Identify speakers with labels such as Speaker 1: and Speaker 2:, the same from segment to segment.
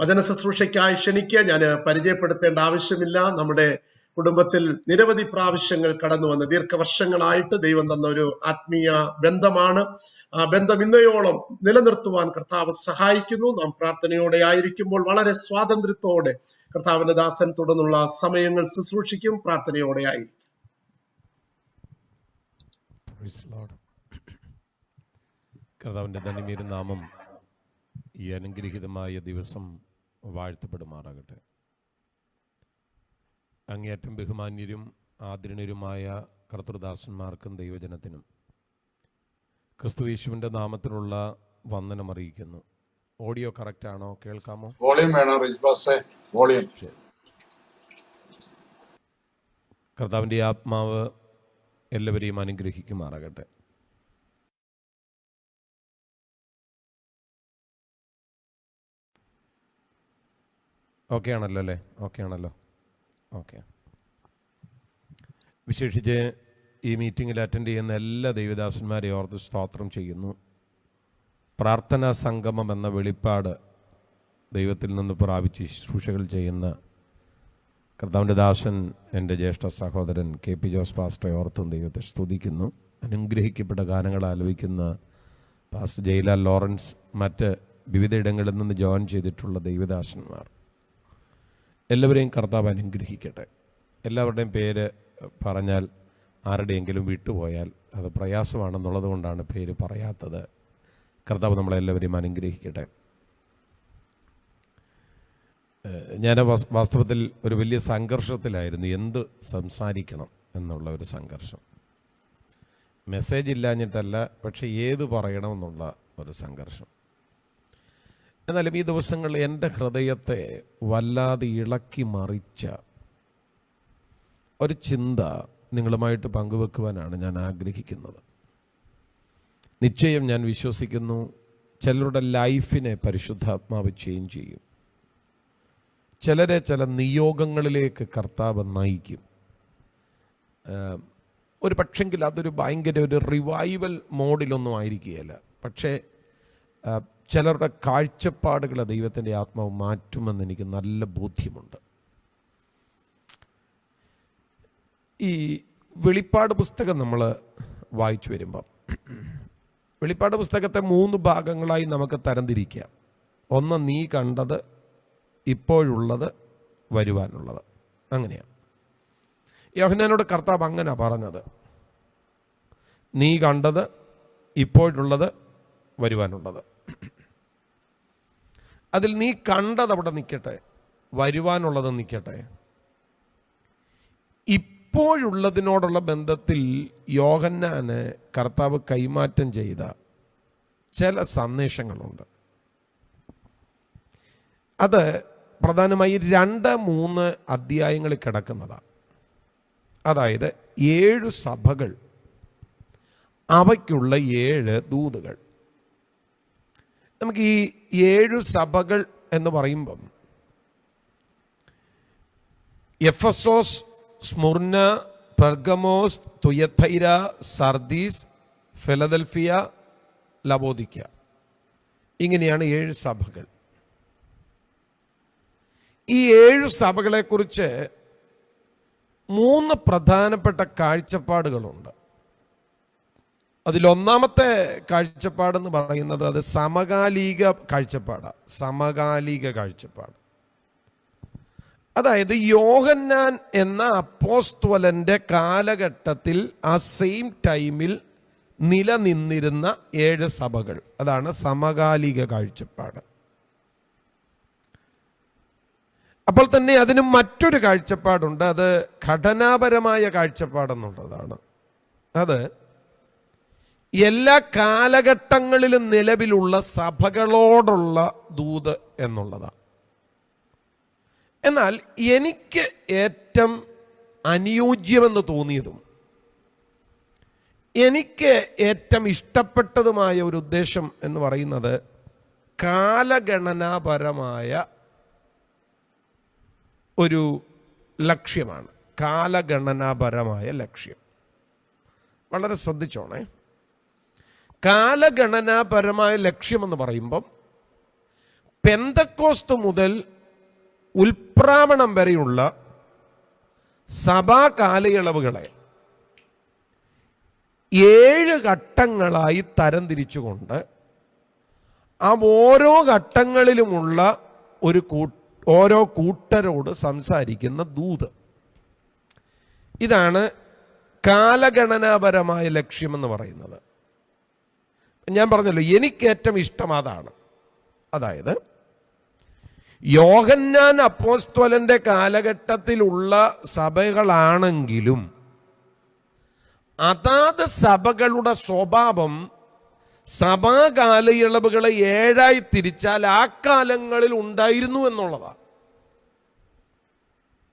Speaker 1: വചന ശുശ്രൂഷയ്ക്കായി ക്ഷണിക്കുക ഞാൻ പരിചയപ്പെടുത്തേണ്ട ആവശ്യമില്ല. നമ്മുടെ കുടുംബത്തിൽ നിരവധി പ്രാവശ്യങ്ങൾ കടന്നു വന്ന് ദീർഘവർഷങ്ങളായിട്ട് ദൈവം തന്ന ഒരു ആത്മീയ ബന്ധമാണ്. ആ ബന്ധം ഇന്നയോളം നിലനിർത്തുവാൻ കർത്താവ് സഹായിക്കുന്നു. നാം പ്രാർത്ഥനയോടെ ആയിരിക്കുമ്പോൾ വളരെ സ്വാതന്ത്ര്യത്തോടെ കർത്താവിന്റെ ദാസൻ തുടർന്നുള്ള സമയങ്ങൾ ശുശ്രൂഷിക്കും. പ്രാർത്ഥനയോടെ ആയിരിക്കും.
Speaker 2: കർത്താവിന്റെ. കർത്താവിന്റെ നാമം ഈ അനുഗ്രഹീതമായ ദിവസം വാഴ്ത്തപ്പെടുമാറാകട്ടെ. അങ്ങേയറ്റം ബഹുമാന്യരും ആദരണീയരുമായ കർത്തൃദാസന്മാർക്കും ദൈവജനത്തിനും ക്രിസ്തുയേശുവിന്റെ നാമത്തിലുള്ള വന്ദനം അറിയിക്കുന്നു. ഓഡിയോ കറക്റ്റ് ആണോ? കേൾക്കാമോ?
Speaker 3: വോളിയം വേണം വോളിയം.
Speaker 2: കർത്താവിന്റെ ആത്മാവ് എല്ലാവരെയും അനുഗ്രഹിക്കുമാറാകട്ടെ. ഓക്കെ ആണല്ലോ അല്ലേ? ഓക്കെ ആണല്ലോ. ഓക്കെ വിശേഷിച്ച് ഈ മീറ്റിങ്ങിൽ അറ്റൻഡ് ചെയ്യുന്ന എല്ലാ ദൈവദാസന്മാരെയും ഓർത്ത് സ്തോത്രം ചെയ്യുന്നു. പ്രാർത്ഥനാ സംഗമം എന്ന വെളിപ്പാട് ദൈവത്തിൽ നിന്ന് പ്രാപിച്ച് ശുശ്രൂഷകൾ ചെയ്യുന്ന കർത്താവിന്റെ ദാസൻ എന്റെ ജ്യേഷ്ഠ സഹോദരൻ കെ പി ജോസ് പാസ്റ്ററെ ഓർത്തും ദൈവത്തെ സ്തുതിക്കുന്നു. അനുഗ്രഹിക്കപ്പെട്ട ഗാനങ്ങൾ ആലപിക്കുന്ന പാസ്റ്റർ ജയിലാൽ ലോറൻസ് മറ്റ് വിവിധ ഇടങ്ങളിൽ നിന്ന് ജോയിൻ ചെയ്തിട്ടുള്ള ദൈവദാസന്മാർ. എല്ലാവരെയും കർത്താവ് അനുഗ്രഹിക്കട്ടെ. എല്ലാവരുടെയും പേര് പറഞ്ഞാൽ ആരുടെയെങ്കിലും വിട്ടുപോയാൽ അത് പ്രയാസമാണെന്നുള്ളത് കൊണ്ടാണ് പേര് പറയാത്തത്. കർത്താവ് നമ്മളെല്ലാവരെയും അനുഗ്രഹിക്കട്ടെ. ഞാൻ വാസ്- വാസ്തവത്തിൽ ഒരു വലിയ സംഘർഷത്തിലായിരുന്നു. എന്ത് സംസാരിക്കണം എന്നുള്ള ഒരു സംഘർഷം. മെസ്സേജ് ഇല്ലാഞ്ഞിട്ടല്ല പക്ഷെ ഏത് പറയണമെന്നുള്ള ഒരു സംഘർഷം. എന്നാലും ഈ ദിവസങ്ങളിൽ എന്റെ ഹൃദയത്തെ വല്ലാതെ ഇളക്കി മറിച്ച ഒരു ചിന്ത നിങ്ങളുമായിട്ട് പങ്കുവെക്കുവാനാണ് ഞാൻ ആഗ്രഹിക്കുന്നത്. നിശ്ചയം ഞാൻ വിശ്വസിക്കുന്നു ചിലരുടെ ലൈഫിനെ പരിശുദ്ധാത്മാവ് ചേഞ്ച് ചെയ്യും. ചിലരെ ചില നിയോഗങ്ങളിലേക്ക് കർത്താവ് നയിക്കും. ഒരു പക്ഷെങ്കിൽ അതൊരു ഭയങ്കര ഒരു റിവൈവൽ മോഡിലൊന്നും ആയിരിക്കുകയല്ല. പക്ഷേ ചിലരുടെ കാഴ്ചപ്പാടുകളെ ദൈവത്തിന്റെ ആത്മാവ് മാറ്റുമെന്ന് എനിക്ക് നല്ല ബോധ്യമുണ്ട്. ഈ വെളിപ്പാട് പുസ്തകം നമ്മൾ വായിച്ചു വരുമ്പം വെളിപ്പാട് പുസ്തകത്തെ മൂന്ന് ഭാഗങ്ങളായി നമുക്ക് തരംതിരിക്കാം. ഒന്ന് നീ കണ്ടത് ഇപ്പോഴുള്ളത് വരുവാനുള്ളത്. അങ്ങനെയാണ്. യോഹന്നാനോട് കർത്താവ് അങ്ങനെ പറഞ്ഞത്. നീ കണ്ടത് ഇപ്പോഴുള്ളത് വരുവാനുള്ളത്. അതിൽ നീ കണ്ടത് അവിടെ നിൽക്കട്ടെ. വരുവാനുള്ളത് നിൽക്കട്ടെ. ഇപ്പോഴുള്ളതിനോടുള്ള ബന്ധത്തിൽ യോഹന്നാന് കർത്താവ് കൈമാറ്റം ചെയ്ത ചില സന്ദേശങ്ങളുണ്ട്. അത് പ്രധാനമായി രണ്ട് മൂന്ന് അധ്യായങ്ങളിൽ കിടക്കുന്നതാണ് അതായത് ഏഴ് സഭകൾ അവയ്ക്കുള്ള ഏഴ് ദൂതുകൾ. നമുക്ക് ഈ ഏഴു സഭകൾ എന്ന് പറയുമ്പം Ephesus Smyrna Pergamos Thyatira Sardis Philadelphia Laodicea ഇങ്ങനെയാണ് ഏഴ് സഭകൾ. ഈ ഏഴ് സഭകളെക്കുറിച്ച് മൂന്ന് പ്രധാനപ്പെട്ട കാഴ്ചപ്പാടുകളുണ്ട്. അതിലൊന്നാമത്തെ കാഴ്ചപ്പാടെന്ന് പറയുന്നത് അത് സമകാലിക കാഴ്ചപ്പാടാണ് സമകാലിക കാഴ്ചപ്പാട്. അതായത് യോഹന്നാൻ എന്ന അപ്പോസ്തോലന്റെ കാലഘട്ടത്തിൽ ആ സെയിം ടൈമിൽ നിലനിന്നിരുന്ന ഏഴ് സഭകൾ. അതാണ് സമകാലിക കാഴ്ചപ്പാട്. അപ്പോൾ തന്നെ അതിന് മറ്റൊരു കാഴ്ചപ്പാടുണ്ട്. അത് ഘടനാപരമായ കാഴ്ചപ്പാടെന്നുള്ളതാണ്. അത് എല്ലാ കാലഘട്ടങ്ങളിലും നിലവിലുള്ള സഭകളോടുള്ള ദൂത് എന്നുള്ളതാണ് എന്നാൽ എനിക്ക് ഏറ്റവും അനുയോജ്യമെന്ന് തോന്നിയതും എനിക്ക് ഏറ്റവും ഇഷ്ടപ്പെട്ടതുമായ ഒരു ഉദ്ദേശം എന്ന് പറയുന്നത് കാലഗണനാപരമായ ഒരു ലക്ഷ്യമാണ്. കാലഗണനാപരമായ ലക്ഷ്യം. വളരെ ശ്രദ്ധിച്ചോണേ. കാലഗണനാപരമായ ലക്ഷ്യമെന്ന് പറയുമ്പം പെന്തക്കോസ്ത് മുതൽ ഉൽപ്രാവണം വരെയുള്ള സഭാ കാലയളവുകളെ ഏഴ് ഘട്ടങ്ങളായി തരംതിരിച്ചുകൊണ്ട് ആ ഓരോ ഘട്ടങ്ങളിലുമുള്ള ഒരു ഓരോ കൂട്ടരോട് സംസാരിക്കുന്ന ദൂത്. ഇതാണ് കാലഗണനാപരമായ ലക്ഷ്യമെന്ന് പറയുന്നത്. ഞാൻ പറഞ്ഞല്ലോ എനിക്ക് ഏറ്റവും ഇഷ്ടം അതാണ്. അതായത് യോഹന്നാൻ അപ്പോസ്തോലന്റെ കാലഘട്ടത്തിലുള്ള സഭകളാണെങ്കിലും അതാത് സഭകളുടെ സ്വഭാവം സഭാകാലയളവുകളെ ഏഴായി തിരിച്ചാൽ ആ കാലങ്ങളിൽ ഉണ്ടായിരുന്നു എന്നുള്ളതാണ്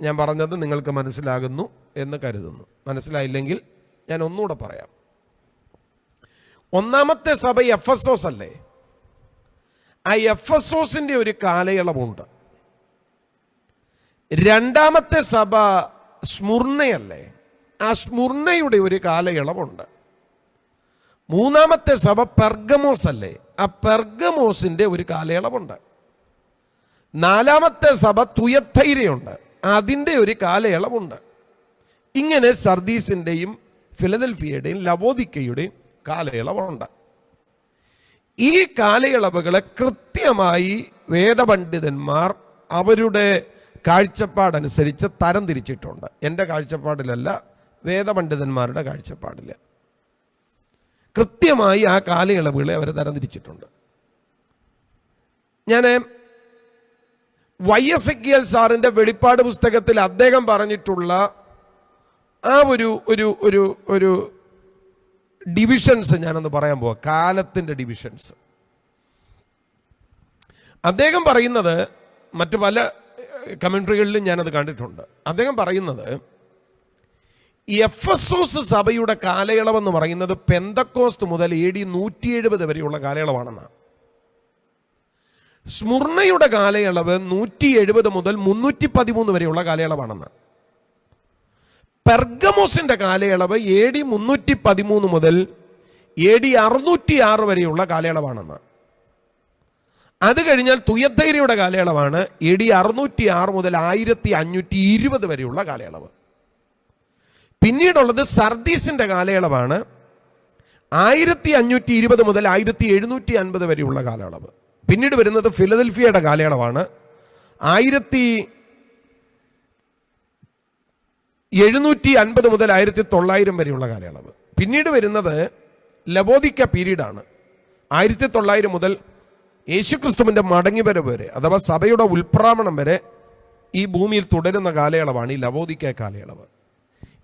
Speaker 2: ഞാൻ പറഞ്ഞത് നിങ്ങൾക്ക് മനസ്സിലാകുന്നു എന്ന് കരുതുന്നു. മനസ്സിലായില്ലെങ്കിൽ ഞാൻ ഒന്നുകൂടെ പറയാം. ഒന്നാമത്തെ സഭ എഫ് എസ് ഓസ് അല്ലേ? ആ എഫ് എസ് ഓസിന്റെ ഒരു കാലയളവുണ്ട്. രണ്ടാമത്തെ സഭ സ്മുർണയല്ലേ ആ സ്മുർണയുടെ ഒരു കാലയളവുണ്ട്. മൂന്നാമത്തെ സഭ പെർഗമോസ് അല്ലേ? ആ പെർഗമോസിന്റെ ഒരു കാലയളവുണ്ട്. നാലാമത്തെ സഭ തുയത്തൈരയുണ്ട് അതിന്റെ ഒരു കാലയളവുണ്ട്. ഇങ്ങനെ സർദീസിന്റെയും ഫിലദൽഫിയയുടെയും ലവോദിക്കയുടെയും കാലയളവുണ്ട്. ഈ കാലയളവുകളെ കൃത്യമായി വേദപണ്ഡിതന്മാർ അവരുടെ കാഴ്ചപ്പാടനുസരിച്ച് തരംതിരിച്ചിട്ടുണ്ട് എന്റെ കാഴ്ചപ്പാടിലല്ല വേദപണ്ഡിതന്മാരുടെ കാഴ്ചപ്പാടിൽ. കൃത്യമായി ആ കാലയളവുകളെ അവർ തരംതിരിച്ചിട്ടുണ്ട് ഞാൻ വൈ എസ് എക്കിയൽ സാറിന്റെ വെളിപ്പാട് പുസ്തകത്തിൽ അദ്ദേഹം പറഞ്ഞിട്ടുള്ള ആ ഒരു ഒരു ഒരു ഒരു ഡിവിഷൻസ് ഞാനൊന്ന് പറയാൻ പോവാം. കാലത്തിന്റെ ഡിവിഷൻസ് അദ്ദേഹം പറയുന്നത് മറ്റു പല കമൻട്രികളിലും ഞാനത് കണ്ടിട്ടുണ്ട്. അദ്ദേഹം പറയുന്നത് എഫ് എസ് ഓസ് സഭയുടെ കാലയളവെന്ന് പറയുന്നത് പെന്തക്കോസ്റ്റ് മുതൽ എ ഡി നൂറ്റി എഴുപത് വരെയുള്ള കാലയളവാണെന്നാണ് സ്മുർണയുടെ കാലയളവ് നൂറ്റി എഴുപത് മുതൽ മുന്നൂറ്റി പതിമൂന്ന് വരെയുള്ള കാലയളവാണെന്ന്. പെർഗമോസിന്റെ കാലയളവ് എ ഡി മുന്നൂറ്റി പതിമൂന്ന് മുതൽ എ ഡി അറുന്നൂറ്റി ആറ് വരെയുള്ള കാലയളവാണെന്ന്. അത് കഴിഞ്ഞാൽ തുയത്തൈരയുടെ കാലയളവാണ് എ ഡി അറുന്നൂറ്റി ആറ് മുതൽ ആയിരത്തി അഞ്ഞൂറ്റി ഇരുപത് വരെയുള്ള കാലയളവ്. പിന്നീടുള്ളത് സർദീസിന്റെ കാലയളവാണ് ആയിരത്തി അഞ്ഞൂറ്റി ഇരുപത് മുതൽ ആയിരത്തി എഴുന്നൂറ്റി അൻപത് വരെയുള്ള കാലയളവ്. പിന്നീട് വരുന്നത് ഫിലദൽഫിയയുടെ കാലയളവാണ് ആയിരത്തി എഴുന്നൂറ്റി അൻപത് മുതൽ ആയിരത്തി തൊള്ളായിരം വരെയുള്ള കാലയളവ്. പിന്നീട് വരുന്നത് ലബോദിക്ക പീരീഡാണ്. ആയിരത്തി തൊള്ളായിരം മുതൽ യേശുക്രിസ്തുവിന്റെ മടങ്ങിവരവ് വരെ അഥവാ സഭയുടെ ഉൽപ്രാമണം വരെ ഈ ഭൂമിയിൽ തുടരുന്ന കാലയളവാണ് ഈ ലബോദിക്ക കാലയളവ്.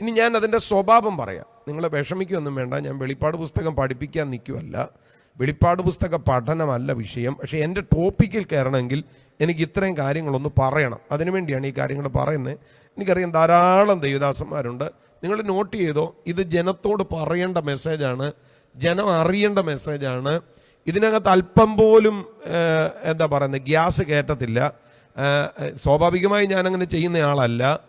Speaker 2: ഇനി ഞാൻ അതിന്റെ സ്വഭാവം പറയാം. നിങ്ങളെ വിഷമിക്കുകയൊന്നും വേണ്ട. ഞാൻ വെളിപ്പാട് പുസ്തകം പഠിപ്പിക്കാൻ നിൽക്കുമല്ല വെളിപ്പാട് പുസ്തക പഠനമല്ല വിഷയം. പക്ഷേ എന്റെ ടോപ്പിക്കിൽ കയറണമെങ്കിൽ എനിക്ക് ഇത്രയും കാര്യങ്ങളൊന്ന് പറയണം. അതിനുവേണ്ടിയാണ് ഈ കാര്യങ്ങൾ പറയുന്നത്. എനിക്കറിയാം ധാരാളം ദൈവദാസന്മാരുണ്ട്. നിങ്ങൾ നോട്ട് ചെയ്തോ? ഇത് ജനത്തോട് പറയേണ്ട മെസ്സേജാണ്. ജനം അറിയേണ്ട മെസ്സേജാണ്. ഇതിനകത്ത് അല്പം പോലും എന്താ പറയുന്നത് ഗ്യാസ് കയറ്റത്തില്ല. സ്വാഭാവികമായി ഞാനങ്ങനെ ചെയ്യുന്ന ആളല്ല.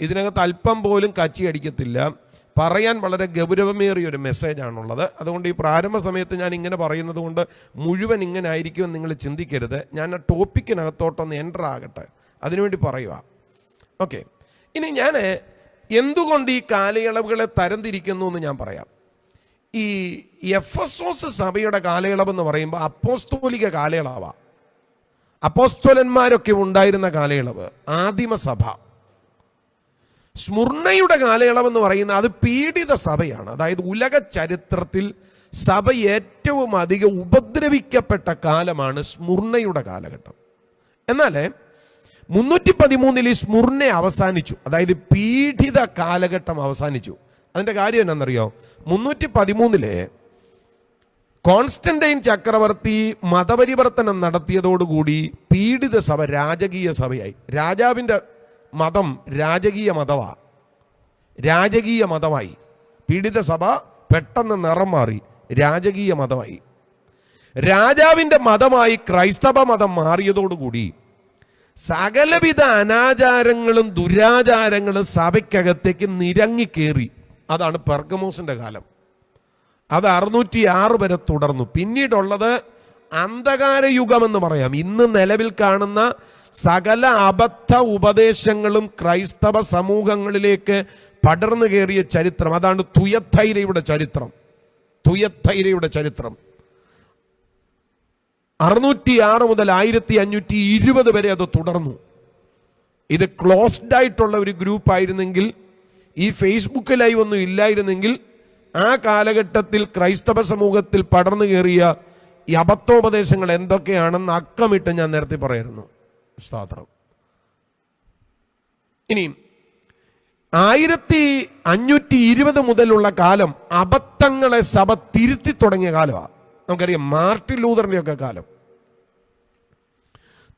Speaker 2: ഇതിനകത്ത് അല്പം പോലും കച്ചി അടിക്കത്തില്ല. പറയാൻ വളരെ ഗൗരവമേറിയ ഒരു മെസ്സേജാണുള്ളത് അതുകൊണ്ട് ഈ പ്രാരംഭ സമയത്ത് ഞാൻ ഇങ്ങനെ പറയുന്നത് കൊണ്ട് മുഴുവൻ ഇങ്ങനെ ആയിരിക്കുമെന്ന് നിങ്ങൾ ചിന്തിക്കരുത്. ഞാൻ ആ ടോപ്പിക്കിനകത്തോട്ടൊന്ന് എന്റർ ആകട്ടെ. അതിനുവേണ്ടി പറയുക ഓക്കെ ഇനി ഞാൻ എന്തുകൊണ്ട് ഈ കാലയളവുകളെ തരംതിരിക്കുന്നു എന്ന് ഞാൻ പറയാം. ഈ എഫ് എസ് ഓസ് സഭയുടെ കാലയളവ് എന്ന് പറയുമ്പോൾ അപ്പോസ്തോലിക കാലയളവാണ് അപ്പോസ്തോലന്മാരൊക്കെ ഉണ്ടായിരുന്ന കാലയളവ് ആദിമസഭ. സ്മുർണയുടെ കാലയളവെന്ന് പറയുന്ന അത് പീഡിത സഭയാണ്. അതായത് ഉലക ചരിത്രത്തിൽ സഭ ഏറ്റവും അധികം ഉപദ്രവിക്കപ്പെട്ട കാലമാണ് സ്മുർണയുടെ കാലഘട്ടം. എന്നാൽ മുന്നൂറ്റി പതിമൂന്നിൽ ഈ സ്മുർണ അവസാനിച്ചു. അതായത് പീഡിത കാലഘട്ടം അവസാനിച്ചു. അതിന്റെ കാര്യം എന്നാണെന്നറിയോ മുന്നൂറ്റി പതിമൂന്നിലെ കോൺസ്റ്റന്റൈൻ ചക്രവർത്തി മതപരിവർത്തനം നടത്തിയതോടുകൂടി പീഡിത സഭ രാജകീയ സഭയായി. രാജാവിന്റെ മതം രാജകീയ മതമാ രാജകീയ മതമായി. പീഡിത സഭ പെട്ടെന്ന് നിറം മാറി. രാജകീയ മതമായി. രാജാവിന്റെ മതമായി ക്രൈസ്തവ മതം മാറിയതോടുകൂടി സകലവിധ അനാചാരങ്ങളും ദുരാചാരങ്ങളും സഭയ്ക്കകത്തേക്ക് നിരങ്ങിക്കേറി അതാണ് പെർഗമോസിന്റെ കാലം. അത് അറുന്നൂറ്റി ആറ് വരെ തുടർന്നു. പിന്നീടുള്ളത് അന്ധകാര യുഗം എന്ന് പറയാം. ഇന്ന് നിലവിൽ കാണുന്ന സകല അബദ്ധ ഉപദേശങ്ങളും ക്രൈസ്തവ സമൂഹങ്ങളിലേക്ക് പടർന്നു കയറിയ ചരിത്രം. അതാണ് തുയത്തൈരയുടെ ചരിത്രം. തുയത്തൈരയുടെ ചരിത്രം. അറുന്നൂറ്റി ആറ് മുതൽ ആയിരത്തി അഞ്ഞൂറ്റി ഇരുപത് വരെ അത് തുടർന്നു. ഇത് ക്ലോസ്ഡ് ആയിട്ടുള്ള ഒരു ഗ്രൂപ്പ് ആയിരുന്നെങ്കിൽ ഈ ഫേസ്ബുക്ക് ലൈവ് ഒന്നും ഇല്ലായിരുന്നെങ്കിൽ ആ കാലഘട്ടത്തിൽ ക്രൈസ്തവ സമൂഹത്തിൽ പടർന്നു കയറിയ ഈ അബദ്ധോപദേശങ്ങൾ എന്തൊക്കെയാണെന്ന് അക്കമിട്ട് ഞാൻ നേരത്തെ പറയായിരുന്നു. സ്തോത്രം. ഇനി ആയിരത്തി അഞ്ഞൂറ്റി ഇരുപത് മുതലുള്ള കാലം അബദ്ധങ്ങളെ സഭ തിരുത്തി തുടങ്ങിയ കാലമാണ്. നമുക്കറിയാം മാർട്ടിൻ ലൂതറിന്റെ ഒക്കെ കാലം.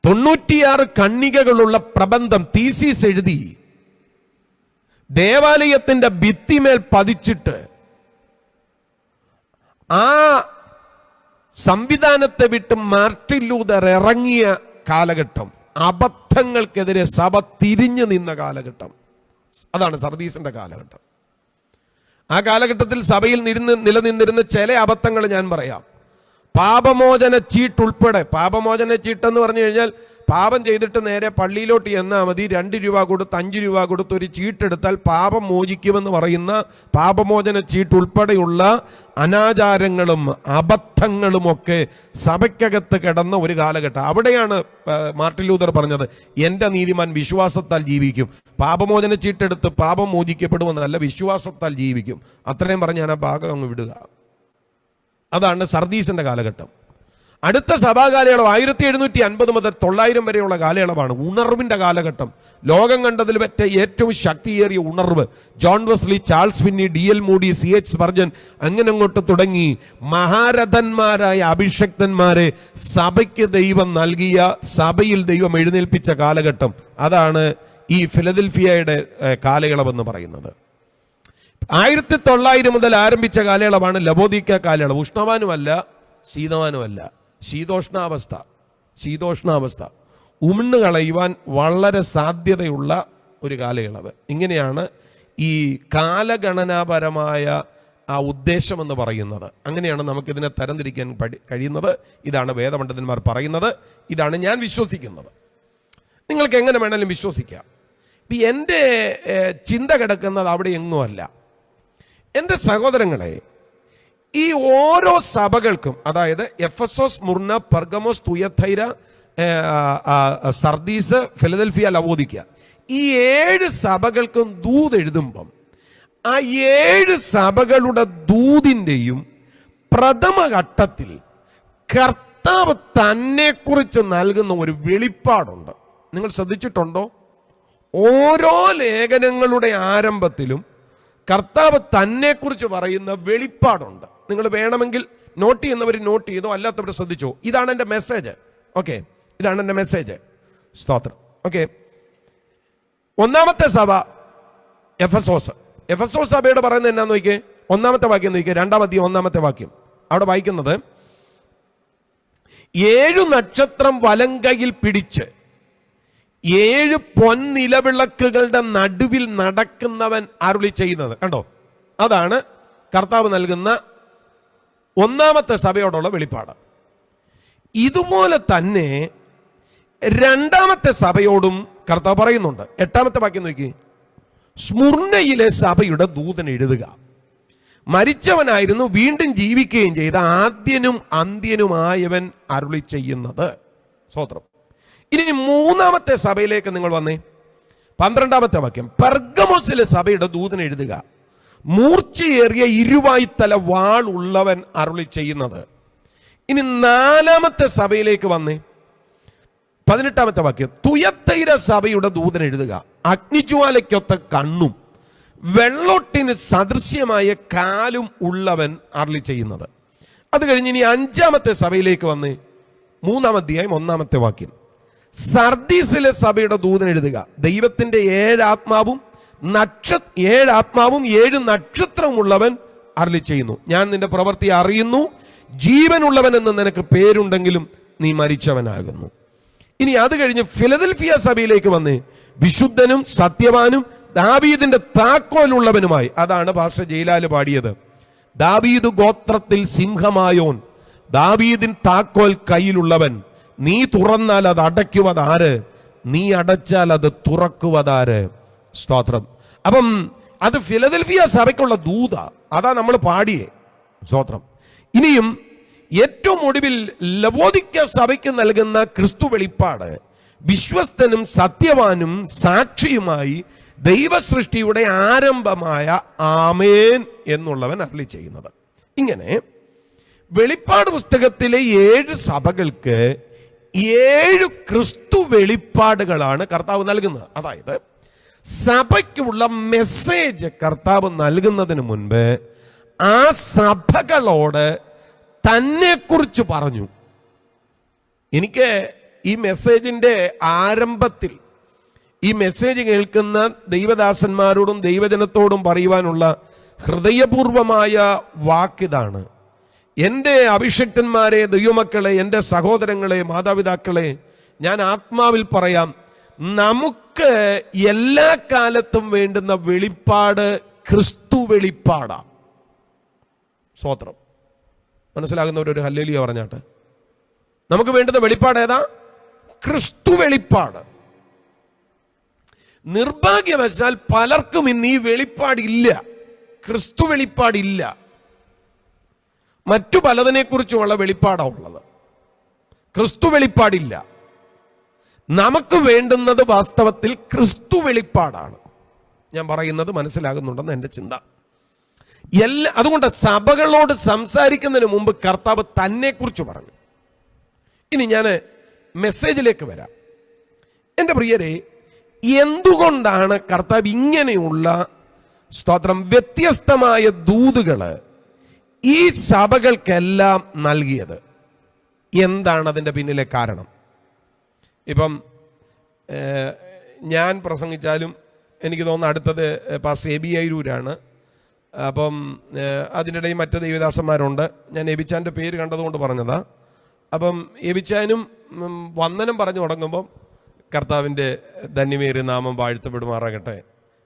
Speaker 2: തൊണ്ണൂറ്റിയാറ് കണ്ണികകളുള്ള പ്രബന്ധം തീസീസ് എഴുതി ദേവാലയത്തിന്റെ ഭിത്തിമേൽ പതിച്ചിട്ട് ആ സംവിധാനത്തെ വിട്ട് മാർട്ടിൻ ലൂതർ ഇറങ്ങിയ കാലഘട്ടം. അബദ്ധങ്ങൾക്കെതിരെ സഭ തിരിഞ്ഞു നിന്ന കാലഘട്ടം. അതാണ് സർദീസിന്റെ കാലഘട്ടം. ആ കാലഘട്ടത്തിൽ സഭയിൽ നിരുന്ന് നിലനിന്നിരുന്ന ചില അബദ്ധങ്ങൾ ഞാൻ പറയാം. പാപമോചന ചീട്ട് ഉൾപ്പെടെ പാപമോചന ചീട്ടെന്ന് പറഞ്ഞു കഴിഞ്ഞാൽ പാപം ചെയ്തിട്ട് നേരെ പള്ളിയിലോട്ട് ചെന്നാൽ മതി രണ്ട് രൂപ കൊടുത്ത് അഞ്ച് രൂപ കൊടുത്ത് ഒരു ചീട്ടെടുത്താൽ പാപം മോചിക്കുമെന്ന് പറയുന്ന പാപമോചന ചീട്ട് ഉൾപ്പെടെയുള്ള അനാചാരങ്ങളും അബദ്ധങ്ങളുമൊക്കെ സഭയ്ക്കകത്ത് കിടന്ന ഒരു കാലഘട്ടം. അവിടെയാണ് മാർട്ടിൻ ലൂതർ പറഞ്ഞത് എന്റെ നീതിമാൻ വിശ്വാസത്താൽ ജീവിക്കും. പാപമോചന ചീട്ടെടുത്ത് പാപം മോചിക്കപ്പെടുമെന്നല്ല വിശ്വാസത്താൽ ജീവിക്കും. അത്രയും പറഞ്ഞ് ഞാൻ ആ ഭാഗം അങ്ങ് വിടുക. അതാണ് സർദീസിന്റെ കാലഘട്ടം. അടുത്ത സഭാകാലയളവ് ആയിരത്തി എഴുന്നൂറ്റി അൻപത് മുതൽ തൊള്ളായിരം വരെയുള്ള കാലയളവാണ് ഉണർവിന്റെ കാലഘട്ടം. ലോകം കണ്ടതിൽ പറ്റ ഏറ്റവും ശക്തിയേറിയ ഉണർവ്. John Wesley Charles Finney D L Moody C H Spurgeon അങ്ങനെ അങ്ങോട്ട് തുടങ്ങി. മഹാരഥന്മാരായ അഭിഷക്തന്മാരെ സഭയ്ക്ക് ദൈവം നൽകിയ സഭയിൽ ദൈവം എഴുന്നേൽപ്പിച്ച കാലഘട്ടം. അതാണ് ഈ ഫിലദൽഫിയയുടെ കാലയളവെന്ന് പറയുന്നത്. ആയിരത്തി തൊള്ളായിരം മുതൽ ആരംഭിച്ച കാലയളവാണ് ലബോദിക്ക കാലയളവ്. ഉഷ്ണവാനുമല്ല ശീതവാനുമല്ല. ശീതോഷ്ണാവസ്ഥ ശീതോഷ്ണാവസ്ഥ. ഉമിണ്ണു കളയുവാൻ വളരെ സാധ്യതയുള്ള ഒരു കാലയളവ്. ഇങ്ങനെയാണ് ഈ കാലഗണനാപരമായ ആ ഉദ്ദേശമെന്ന് പറയുന്നത്. അങ്ങനെയാണ് നമുക്കിതിനെ തരംതിരിക്കാൻ പഠി കഴിയുന്നത്. ഇതാണ് വേദപണ്ഡിതന്മാർ പറയുന്നത്. ഇതാണ് ഞാൻ വിശ്വസിക്കുന്നത്. നിങ്ങൾക്ക് എങ്ങനെ വേണമെങ്കിലും വിശ്വസിക്കാം. ഇപ്പം എന്റെ ചിന്ത കിടക്കുന്നത് അവിടെ എങ്ങുമല്ല. എന്റെ സഹോദരങ്ങളെ ഈ ഓരോ സഭകൾക്കും അതായത് Ephesus Smyrna Pergamos ആ, സർദീസ് ഫിലദൽഫിയ ലവോദിക്ക ഈ ഏഴ് സഭകൾക്കും ദൂത് എഴുതുമ്പം ആ ഏഴ് സഭകളുടെ ദൂതിന്റെയും പ്രഥമഘട്ടത്തിൽ കർത്താവ് തന്നെക്കുറിച്ച് നൽകുന്ന ഒരു വെളിപ്പാടുണ്ട്. നിങ്ങൾ ശ്രദ്ധിച്ചിട്ടുണ്ടോ? ഓരോ ലേഖനങ്ങളുടെ ആരംഭത്തിലും കർത്താവ് തന്നെക്കുറിച്ച് പറയുന്ന വെളിപ്പാടുണ്ട്. നിങ്ങൾ വേണമെങ്കിൽ നോട്ട് ചെയ്യുന്നവർ നോട്ട് ചെയ്തോ അല്ലാത്തവർ ശ്രദ്ധിച്ചോ. ഇതാണ് എന്റെ മെസ്സേജ്. ഓക്കെ ഇതാണ് എന്റെ മെസ്സേജ്. സ്തോത്രം. ഓക്കെ. ഒന്നാമത്തെ സഭ എഫസോസ്. എഫസോസ് സഭയോട് പറയുന്നത് എന്നാന്ന് നോക്കിയേ. ഒന്നാമത്തെ വാക്യം നോക്കിയേ. രണ്ടാമത്തെ ഒന്നാമത്തെ വാക്യം. അവിടെ വായിക്കുന്നത് ഏഴു നക്ഷത്രം വലങ്കയിൽ പിടിച്ച് ഏഴ് പൊൻനിലവിളക്കുകളുടെ നടുവിൽ നടക്കുന്നവൻ അരുളി ചെയ്യുന്നത്. കണ്ടോ? അതാണ് കർത്താവ് നൽകുന്ന ഒന്നാമത്തെ സഭയോടുള്ള വെളിപ്പാട്. ഇതുപോലെ തന്നെ രണ്ടാമത്തെ സഭയോടും കർത്താവ് പറയുന്നുണ്ട്. എട്ടാമത്തെ വാക്യം നോക്കി. സ്മുർണയിലെ സഭയുടെ ദൂതൻ എഴുതുക. മരിച്ചവനായിരുന്നു വീണ്ടും ജീവിക്കുകയും ചെയ്ത ആദ്യനും അന്ത്യനുമായവൻ അരുളി ചെയ്യുന്നത്. സ്വത്രം ഇനി മൂന്നാമത്തെ സഭയിലേക്ക് നിങ്ങൾ വന്നേ. പന്ത്രണ്ടാമത്തെ വാക്യം. പെർഗമോസിലെ സഭയുടെ ദൂതൻ എഴുതുക മൂർച്ചയേറിയ ഇരുവായ്ത്തല വാൾ ഉള്ളവൻ അരുളി ചെയ്യുന്നത്. ഇനി നാലാമത്തെ സഭയിലേക്ക് വന്നേ. പതിനെട്ടാമത്തെ വാക്യം. തുയത്തൈര സഭയുടെ ദൂതൻ എഴുതുക അഗ്നിജ്വാലയ്ക്കൊത്ത കണ്ണും വെള്ളോട്ടിന് സദൃശ്യമായ കാലും ഉള്ളവൻ അരളി ചെയ്യുന്നത്. അത് കഴിഞ്ഞ് ഇനി അഞ്ചാമത്തെ സഭയിലേക്ക് വന്ന്. മൂന്നാം അധ്യായം ഒന്നാമത്തെ വാക്യം. സർദീസിലെ സഭയുടെ ദൂതൻ എഴുതുക. ദൈവത്തിന്റെ ഏഴ് ആത്മാവും നക്ഷ ഏഴ് ആത്മാവും ഏഴ് നക്ഷത്രവും ഉള്ളവൻ അരളി ചെയ്യുന്നു. ഞാൻ നിന്റെ പ്രവൃത്തി അറിയുന്നു. ജീവനുള്ളവൻ എന്ന് നിനക്ക് പേരുണ്ടെങ്കിലും നീ മരിച്ചവനാകുന്നു. ഇനി അത് കഴിഞ്ഞ് ഫിലദൽഫിയ സഭയിലേക്ക് വന്ന് വിശുദ്ധനും സത്യവാനും ദാബീദിന്റെ താക്കോലുള്ളവനുമായി അതാണ് പാസ്റ്റർ ജയിലാൽ പാടിയത്. ദാബീദ് ഗോത്രത്തിൽ സിംഹമായോൻ ദാബീദിൻ താക്കോൽ കയ്യിലുള്ളവൻ നീ തുറന്നാൽ അത് അടയ്ക്കുവതാര്? നീ അടച്ചാൽ അത് തുറക്കുവതാര്? സ്തോത്രം. അപ്പം അത് ഫിലദൽഫിയ സഭയ്ക്കുള്ള ദൂത. അതാ നമ്മൾ പാടിയേ. സ്തോത്രം. ഇനിയും ഏറ്റവും ഒടുവിൽ ലവോദിക്ക സഭയ്ക്ക് നൽകുന്ന ക്രിസ്തു വെളിപ്പാട് വിശ്വസ്തനും സത്യവാനും സാക്ഷിയുമായി ദൈവസൃഷ്ടിയുടെ ആരംഭമായ ആമേൻ എന്നുള്ളവൻ അരളി ചെയ്യുന്നത്. ഇങ്ങനെ വെളിപ്പാട് പുസ്തകത്തിലെ ഏഴ് സഭകൾക്ക് ഏഴ് ക്രിസ്തു വെളിപ്പാടുകളാണ് കർത്താവ് നൽകുന്നത്. അതായത് സഭയ്ക്കുള്ള മെസ്സേജ് കർത്താവ് നൽകുന്നതിന് മുൻപ് ആ സഭകളോട് തന്നെക്കുറിച്ച് പറഞ്ഞു. എനിക്ക് ഈ മെസ്സേജിന്റെ ആരംഭത്തിൽ ഈ മെസ്സേജ് കേൾക്കുന്ന ദൈവദാസന്മാരോടും ദൈവജനത്തോടും പറയുവാനുള്ള ഹൃദയപൂർവമായ വാക്കിതാണ് എന്റെ അഭിഷക്തന്മാരെ ദൈവമക്കളെ എന്റെ സഹോദരങ്ങളെ മാതാപിതാക്കളെ ഞാൻ ആത്മാവിൽ പറയാം നമുക്ക് എല്ലാ കാലത്തും വേണ്ടുന്ന വെളിപ്പാട് ക്രിസ്തു വെളിപ്പാടാണ് സ്വോത്രം മനസ്സിലാകുന്നവർ ഒരു ഹല്ലേലിയ പറഞ്ഞാട്ട്. നമുക്ക് വേണ്ടുന്ന വെളിപ്പാട് ഏതാ? ക്രിസ്തു വെളിപ്പാട്. നിർഭാഗ്യവശാൽ പലർക്കും ഇന്ന് ഈ വെളിപ്പാടില്ല. ക്രിസ്തു വെളിപ്പാടില്ല. മറ്റു പലതിനെക്കുറിച്ചുമുള്ള വെളിപ്പാടാണ് ഉള്ളത്. ക്രിസ്തു വെളിപ്പാടില്ല. നമുക്ക് വേണ്ടുന്നത് വാസ്തവത്തിൽ ക്രിസ്തു വെളിപ്പാടാണ്. ഞാൻ പറയുന്നത് മനസ്സിലാകുന്നുണ്ടെന്ന് എന്റെ ചിന്ത. എല്ലാ അതുകൊണ്ട് സഭകളോട് സംസാരിക്കുന്നതിന് മുമ്പ് കർത്താവ് തന്നെക്കുറിച്ച് പറഞ്ഞു. ഇനി ഞാൻ മെസ്സേജിലേക്ക് വരാം. എന്റെ പ്രിയരെ എന്തുകൊണ്ടാണ് കർത്താവ് ഇങ്ങനെയുള്ള സ്തോത്രം വ്യത്യസ്തമായ ദൂതുകൾ ഈ സഭകൾക്കെല്ലാം നൽകിയത്. എന്താണ് അതിന്റെ പിന്നിലെ കാരണം? ഇപ്പം ഞാൻ പ്രസംഗിച്ചാലും എനിക്ക് തോന്നുന്നു അടുത്തത് പാസ്റ്റർ എ ബി അയരൂരാണ്. അപ്പം അതിനിടയിൽ മറ്റ് ദൈവദാസന്മാരുണ്ട്. ഞാൻ എബിച്ചാന്റെ പേര് കണ്ടതുകൊണ്ട് പറഞ്ഞതാ. അപ്പം എബിച്ചാനും വന്ദനം പറഞ്ഞു തുടങ്ങുമ്പം കർത്താവിന്റെ ധന്യമേറിയ നാമം വാഴ്ത്തപ്പെടുമാറാകട്ടെ.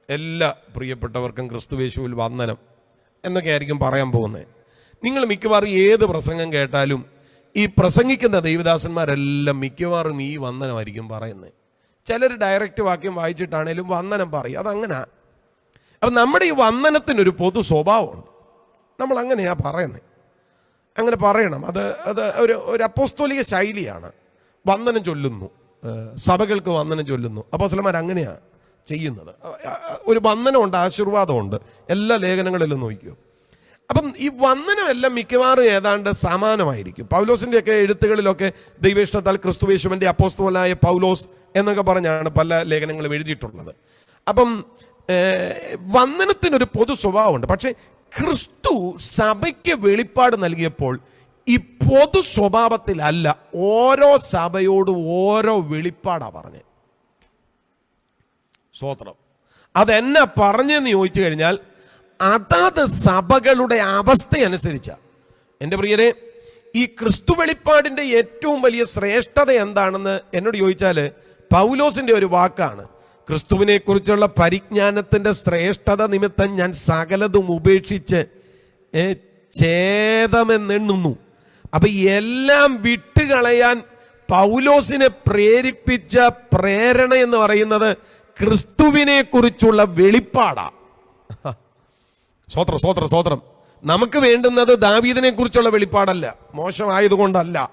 Speaker 2: എല്ലാ പ്രിയപ്പെട്ടവർക്കും ക്രിസ്തുവേശുവിൽ വന്ദനം എന്നൊക്കെ ആയിരിക്കും പറയാൻ പോകുന്നത്. നിങ്ങൾ മിക്കവാറും ഏത് പ്രസംഗം കേട്ടാലും ഈ പ്രസംഗിക്കുന്ന ദൈവദാസന്മാരെല്ലാം മിക്കവാറും ഈ വന്ദനമായിരിക്കും പറയുന്നത്. ചിലർ ഡയറക്റ്റ് വാക്യം വായിച്ചിട്ടാണേലും വന്ദനം പറയും. അതങ്ങനെ. അപ്പം നമ്മുടെ ഈ വന്ദനത്തിനൊരു പൊതു സ്വഭാവമുണ്ട്. നമ്മൾ അങ്ങനെയാണ് പറയുന്നത്. അങ്ങനെ പറയണം. അത് അത് ഒരു ഒരു അപ്പോസ്തോലിക ശൈലിയാണ്. വന്ദനം ചൊല്ലുന്നു. സഭകൾക്ക് വന്ദനം ചൊല്ലുന്നു. അപ്പോസ്ലമാർ അങ്ങനെയാണ് ചെയ്യുന്നത്. ഒരു വന്ദനമുണ്ട് ആശീർവാദമുണ്ട്. എല്ലാ ലേഖനങ്ങളിലും നോക്കിയോ അപ്പം ഈ വന്ദനമെല്ലാം മിക്കവാറും ഏതാണ്ട് സമാനമായിരിക്കും. പൗലോസിന്റെയൊക്കെ എഴുത്തുകളിലൊക്കെ ദൈവേഷ്ടത്താൽ ക്രിസ്തുവേശുവിന്റെ അപ്പോസ്തുവലായ പൗലോസ് എന്നൊക്കെ പറഞ്ഞാണ് പല ലേഖനങ്ങളും എഴുതിയിട്ടുള്ളത്. അപ്പം വന്ദനത്തിനൊരു പൊതു സ്വഭാവമുണ്ട്. പക്ഷേ ക്രിസ്തു സഭയ്ക്ക് വെളിപ്പാട് നൽകിയപ്പോൾ ഈ പൊതു സ്വഭാവത്തിലല്ല ഓരോ സഭയോട് ഓരോ വെളിപ്പാടാ പറഞ്ഞത് സ്വോത്രം അതെന്നെ പറഞ്ഞെന്ന് ചോദിച്ചു കഴിഞ്ഞാൽ അതത് സഭകളുടെ അവസ്ഥയനുസരിച്ച. എന്റെ പ്രിയരെ ഈ ക്രിസ്തു വെളിപ്പാടിന്റെ ഏറ്റവും വലിയ ശ്രേഷ്ഠത എന്താണെന്ന് എന്നോട് ചോദിച്ചാൽ പൗലോസിന്റെ ഒരു വാക്കാണ്. ക്രിസ്തുവിനെക്കുറിച്ചുള്ള പരിജ്ഞാനത്തിന്റെ ശ്രേഷ്ഠത നിമിത്തം ഞാൻ സകലതും ഉപേക്ഷിച്ച് ഛേദമെന്നെണ്ണുന്നു. അപ്പൊ എല്ലാം വിട്ടുകളയാൻ പൗലോസിനെ പ്രേരിപ്പിച്ച പ്രേരണ എന്ന് പറയുന്നത് ക്രിസ്തുവിനെക്കുറിച്ചുള്ള വെളിപ്പാടാ. സ്വോത്രം സ്വോത്രം സ്വോത്രം നമുക്ക് വേണ്ടുന്നത് ദാവീദിനെ കുറിച്ചുള്ള വെളിപ്പാടല്ല. മോശമായതുകൊണ്ടല്ല.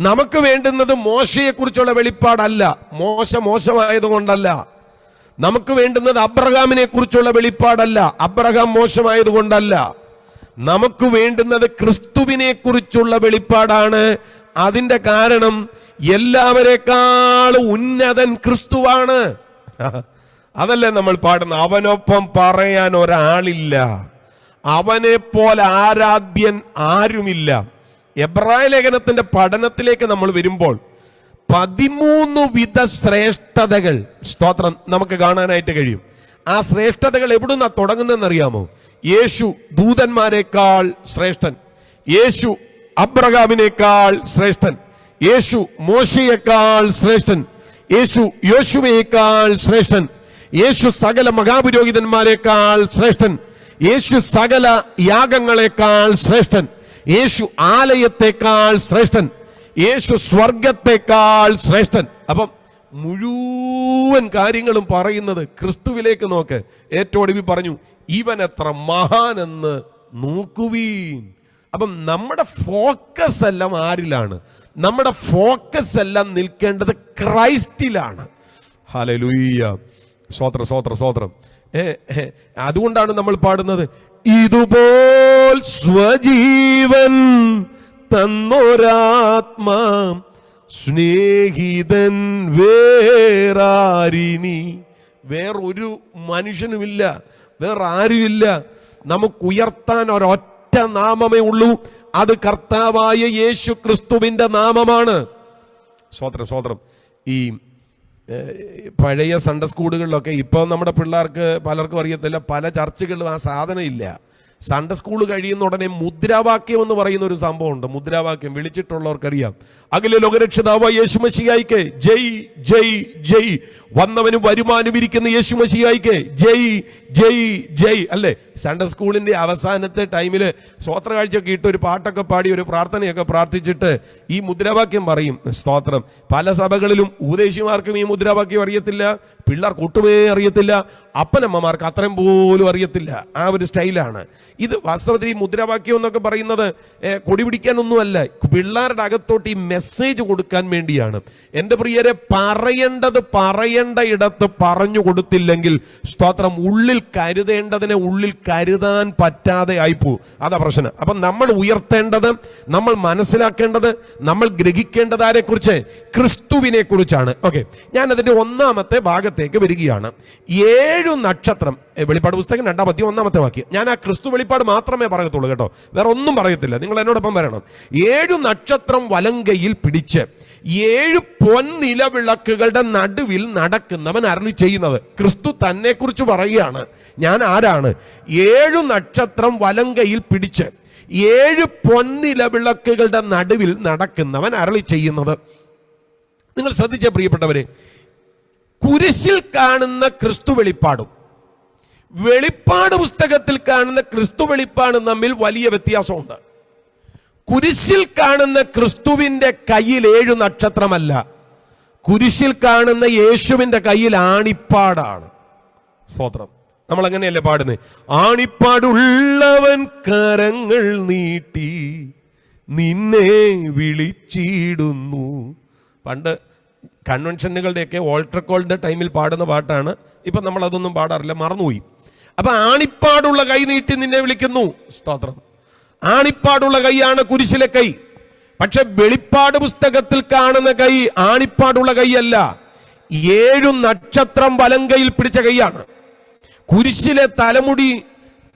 Speaker 2: നമുക്ക് വേണ്ടുന്നത് മോശയെ കുറിച്ചുള്ള വെളിപ്പാടല്ല. മോശ മോശമായതുകൊണ്ടല്ല. നമുക്ക് വേണ്ടുന്നത് അബ്രഹാമിനെ കുറിച്ചുള്ള വെളിപ്പാടല്ല. അബ്രഹാം മോശമായതുകൊണ്ടല്ല. നമുക്ക് വേണ്ടുന്നത് ക്രിസ്തുവിനെ കുറിച്ചുള്ള വെളിപ്പാടാണ്. അതിന്റെ കാരണം എല്ലാവരെക്കാളും ഉന്നതൻ ക്രിസ്തുവാണ്. അതല്ലേ നമ്മൾ പാടുന്ന? അവനൊപ്പം പറയാൻ ഒരാളില്ല. അവനെ പോലെ ആരാധ്യൻ ആരുമില്ല. എബ്രായ ലേഖനത്തിന്റെ പഠനത്തിലേക്ക് നമ്മൾ വരുമ്പോൾ പതിമൂന്ന് വിധ ശ്രേഷ്ഠതകൾ സ്തോത്രം നമുക്ക് കാണാനായിട്ട് കഴിയും. ആ ശ്രേഷ്ഠതകൾ എവിടുന്നാ തുടങ്ങുന്നതെന്ന് അറിയാമോ യേശു ദൂതന്മാരെക്കാൾ ശ്രേഷ്ഠൻ. യേശു അബ്രഹാമിനേക്കാൾ ശ്രേഷ്ഠൻ. യേശു മോശയേക്കാൾ ശ്രേഷ്ഠൻ. യേശു യോശുവയേക്കാൾ ശ്രേഷ്ഠൻ. യേശു സകല മഹാപുരോഹിതന്മാരെക്കാൾ ശ്രേഷ്ഠൻ. യേശു സകല യാഗങ്ങളെക്കാൾ ശ്രേഷ്ഠൻ. യേശു ആലയത്തെക്കാൾ ശ്രേഷ്ഠൻ. യേശു സ്വർഗത്തെക്കാൾ ശ്രേഷ്ഠൻ. അപ്പം മുഴുവൻ കാര്യങ്ങളും പറയുന്നത് ക്രിസ്തുവിലേക്ക് നോക്ക്. ഏറ്റവും ഒടുവിൽ പറഞ്ഞു ഇവൻ എത്ര മഹാനെന്ന് നോക്കുവീൻ. അപ്പം നമ്മുടെ ഫോക്കസ് എല്ലാം ആരിലാണ്? നമ്മുടെ ഫോക്കസ് എല്ലാം നിൽക്കേണ്ടത് ക്രൈസ്റ്റിലാണ്. ഹലലുയ്യ സ്വോത്ര സ്വോത്ര സ്വോത്രം ഏ, അതുകൊണ്ടാണ് നമ്മൾ പാടുന്നത്. ഇതുപോൽ സ്വജീവൻ തന്നൊരാത്മാ സ്നേഹിതൻ വേറാരിനി. വേറൊരു മനുഷ്യനുമില്ല വേറെ ആരുമില്ല നമുക്ക് ഉയർത്താൻ ഒരൊറ്റ നാമമേ ഉള്ളൂ. അത് കർത്താവായ യേശു ക്രിസ്തുവിന്റെ നാമമാണ്. സ്വോത്രം സ്വോത്രം ഈ പഴയ സൺഡേ സ്കൂളുകളിലൊക്കെ ഇപ്പോൾ നമ്മുടെ പിള്ളേർക്ക് പലർക്കും അറിയത്തില്ല പല ചർച്ചകളിലും ആ സാധനം ഇല്ല. സൺഡേ സ്കൂൾ കഴിയുന്ന ഉടനെ മുദ്രാവാക്യം എന്ന് പറയുന്ന ഒരു സംഭവമുണ്ട്. മുദ്രാവാക്യം വിളിച്ചിട്ടുള്ളവർക്കറിയാം. അഖില ലോകരക്ഷിതാവ് യേശുമശിയായിക്ക് ജയ് ജയ് ജയ് വന്നവനും വരുമാനം ഇരിക്കുന്ന യേശു മഷിയായിക്കെ ജയ് ജയ് ജയ് അല്ലേ? സൺഡേ സ്കൂളിന്റെ അവസാനത്തെ ടൈമിൽ സ്വോത്ര കാഴ്ചയൊക്കെ ഇട്ട് ഒരു പാട്ടൊക്കെ പാടി ഒരു പ്രാർത്ഥനയൊക്കെ പ്രാർത്ഥിച്ചിട്ട് ഈ മുദ്രാവാക്യം പറയും. സ്തോത്രം. പല സഭകളിലും ഉപദേശിമാർക്കും ഈ മുദ്രാവാക്യം അറിയത്തില്ല. പിള്ളേർക്ക് ഒട്ടുമേ അറിയത്തില്ല. അപ്പനമ്മമാർക്ക് അത്രയും പോലും അറിയത്തില്ല. ആ ഒരു സ്റ്റൈലാണ്. ഇത് വാസ്തവത്തിൽ ഈ മുദ്രാവാക്യം എന്നൊക്കെ പറയുന്നത് കൊടി പിടിക്കാനൊന്നുമല്ല. പിള്ളേരുടെ അകത്തോട്ട് ഈ മെസ്സേജ് കൊടുക്കാൻ വേണ്ടിയാണ്. എന്റെ പ്രിയരെ പറയേണ്ടത് പറയേണ്ട ഇടത്ത് പറഞ്ഞു കൊടുത്തില്ലെങ്കിൽ സ്തോത്രം ഉള്ളിൽ കരുതേണ്ടതിനെ ഉള്ളിൽ കരുതാൻ പറ്റാതെ ആയിപ്പോ. അതാ പ്രശ്നം. അപ്പൊ നമ്മൾ ഉയർത്തേണ്ടത് നമ്മൾ മനസ്സിലാക്കേണ്ടത് നമ്മൾ ഗ്രഹിക്കേണ്ടത് ആരെ കുറിച്ച് ക്രിസ്തുവിനെ കുറിച്ചാണ് ഓക്കെ. ഞാൻ അതിന്റെ ഒന്നാമത്തെ ഭാഗത്തേക്ക് വരികയാണ്. ഏഴു നക്ഷത്രം വെളിപ്പാട് പുസ്തകം രണ്ടാം അധ്യയം ഒന്നാമത്തെ വാക്യം. ഞാൻ ആ ക്രിസ്തു വെളിപ്പാട് മാത്രമേ പറയത്തുള്ളൂ കേട്ടോ. വേറെ ഒന്നും പറയത്തില്ല. നിങ്ങൾ എന്നോടൊപ്പം വരണം. ഏഴു നക്ഷത്രം വലങ്കയിൽ പിടിച്ച് ഏഴ് പൊൻനിലവിളക്കുകളുടെ നടുവിൽ നടക്കുന്നവൻ അരളി ചെയ്യുന്നത് ക്രിസ്തു തന്നെ കുറിച്ച് പറയുകയാണ്. ഞാൻ ആരാണ്? ഏഴു നക്ഷത്രം വലങ്കയിൽ പിടിച്ച് ഏഴ് പൊൻനിലവിളക്കുകളുടെ നടുവിൽ നടക്കുന്നവൻ അരളി ചെയ്യുന്നത്. നിങ്ങൾ ശ്രദ്ധിച്ച പ്രിയപ്പെട്ടവരെ. കുരിശിൽ കാണുന്ന ക്രിസ്തു വെളിപ്പാടും വെളിപ്പാട് പുസ്തകത്തിൽ കാണുന്ന ക്രിസ്തു വെളിപ്പാടും തമ്മിൽ വലിയ വ്യത്യാസമുണ്ട്. കുരിശിൽ കാണുന്ന ക്രിസ്തുവിന്റെ കയ്യിൽ ഏഴു നക്ഷത്രമല്ല കുരിശിൽ കാണുന്ന യേശുവിന്റെ കയ്യിൽ ആണിപ്പാടാണ്. സ്തോത്രം. നമ്മൾ അങ്ങനെയല്ലേ പാടുന്നത് ആണിപ്പാടുള്ളവൻ കരങ്ങൾ നീട്ടി നിന്നെ വിളിച്ചിടുന്നു. പണ്ട് കൺവെൻഷനുകളുടെയൊക്കെ ഓൾട്ടർ കോളിന്റെ ടൈമിൽ പാടുന്ന പാട്ടാണ്. ഇപ്പൊ നമ്മൾ അതൊന്നും പാടാറില്ല മറന്നുപോയി. അപ്പൊ ആണിപ്പാടുള്ള കൈ നീട്ടി നിന്നെ വിളിക്കുന്നു. സ്തോത്രം. ആണിപ്പാടുള്ള കൈയാണ് കുരിശിലെ കൈ. പക്ഷെ വെളിപ്പാട് പുസ്തകത്തിൽ കാണുന്ന കൈ ആണിപ്പാടുള്ള കൈയല്ല. ഏഴു നക്ഷത്രം വലം കയ്യിൽ പിടിച്ച കൈയാണ്. കുരിശിലെ തലമുടി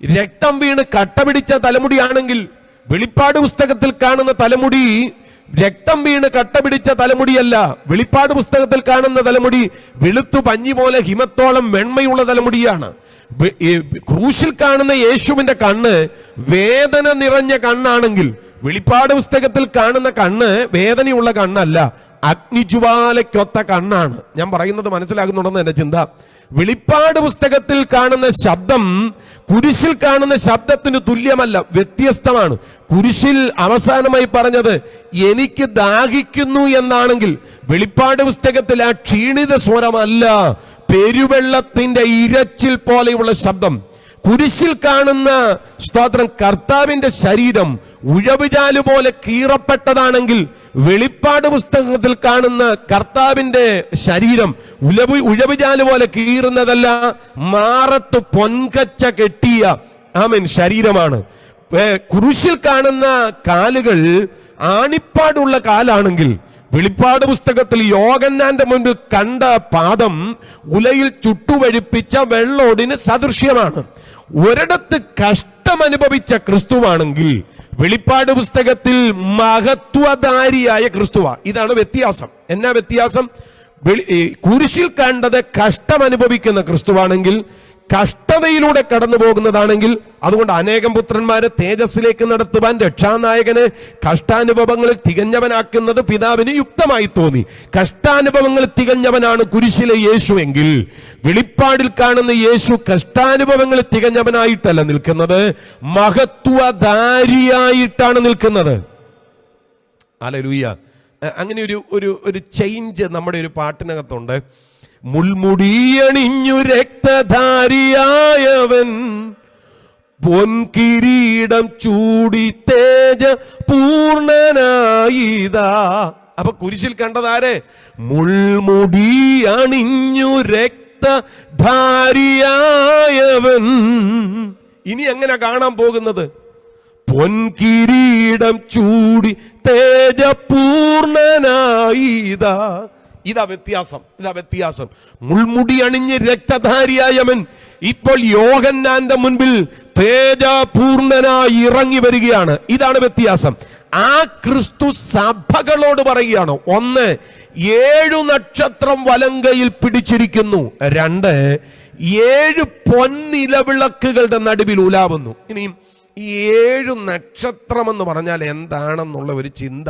Speaker 2: രക്തം വീണ് കട്ട പിടിച്ച തലമുടിയാണെങ്കിൽ വെളിപ്പാട് പുസ്തകത്തിൽ കാണുന്ന തലമുടി രക്തം വീണ് കട്ട പിടിച്ച തലമുടിയല്ല. വെളിപ്പാട് പുസ്തകത്തിൽ കാണുന്ന തലമുടി വെളുത്തു പഞ്ഞി പോലെ ഹിമത്തോളം വെണ്മയുള്ള തലമുടിയാണ്. ക്രൂശിൽ കാണുന്ന യേശുവിന്റെ കണ്ണ് വേദന നിറഞ്ഞ കണ്ണാണെങ്കിൽ വെളിപ്പാട് പുസ്തകത്തിൽ കാണുന്ന കണ്ണ് വേദനയുള്ള കണ്ണല്ല അഗ്നിജ്വാലയ്ക്കൊത്ത കണ്ണാണ്. ഞാൻ പറയുന്നത് മനസ്സിലാകുന്നുണ്ടെന്ന് എന്റെ ചിന്ത. വെളിപ്പാട് പുസ്തകത്തിൽ കാണുന്ന ശബ്ദം കുരിശിൽ കാണുന്ന ശബ്ദത്തിന് തുല്യമല്ല വ്യത്യസ്തമാണ്. കുരിശിൽ അവസാനമായി പറഞ്ഞത് എനിക്ക് ദാഹിക്കുന്നു എന്നാണെങ്കിൽ വെളിപ്പാട് പുസ്തകത്തിൽ ആ ക്ഷീണിത സ്വരമല്ല പെരുവെള്ളത്തിന്റെ ഇരച്ചിൽ പോലെയുള്ള ശബ്ദം. കുരിശിൽ കാണുന്ന സ്തോത്രം കർത്താവിന്റെ ശരീരം ഉഴവുചാൽ പോലെ കീറപ്പെട്ടതാണെങ്കിൽ വെളിപ്പാട് പുസ്തകത്തിൽ കാണുന്ന കർത്താവിന്റെ ശരീരം ഉലവു ഉഴവുചാൽ പോലെ കീറുന്നതല്ല മാറത്ത് പൊൻകച്ച കെട്ടിയ ആമൻ ശരീരമാണ്. കുരിശിൽ കാണുന്ന കാലുകൾ ആണിപ്പാടുള്ള കാലാണെങ്കിൽ വെളിപ്പാട് പുസ്തകത്തിൽ യോഗന്നാന്റെ മുൻപിൽ കണ്ട പാദം ഉലയിൽ ചുട്ടുവഴിപ്പിച്ച വെള്ളോടിന് സദൃശ്യമാണ്. ഒരിടത്ത് കഷ്ടമനുഭവിച്ച ക്രിസ്തുവാണെങ്കിൽ വെളിപ്പാട് പുസ്തകത്തിൽ മഹത്വധാരിയായ ക്രിസ്തുവ. ഇതാണ് വ്യത്യാസം. എന്നാ വ്യത്യാസം? കുരിശിൽ കണ്ടത് കഷ്ടമനുഭവിക്കുന്ന ക്രിസ്തുവാണെങ്കിൽ കഷ്ടതയിലൂടെ കടന്നു പോകുന്നതാണെങ്കിൽ അതുകൊണ്ട് അനേകം പുത്രന്മാരെ തേജസ്സിലേക്ക് നടത്തുവാൻ രക്ഷാനായകന് കഷ്ടാനുഭവങ്ങളിൽ തികഞ്ഞവനാക്കുന്നത് പിതാവിന് യുക്തമായി തോന്നി. കഷ്ടാനുഭവങ്ങൾ തികഞ്ഞവനാണ് കുരിശിലെ യേശു എങ്കിൽ വെളിപ്പാടിൽ കാണുന്ന യേശു കഷ്ടാനുഭവങ്ങൾ തികഞ്ഞവനായിട്ടല്ല നിൽക്കുന്നത്. മഹത്വധാരിയായിട്ടാണ് നിൽക്കുന്നത്. അലലൂയ. അങ്ങനെ ഒരു ഒരു ഒരു ചേഞ്ച് നമ്മുടെ ഒരു പാട്ടിനകത്തുണ്ട്. മുൾമുടിയണിഞ്ഞു രക്തധാരിയായവൻ. പൊൻകിരീടം ചൂടി തേജ പൂർണനായിതാ. അപ്പൊ കുരിശിൽ കണ്ടതാരെ? മുൾമുടി അണിഞ്ഞു രക്തധാരിയായവൻ. ഇനി എങ്ങനെ കാണാൻ പോകുന്നത്? പൊൻകിരീടം ചൂടി തേജ തേജപൂർണനായിതാ ഇതാ വ്യത്യാസം ഇതാ വ്യത്യാസം. മുൾമുടി അണിഞ്ഞ് രക്തധാരിയായവൻ ഇപ്പോൾ യോഹന്നാന്റെ മുൻപിൽ തേജപൂർണനായി ഇറങ്ങി വരികയാണ്. ഇതാണ് വ്യത്യാസം. ആ ക്രിസ്തു സഭകളോട് പറയുകയാണ് ഒന്ന് ഏഴു നക്ഷത്രം വലങ്കയിൽ പിടിച്ചിരിക്കുന്നു. രണ്ട് ഏഴ് പൊന്നിലവിളക്കുകളുടെ നടുവിൽ ഉലാവുന്നു. ഇനിയും ഈ ഏഴു നക്ഷത്രം എന്ന് പറഞ്ഞാൽ എന്താണെന്നുള്ള ഒരു ചിന്ത.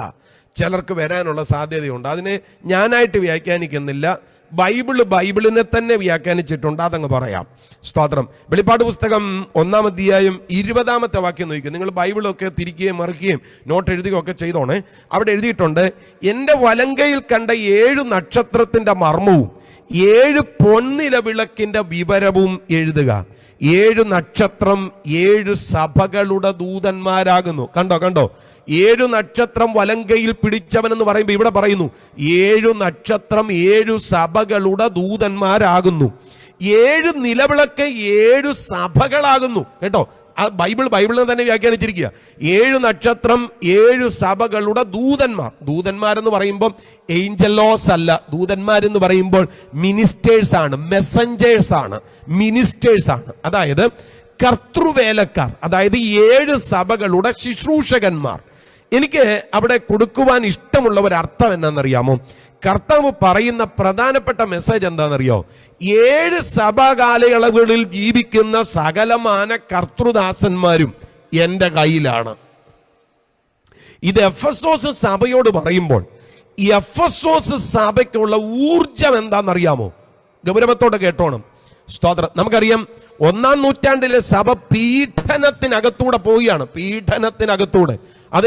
Speaker 2: ചിലർക്ക് വരാനുള്ള സാധ്യതയുണ്ട്. അതിനെ ഞാനായിട്ട് വ്യാഖ്യാനിക്കുന്നില്ല. ബൈബിൾ ബൈബിളിനെ തന്നെ വ്യാഖ്യാനിച്ചിട്ടുണ്ട്. അതങ്ങ് പറയാം. സ്തോത്രം. വെളിപ്പാട് പുസ്തകം ഒന്നാം അധ്യായം ഇരുപതാമത്തെ വാക്യം നോക്കുക നിങ്ങൾ ബൈബിളൊക്കെ തിരിക്കുകയും മറിക്കുകയും നോട്ട് എഴുതുകയും ഒക്കെ ചെയ്തോണേ. അവിടെ എഴുതിയിട്ടുണ്ട് എന്റെ വലങ്കയിൽ കണ്ട ഏഴു നക്ഷത്രത്തിന്റെ മർമ്മവും ഏഴ് പൊന്നില വിളക്കിന്റെ വിവരവും എഴുതുക. ഏഴ് നക്ഷത്രം ഏഴ് സഭകളുടെ ദൂതന്മാരാകുന്നു. കണ്ടോ കണ്ടോ? ഏഴു നക്ഷത്രം വലങ്കയിൽ പിടിച്ചവനെന്ന് പറയുമ്പോൾ ഇവിടെ പറയുന്നു ഏഴു നക്ഷത്രം ഏഴു സഭകളുടെ ദൂതന്മാരാകുന്നു. ഏഴ് നിലവിളക്ക് ഏഴു സഭകളാകുന്നു. കേട്ടോ? ആ ബൈബിൾ ബൈബിളിനെ തന്നെ വ്യാഖ്യാനിച്ചിരിക്കുക. ഏഴ് നക്ഷത്രം ഏഴ് സഭകളുടെ ദൂതന്മാർ. ദൂതന്മാരെന്ന് പറയുമ്പോൾ ഏഞ്ചലോസ് അല്ല. ദൂതന്മാരെന്ന് പറയുമ്പോൾ മിനിസ്റ്റേഴ്സ് ആണ് മെസ്സഞ്ചേഴ്സ് ആണ് മിനിസ്റ്റേഴ്സ് ആണ്. അതായത് കർത്തൃവേലക്കാർ അതായത് ഏഴ് സഭകളുടെ ശുശ്രൂഷകന്മാർ. എനിക്ക് അവിടെ കൊടുക്കുവാൻ ഇഷ്ടമുള്ള ഒരു അർത്ഥം എന്നാണെന്നറിയാമോ? കർത്താവ് പറയുന്ന പ്രധാനപ്പെട്ട മെസ്സേജ് എന്താണെന്നറിയോ? ഏഴ് സഭാകാലയളവുകളിൽ ജീവിക്കുന്ന സകലമാന കർത്തൃദാസന്മാരും എന്റെ കയ്യിലാണ്. ഇത് എഫ് എസ് ഓസ് സഭയോട് പറയുമ്പോൾ എഫ് എസ് ഓസ് സഭയ്ക്കുള്ള ഊർജം എന്താണെന്നറിയാമോ? ഗൗരവത്തോടെ കേട്ടോണം. സ്തോത്രം. നമുക്കറിയാം ഒന്നാം നൂറ്റാണ്ടിലെ സഭ പീഡനത്തിനകത്തൂടെ പോവുകയാണ്. പീഡനത്തിനകത്തൂടെ.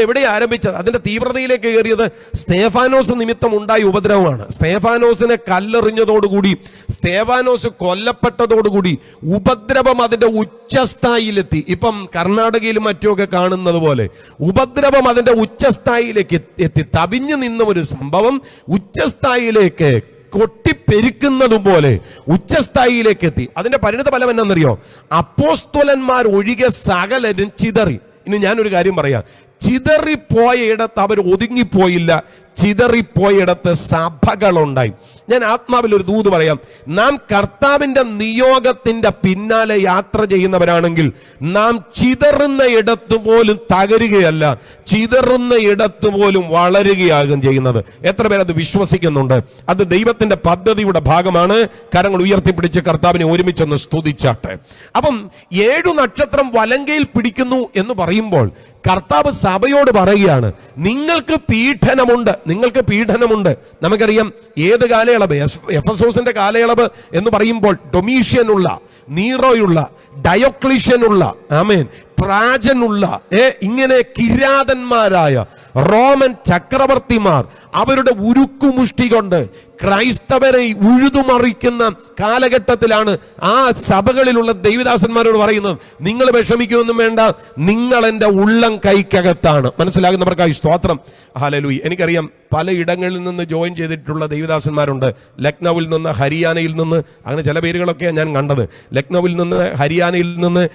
Speaker 2: എവിടെ ആരംഭിച്ചത്? അതിന്റെ തീവ്രതയിലേക്ക് കയറിയത് സ്തേഫാനോസ് നിമിത്തം ഉണ്ടായ ഉപദ്രവമാണ്. സ്തേഫാനോസിനെ കല്ലെറിഞ്ഞതോടുകൂടി സ്തേഫാനോസ് കൊല്ലപ്പെട്ടതോടുകൂടി ഉപദ്രവം അതിന്റെ ഉച്ചസ്ഥായിലെത്തി ഇപ്പം കർണാടകയിലും മറ്റുമൊക്കെ കാണുന്നത് പോലെ ഉപദ്രവം അതിന്റെ ഉച്ചസ്ഥായിലേക്ക് എത്തി. തവിഞ്ഞു നിന്ന ഒരു സംഭവം ഉച്ചസ്ഥായിലേക്ക് കൊട്ടിപ്പെരുക്കുന്നതും പോലെ ഉച്ചസ്ഥായിയിലേക്ക് എത്തി അതിന്റെ പരിണിത ഫലം എന്നറിയോ അപ്പോസ്തോലന്മാർ ഒഴികെ സകലരും ചിതറി. ഇനി ഞാനൊരു കാര്യം പറയാം. ചിതറിപ്പോയ ഇടത്ത് അവർ ഒതുങ്ങിപ്പോയില്ല. ചിതറിപ്പോയിടത്ത് സഭകളുണ്ടായി. ഞാൻ ആത്മാവിൽ ഒരു ദൂത് പറയാം. നാം കർത്താവിന്റെ നിയോഗത്തിന്റെ പിന്നാലെ യാത്ര ചെയ്യുന്നവരാണെങ്കിൽ നാം ചിതറുന്ന ഇടത്തുപോലും തകരുകയല്ല. ചിതറുന്ന ഇടത്തുപോലും വളരുകയാകും ചെയ്യുന്നത്. എത്ര പേരത് വിശ്വസിക്കുന്നുണ്ട്? അത് ദൈവത്തിന്റെ പദ്ധതിയുടെ ഭാഗമാണ്. കരങ്ങൾ ഉയർത്തിപ്പിടിച്ച് കർത്താവിനെ ഒരുമിച്ചൊന്ന് സ്തുതിച്ചാട്ടെ. അപ്പം ഏഴു നക്ഷത്രം വലങ്കയിൽ പിടിക്കുന്നു എന്ന് പറയുമ്പോൾ കർത്താവ് സഭയോട് പറയുകയാണ് നിങ്ങൾക്ക് പീഡനമുണ്ട് നിങ്ങൾക്ക് പീഡനമുണ്ട്. നമുക്കറിയാം ഏത് കാലയളവ്? എഫ് എസ് ഓസിന്റെ കാലയളവ് എന്ന് പറയുമ്പോൾ ഡൊമീഷ്യനുള്ള നീറോയുള്ള ഡയോക്ലിഷ്യനുള്ള ആമേൻ ട്രാജനുള്ള ഏ ഇങ്ങനെ കിരാതന്മാരായ റോമൻ ചക്രവർത്തിമാർ അവരുടെ ഉരുക്കുമുഷ്ടി കൊണ്ട് ക്രൈസ്തവരെ ഉഴുതുമറിക്കുന്ന കാലഘട്ടത്തിലാണ് ആ സഭകളിലുള്ള ദൈവദാസന്മാരോട് പറയുന്നത്. നിങ്ങൾ വിഷമിക്കുമെന്നും വേണ്ട. നിങ്ങൾ എന്റെ ഉള്ളം കൈക്കകത്താണ്. മനസ്സിലാകുന്നവർക്കായി സ്തോത്രം. ഹാലലൂയി എനിക്കറിയാം പല ഇടങ്ങളിൽ നിന്ന് ജോയിൻ ചെയ്തിട്ടുള്ള ദൈവദാസന്മാരുണ്ട്. ലക്നൌവിൽ നിന്ന് ഹരിയാനയിൽ നിന്ന് അങ്ങനെ ചില പേരുകളൊക്കെ ഞാൻ കണ്ടത്. ലക്നൌവിൽ നിന്ന് ഹരിയാനയിൽ നിന്ന്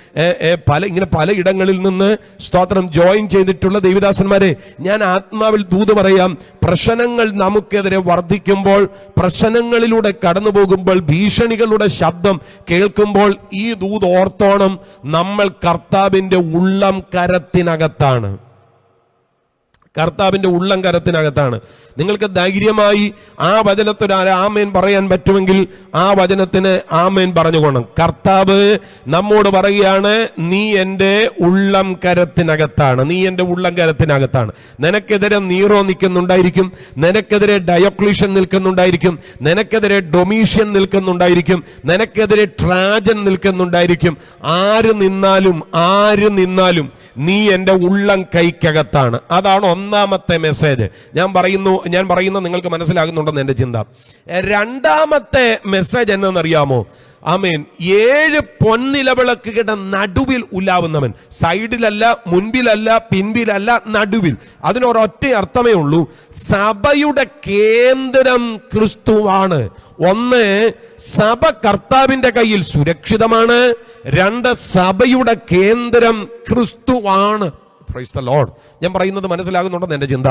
Speaker 2: പല ഇങ്ങനെ പല ഇടങ്ങളിൽ നിന്ന് സ്തോത്രം ജോയിൻ ചെയ്തിട്ടുള്ള ദൈവദാസന്മാരെ ഞാൻ ആത്മാവിൽ ദൂത് പറയാം. പ്രശ്നങ്ങൾ നമുക്കെതിരെ വർദ്ധിക്കുമ്പോൾ പ്രശ്നങ്ങളിലൂടെ കടന്നു പോകുമ്പോൾ ഭീഷണികളുടെ ശബ്ദം കേൾക്കുമ്പോൾ ഈ ദൂത് ഓർത്തോണം നമ്മൾ കർത്താവിന്റെ ഉള്ളം കരത്തിനകത്താണ്. കർത്താവിന്റെ ഉള്ളം കരത്തിനകത്താണ്. നിങ്ങൾക്ക് ധൈര്യമായി ആ വചനത്തിന് ആമേൻ പറയാൻ പറ്റുമെങ്കിൽ ആ വചനത്തിന് ആമേൻ പറഞ്ഞുകൊള്ളണം കർത്താവ് നമ്മോട് പറയുകയാണ് നീ എന്റെ ഉള്ളം കരത്തിനകത്താണ്. നീ എന്റെ ഉള്ളം കരത്തിനകത്താണ്. നിനക്കെതിരെ നീറോ നിൽക്കുന്നുണ്ടായിരിക്കും. നിനക്കെതിരെ ഡയോക്ലീഷൻ നിൽക്കുന്നുണ്ടായിരിക്കും. നിനക്കെതിരെ ഡൊമീഷ്യൻ നിൽക്കുന്നുണ്ടായിരിക്കും. നിനക്കെതിരെ ട്രാജൻ നിൽക്കുന്നുണ്ടായിരിക്കും. ആര് നിന്നാലും ആര് നിന്നാലും നീ എന്റെ ഉള്ളം കൈക്കകത്താണ്. അതാണ് ഒന്നാമത്തെ മെസ്സേജ് ഞാൻ പറയുന്നു ഞാൻ പറയുന്നത് നിങ്ങൾക്ക് മനസ്സിലാകുന്നുണ്ടെന്ന് എന്റെ ചിന്ത. രണ്ടാമത്തെ മെസ്സേജ് എന്നറിയാമോ ആമേൻ. ഏഴ് പൊന്നിലവിളക്കുകളുടെ നടുവിൽ ഉലാവുന്നവൻ. സൈഡിലല്ല മുൻപിലല്ല പിൻപിലല്ല നടുവിൽ. അതിനൊരൊറ്റ അർത്ഥമേ ഉള്ളൂ. സഭയുടെ കേന്ദ്രം ക്രിസ്തുവാണ്. ഒന്ന് സഭ കർത്താവിന്റെ കയ്യിൽ സുരക്ഷിതമാണ്. രണ്ട് സഭയുടെ കേന്ദ്രം ക്രിസ്തുവാണ്. പ്രൈസ് ദ ലോഡ് ഞാൻ പറയുന്നത് മനസ്സിലാകുന്നുണ്ടെന്ന് എന്റെ ചിന്ത.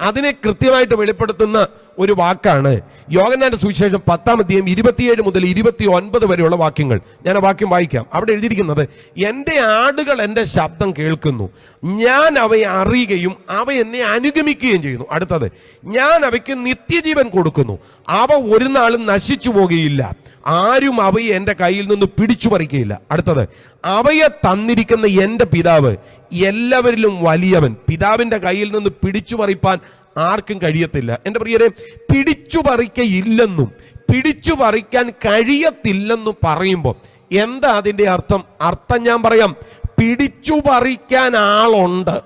Speaker 2: അതിനെ കൃത്യമായിട്ട് വെളിപ്പെടുത്തുന്ന ഒരു വാക്കാണ് യോഗനാന്റെ സുവിശേഷം പത്താം അധ്യായം ഇരുപത്തിയേഴ് മുതൽ ഇരുപത്തി ഒൻപത് വരെയുള്ള വാക്യങ്ങൾ. ഞാൻ ആ വാക്യം വായിക്കാം. അവിടെ എഴുതിയിരിക്കുന്നത് എന്റെ ആടുകൾ എന്റെ ശബ്ദം കേൾക്കുന്നു. ഞാൻ അവയെ അറിയുകയും അവ എന്നെ അനുഗമിക്കുകയും ചെയ്യുന്നു. അടുത്തത് ഞാൻ അവയ്ക്ക് നിത്യജീവൻ കൊടുക്കുന്നു. അവ ഒരു നാളും നശിച്ചു പോകുകയില്ല ആരും അവയെ എന്റെ കയ്യിൽ നിന്ന് പിടിച്ചു പറിക്കുകയില്ല. അടുത്തത് അവയെ തന്നിരിക്കുന്ന എന്റെ പിതാവ് എല്ലാവരിലും വലിയവൻ. പിതാവിന്റെ കയ്യിൽ നിന്ന് പിടിച്ചു പറിപ്പാൻ ആർക്കും കഴിയത്തില്ല. എന്റെ പ്രിയരെ പിടിച്ചു പറിക്കയില്ലെന്നും പിടിച്ചു പറിക്കാൻ കഴിയത്തില്ലെന്നും പറയുമ്പോൾ എന്താ അതിന്റെ അർത്ഥം? അർത്ഥം ഞാൻ പറയാം പിടിച്ചു പറിക്കാൻ ആളുണ്ട്.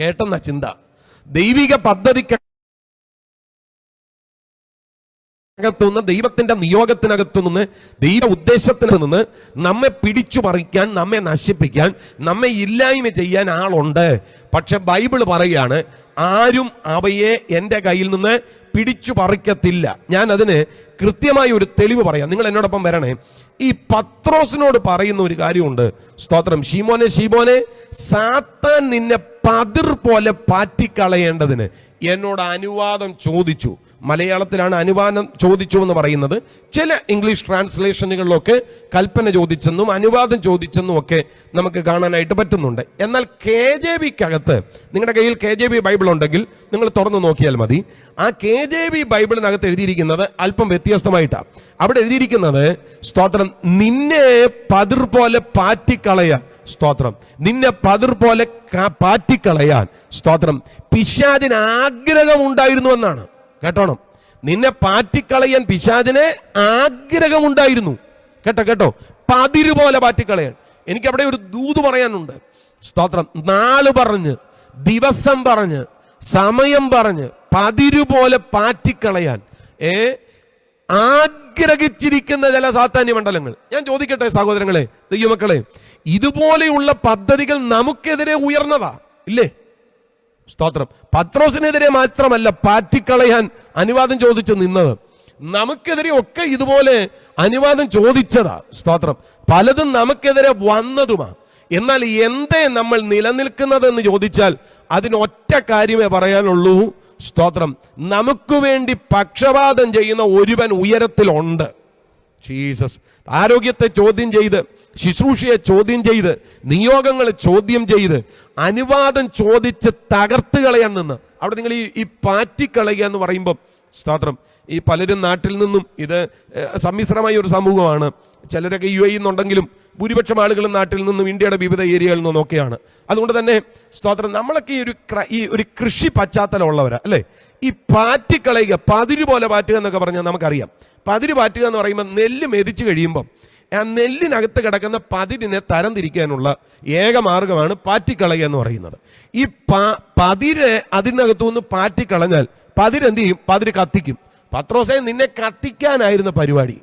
Speaker 2: കേട്ടെന്ന ചിന്ത. ദൈവിക പദ്ധതിക്ക് അകത്തുനിന്ന് ദൈവത്തിന്റെ നിയോഗത്തിനകത്തു നിന്ന് ദൈവ ഉദ്ദേശത്തിന് നിന്ന് നമ്മെ പിടിച്ചു പറിക്കാൻ നമ്മെ നശിപ്പിക്കാൻ നമ്മെ ഇല്ലായ്മ ചെയ്യാൻ ആളുണ്ട്. പക്ഷെ ബൈബിൾ പറയുകയാണ് ആരും അവയെ എന്റെ കയ്യിൽ നിന്ന് പിടിച്ചു പറിക്കത്തില്ല. ഞാൻ അതിന് കൃത്യമായ ഒരു തെളിവ് പറയാം. നിങ്ങൾ എന്നോടൊപ്പം വരണേ. ഈ പത്രോസിനോട് പറയുന്ന ഒരു കാര്യമുണ്ട്. സ്തോത്രം. ഷീമോനെ ഷീമോനെ സാത്താൻ നിന്നെ പതിർ പോലെ പാറ്റിക്കളയേണ്ടതിന് എന്നോട് അനുവാദം ചോദിച്ചു. മലയാളത്തിലാണ് അനുവാദം ചോദിച്ചു എന്ന് പറയുന്നത്. ചില ഇംഗ്ലീഷ് ട്രാൻസ്ലേഷനുകളിലൊക്കെ കൽപ്പന ചോദിച്ചെന്നും അനുവാദം ചോദിച്ചെന്നും ഒക്കെ നമുക്ക് കാണാനായിട്ട് പറ്റുന്നുണ്ട്. എന്നാൽ കെ ജെ ബിക്കകത്ത് നിങ്ങളുടെ കയ്യിൽ കെ ജെ ബി ബൈബിൾ ഉണ്ടെങ്കിൽ നിങ്ങൾ തുറന്നു നോക്കിയാൽ മതി. ആ കെ ജെ ബി ബൈബിളിനകത്ത് എഴുതിയിരിക്കുന്നത് അല്പം വ്യത്യസ്തമായിട്ടാണ് അവിടെ എഴുതിയിരിക്കുന്നത് സ്തോത്രം നിന്നെ പതിർ പോലെ പാറ്റിക്കളയാൻ സ്തോത്രം നിന്നെ പതിർ പോലെ പാറ്റിക്കളയാൻ സ്തോത്രം പിശാചിന് ആഗ്രഹമുണ്ടായിരുന്നു എന്നാണ്. കേട്ടോണം. നിന്നെ പാറ്റിക്കളയാൻ പിശാചിന് ആഗ്രഹമുണ്ടായിരുന്നു. കേട്ടോ കേട്ടോ. പതിര് പോലെ പാറ്റിക്കളയാൻ. എനിക്ക് അവിടെ ഒരു ദൂത് പറയാനുണ്ട്. സ്തോത്രം. നാൾ പറഞ്ഞ് ദിവസം പറഞ്ഞ് സമയം പറഞ്ഞ് പതിര് പോലെ പാറ്റിക്കളയാൻ. ഏ? ആഗ്രഹിച്ചിരിക്കുന്ന ചില സാത്താന്യ മണ്ഡലങ്ങൾ. ഞാൻ ചോദിക്കട്ടെ സഹോദരങ്ങളെ ദൈവമക്കളെ. ഇതുപോലെയുള്ള പദ്ധതികൾ നമുക്കെതിരെ ഉയർന്നതാ. ഇല്ലേ? സ്തോത്രം. പത്രോസിനെതിരെ മാത്രമല്ല പാറ്റിക്കളയാൻ അനുവാദം ചോദിച്ചു നിന്നത്. നമുക്കെതിരെ ഒക്കെ ഇതുപോലെ അനുവാദം ചോദിച്ചതാ. സ്തോത്രം. പലതും നമുക്കെതിരെ വന്നതുമാ. എന്നാൽ എന്തേ നമ്മൾ നിലനിൽക്കുന്നതെന്ന് ചോദിച്ചാൽ അതിനൊറ്റ കാര്യമേ പറയാനുള്ളൂ. സ്തോത്രം. നമുക്ക് വേണ്ടി പക്ഷപാതം ചെയ്യുന്ന ഒരുവൻ ഉയരത്തിലുണ്ട്. ജീസസ്. ആരോഗ്യത്തെ ചോദ്യം ചെയ്ത് ശുശ്രൂഷയെ ചോദ്യം ചെയ്ത് നിയോഗങ്ങളെ ചോദ്യം ചെയ്ത് അനുവാദം ചോദിച്ച് തകർത്ത് കളയാൻ നിന്ന്. അവിടെ നിങ്ങൾ ഈ ഈ പാറ്റിക്കളയുക എന്ന് പറയുമ്പോൾ സ്തോത്രം. ഈ പലരും നാട്ടിൽ നിന്നും ഇത് സമ്മിശ്രമായ ഒരു സമൂഹമാണ്. ചിലരൊക്കെ യു എന്നുണ്ടെങ്കിലും ഭൂരിപക്ഷം ആളുകളും നാട്ടിൽ നിന്നും ഇന്ത്യയുടെ വിവിധ ഏരിയകളിൽ നിന്നും ഒക്കെയാണ്. അതുകൊണ്ട് തന്നെ സ്തോത്രം നമ്മളൊക്കെ ഈ ഒരു ഈ ഒരു കൃഷി പശ്ചാത്തലമുള്ളവരാ അല്ലേ? ഈ പാറ്റിക്കളയുക പതിര് പോലെ പാറ്റുക എന്നൊക്കെ പറഞ്ഞാൽ നമുക്കറിയാം. പതിര് പാറ്റുക എന്ന് പറയുമ്പോൾ നെല്ല് മെതിച്ചു കഴിയുമ്പം ആ നെല്ലിനകത്ത് കിടക്കുന്ന പതിരിനെ തരംതിരിക്കാനുള്ള ഏക മാർഗമാണ് പാറ്റിക്കളയുക എന്ന് പറയുന്നത്. ഈ പാ പതിര് അതിനകത്തു നിന്ന് പാറ്റിക്കളഞ്ഞാൽ പതിരെന്ത് ചെയ്യും പതിര് കത്തിക്കും. പത്രോസെ നിന്നെ കത്തിക്കാനായിരുന്ന പരിപാടി.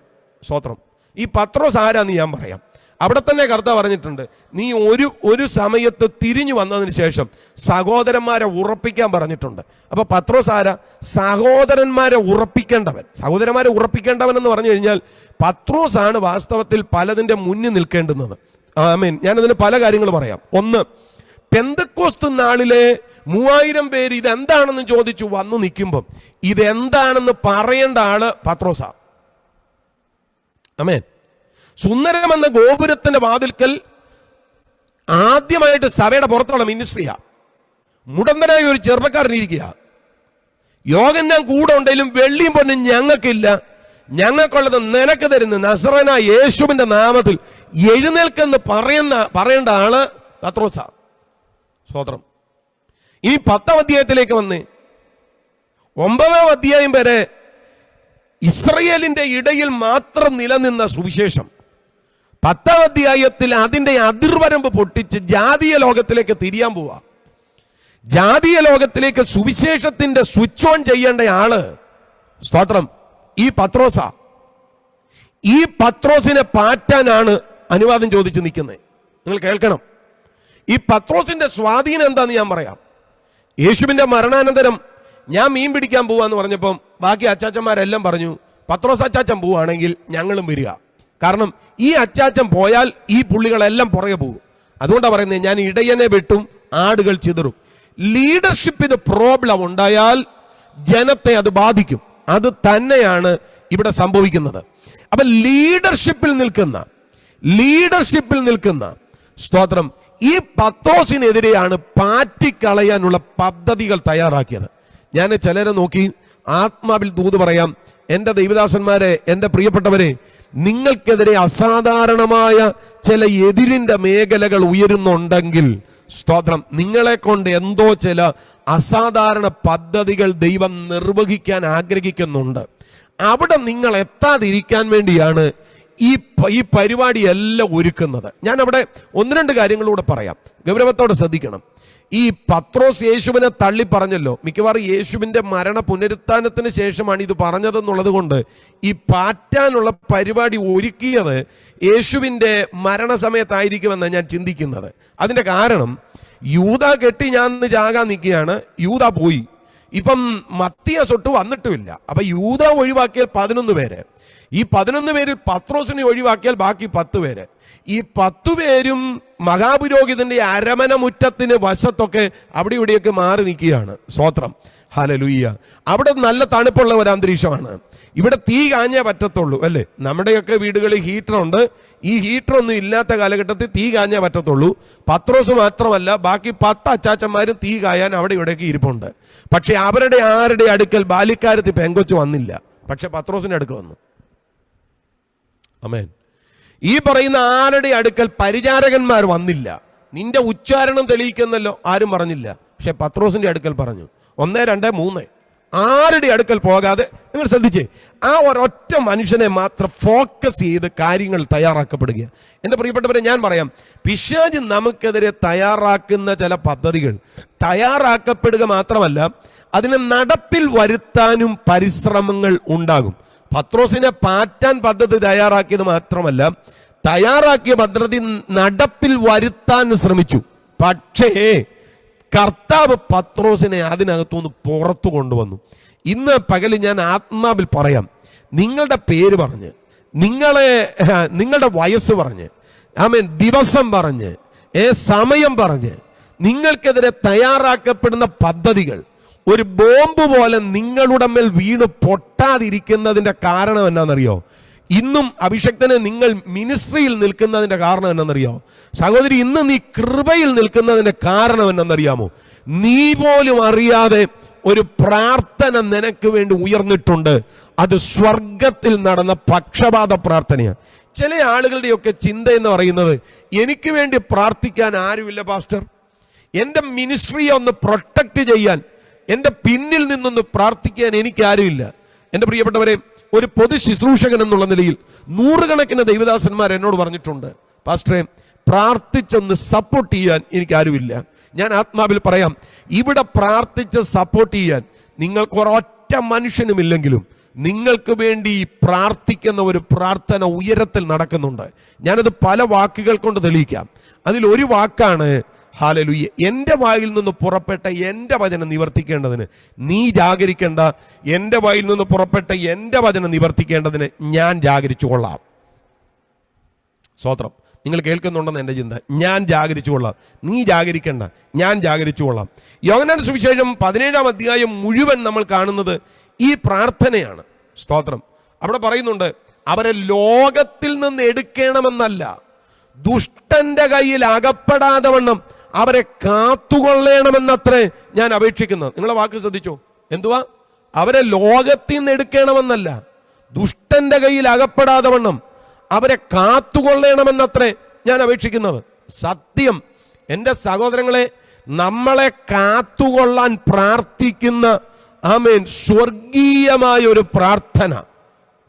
Speaker 2: സ്വത്രം ഈ പത്രോസ് ആരാന്ന് ഞാൻ പറയാം. അവിടെ തന്നെ കർത്ത പറഞ്ഞിട്ടുണ്ട് നീ ഒരു ഒരു സമയത്ത് തിരിഞ്ഞു വന്നതിന് ശേഷം സഹോദരന്മാരെ ഉറപ്പിക്കാൻ പറഞ്ഞിട്ടുണ്ട്. അപ്പൊ പത്രോസ് ആരാ? സഹോദരന്മാരെ ഉറപ്പിക്കേണ്ടവൻ. സഹോദരന്മാരെ ഉറപ്പിക്കേണ്ടവൻ എന്ന് പറഞ്ഞു കഴിഞ്ഞാൽ പത്രോസ് ആണ് വാസ്തവത്തിൽ പലതിന്റെ മുന്നിൽ നിൽക്കേണ്ടുന്നത്. ആമീൻ. ഞാനതിന് പല കാര്യങ്ങൾ പറയാം. ഒന്ന് പെന്തക്കോസ്ത് നാളിലെ മൂവായിരം പേര് ഇതെന്താണെന്ന് ചോദിച്ചു വന്നു നിൽക്കുമ്പം ഇതെന്താണെന്ന് പറയേണ്ട ആൾ പത്രോസ. അമേൻ സുന്ദരമെന്ന ഗോപുരത്തിന്റെ വാതിൽക്കൽ ആദ്യമായിട്ട് സഭയുടെ പുറത്തുള്ള മിനിസ്ട്രിയാ. മുടന്തനായ ഒരു ചെറുപ്പക്കാരൻ ഇരിക്കുക. യോഗം ഞാൻ കൂടെ ഉണ്ടെങ്കിലും വെള്ളിയും പൊന്നും ഞങ്ങൾക്കില്ല. ഞങ്ങൾക്കുള്ളത് നിനക്ക് തരുന്ന നസറന യേശുവിന്റെ നാമത്തിൽ എഴുന്നേൽക്കെന്ന് പറയുന്ന പറയേണ്ട ആൾ പത്രോസ. സ്വോത്രം ഇനി പത്താം അധ്യായത്തിലേക്ക് വന്ന് ഒമ്പതാം അധ്യായം വരെ ഇസ്രയേലിന്റെ ഇടയിൽ മാത്രം നിലനിന്ന സുവിശേഷം. പത്താം അധ്യായത്തിൽ അതിന്റെ അതിർവരമ്പ് പൊട്ടിച്ച് ജാതീയ ലോകത്തിലേക്ക് തിരിയാൻ പോവാ. ജാതീയ ലോകത്തിലേക്ക് സുവിശേഷത്തിന്റെ സ്വിച്ച് ഓൺ ചെയ്യേണ്ട ആൾ സ്തോത്രം ഈ പത്രോസ. ഈ പത്രോസിനെ പാറ്റാനാണ് അനുവാദം ചോദിച്ചു നിൽക്കുന്നത് നിങ്ങൾ കേൾക്കണം. ഈ പത്രോസിന്റെ സ്വാധീനം എന്താന്ന് ഞാൻ പറയാം. യേശുവിന്റെ മരണാനന്തരം ഞാൻ മീൻ പിടിക്കാൻ പോവാന്ന് പറഞ്ഞപ്പം ബാക്കി അച്ചാച്ചന്മാരെല്ലാം പറഞ്ഞു പത്രോസ് അച്ചാച്ചൻ പോവുകയാണെങ്കിൽ ഞങ്ങളും വരിക. കാരണം ഈ അച്ചാച്ചൻ പോയാൽ ഈ പുള്ളികളെല്ലാം പുറകെ പോകും. അതുകൊണ്ടാണ് പറയുന്നത് ഞാൻ ഇടയനെ വെട്ടും ആടുകൾ ചിതറും. ലീഡർഷിപ്പിന് പ്രോബ്ലം ഉണ്ടായാൽ ജനത്തെ അത് ബാധിക്കും. അത് തന്നെയാണ് ഇവിടെ സംഭവിക്കുന്നത്. അപ്പൊ ലീഡർഷിപ്പിൽ നിൽക്കുന്ന ലീഡർഷിപ്പിൽ നിൽക്കുന്ന സ്തോത്രം ഈ പത്രോസിനെതിരെയാണ് പാറ്റിക്കളയാനുള്ള പദ്ധതികൾ തയ്യാറാക്കിയത്. ഞാൻ ചിലരെ നോക്കി ആത്മാവിൽ ദൂത് പറയാം എന്റെ ദൈവദാസന്മാരെ എന്റെ പ്രിയപ്പെട്ടവരെ നിങ്ങൾക്കെതിരെ അസാധാരണമായ ചില എതിരിന്റെ മേഖലകൾ ഉയരുന്നുണ്ടെങ്കിൽ സ്തോത്രം. നിങ്ങളെ കൊണ്ട് എന്തോ ചില അസാധാരണ പദ്ധതികൾ ദൈവം നിർവഹിക്കാൻ ആഗ്രഹിക്കുന്നുണ്ട്. അവിടെ നിങ്ങൾ എത്താതിരിക്കാൻ വേണ്ടിയാണ് ഈ ഈ പരിപാടി എല്ലാം ഒരുക്കുന്നത്. ഞാൻ അവിടെ ഒന്ന് രണ്ട് കാര്യങ്ങളൂടെ പറയാം. ഗൗരവത്തോടെ ശ്രദ്ധിക്കണം. ഈ പത്രോസ് യേശുവിനെ തള്ളി പറഞ്ഞല്ലോ. മിക്കവാറും യേശുവിന്റെ മരണ പുനരുത്ഥാനത്തിന് ശേഷമാണ് ഇത് പറഞ്ഞതെന്നുള്ളത് കൊണ്ട് ഈ പാറ്റാനുള്ള പരിപാടി ഒരുക്കിയത് യേശുവിന്റെ മരണസമയത്തായിരിക്കുമെന്ന് ഞാൻ ചിന്തിക്കുന്നത്. അതിന്റെ കാരണം യൂത കെട്ടി ഞാൻ ചാകാൻ നിൽക്കുകയാണ്. യൂത പോയി. ഇപ്പം മത്തിയ സൊട്ട് വന്നിട്ടുമില്ല. അപ്പൊ യൂത ഒഴിവാക്കിയാൽ പതിനൊന്ന് പേര്. ഈ പതിനൊന്ന് പേരിൽ പത്രോസിനെ ഒഴിവാക്കിയാൽ ബാക്കി പത്ത് പേര്. ഈ പത്തു പേരും മഹാപുരോഹിതന്റെ അരമന മുറ്റത്തിന് വശത്തൊക്കെ അവിടെ ഇവിടെയൊക്കെ മാറി നിൽക്കുകയാണ്. സ്വോത്രം ഹലലുയ്യ അവിടെ നല്ല തണുപ്പുള്ള ഒരു അന്തരീക്ഷമാണ്. ഇവിടെ തീ കാഞ്ഞേ പറ്റത്തുള്ളൂ അല്ലേ? നമ്മുടെയൊക്കെ വീടുകളിൽ ഹീറ്ററുണ്ട്. ഈ ഹീറ്ററൊന്നും ഇല്ലാത്ത കാലഘട്ടത്തിൽ തീ കാഞ്ഞേ പറ്റത്തുള്ളൂ. പത്രോസ് മാത്രമല്ല ബാക്കി പത്ത് അച്ചാച്ചന്മാരും തീ കായാൻ അവിടെ ഇവിടെയൊക്കെ ഇരിപ്പുണ്ട്. പക്ഷെ അവരുടെ ആരുടെ അടുക്കൽ ബാല്യക്കാരത്തിൽ പെങ്കൊച്ച് വന്നില്ല. പക്ഷെ പത്രോസിന്റെ അടുക്ക് വന്നു. അമേൻ ഈ പറയുന്ന ആരുടെ അടുക്കൽ പരിചാരകന്മാർ വന്നില്ല? നിന്റെ ഉച്ചാരണം തെളിയിക്കുന്നല്ലോ ആരും പറഞ്ഞില്ല. പക്ഷെ പത്രോസിന്റെ അടുക്കൽ പറഞ്ഞു. ഒന്ന് രണ്ട് മൂന്ന്. ആരുടെ അടുക്കൽ പോകാതെ നിങ്ങൾ ശ്രദ്ധിച്ചേ ആ ഒരൊറ്റ മനുഷ്യനെ മാത്രം ഫോക്കസ് ചെയ്ത് കാര്യങ്ങൾ തയ്യാറാക്കപ്പെടുക. എന്റെ പ്രിയപ്പെട്ടവരെ ഞാൻ പറയാം പിശാജ് നമുക്കെതിരെ തയ്യാറാക്കുന്ന ചില പദ്ധതികൾ തയ്യാറാക്കപ്പെടുക മാത്രമല്ല അതിനെ നടപ്പിൽ വരുത്താനും പരിശ്രമങ്ങൾ ഉണ്ടാകും. പത്രോസിനെ പാറ്റാൻ പദ്ധതി തയ്യാറാക്കിയത് മാത്രമല്ല തയ്യാറാക്കിയ പദ്ധതി നടപ്പിൽ വരുത്താൻ ശ്രമിച്ചു. പക്ഷേ കർത്താവ് പത്രോസിനെ അതിനകത്തുനിന്ന് പുറത്തു കൊണ്ടുവന്നു. ഇന്ന് പകൽ ഞാൻ ആത്മാവിൽ പറയാം നിങ്ങളുടെ പേര് പറഞ്ഞ് നിങ്ങളെ നിങ്ങളുടെ വയസ്സ് പറഞ്ഞ് ആമേൻ ദിവസം പറഞ്ഞ് ഏ സമയം പറഞ്ഞ് നിങ്ങൾക്കെതിരെ തയ്യാറാക്കപ്പെടുന്ന പദ്ധതികൾ ഒരു ബോംബ് പോലെ നിങ്ങളുടെ മേൽ വീണ് പൊട്ടാതിരിക്കുന്നതിന്റെ കാരണം എന്നാണെന്നറിയോ? ഇന്നും അഭിഷക്തനെ നിങ്ങൾ മിനിസ്ട്രിയിൽ നിൽക്കുന്നതിന്റെ കാരണം എന്നാണെന്നറിയോ? സഹോദരി ഇന്ന് നീ കൃപയിൽ നിൽക്കുന്നതിന്റെ കാരണം എന്നാണെന്നറിയാമോ? നീ പോലും അറിയാതെ ഒരു പ്രാർത്ഥന നിനക്ക് വേണ്ടി ഉയർന്നിട്ടുണ്ട്. അത് സ്വർഗത്തിൽ നടന്ന പക്ഷപാത പ്രാർത്ഥനയാണ് ചില ആളുകളുടെയൊക്കെ ചിന്ത എന്ന് പറയുന്നത് എനിക്ക് വേണ്ടി പ്രാർത്ഥിക്കാൻ ആരുമില്ല പാസ്റ്റർ. എന്റെ മിനിസ്ട്രിയെ ഒന്ന് പ്രൊട്ടക്റ്റ് ചെയ്യാൻ എന്റെ പിന്നിൽ നിന്നൊന്ന് പ്രാർത്ഥിക്കാൻ എനിക്ക് ആരുമില്ല എന്റെ പ്രിയപ്പെട്ടവരെ ഒരു പൊതു ശുശ്രൂഷകൻ എന്നുള്ള നിലയിൽ നൂറുകണക്കിന് ദൈവദാസന്മാർ എന്നോട് പറഞ്ഞിട്ടുണ്ട് പാസ്റ്ററെ പ്രാർത്ഥിച്ചൊന്ന് സപ്പോർട്ട് ചെയ്യാൻ എനിക്ക് ആരുമില്ല ഞാൻ ആത്മാവിൽ പറയാം ഇവിടെ പ്രാർത്ഥിച്ച് സപ്പോർട്ട് ചെയ്യാൻ നിങ്ങൾക്ക് ഒരൊറ്റ മനുഷ്യനുമില്ലെങ്കിലും നിങ്ങൾക്ക് വേണ്ടി പ്രാർത്ഥിക്കുന്ന ഒരു പ്രാർത്ഥന ഉയരത്തിൽ നടക്കുന്നുണ്ട്. ഞാനത് പല വാക്കുകൾ കൊണ്ട് തെളിയിക്കാം. അതിൽ ഒരു വാക്കാണ് ഹാലലുയ്യ എന്റെ വായിൽ നിന്ന് പുറപ്പെട്ട എന്റെ വചനം നിവർത്തിക്കേണ്ടതിന് നീ ജാഗരിക്കേണ്ട. എന്റെ വായിൽ നിന്ന് പുറപ്പെട്ട എന്റെ വചനം നിവർത്തിക്കേണ്ടതിന് ഞാൻ ജാഗരിച്ചു കൊള്ളാം. സ്വോത്രം നിങ്ങൾ കേൾക്കുന്നുണ്ടെന്ന് എന്റെ ചിന്ത. ഞാൻ ജാഗരിച്ചു കൊള്ളാം. നീ ജാഗരിക്കണ്ട. ഞാൻ ജാഗരിച്ചു കൊള്ളാം. യോഗനാൻ സുവിശേഷം പതിനേഴാം അധ്യായം മുഴുവൻ നമ്മൾ കാണുന്നത് ഈ പ്രാർത്ഥനയാണ്. സ്തോത്രം. അവിടെ പറയുന്നുണ്ട് അവരെ ലോകത്തിൽ നിന്ന് എടുക്കണമെന്നല്ല. ദുഷ്ടന്റെ കയ്യിൽ അകപ്പെടാതെ വണ്ണം. അവരെ കാത്തുകൊള്ളണമെന്നത്രേ ഞാൻ അപേക്ഷിക്കുന്നത്. നിങ്ങളെ വാക്ക് ശ്രദ്ധിച്ചോ? എന്തുവാ? അവരെ ലോകത്തിൽ നിന്ന് എടുക്കണമെന്നല്ല ദുഷ്ടന്റെ കയ്യിൽ അകപ്പെടാതെ വണ്ണം അവരെ കാത്തുകൊള്ളണമെന്നത്രേ ഞാൻ അപേക്ഷിക്കുന്നത്. സത്യം എന്റെ സഹോദരങ്ങളെ നമ്മളെ കാത്തുകൊള്ളാൻ പ്രാർത്ഥിക്കുന്ന ആമേൻ സ്വർഗീയമായ ഒരു പ്രാർത്ഥന.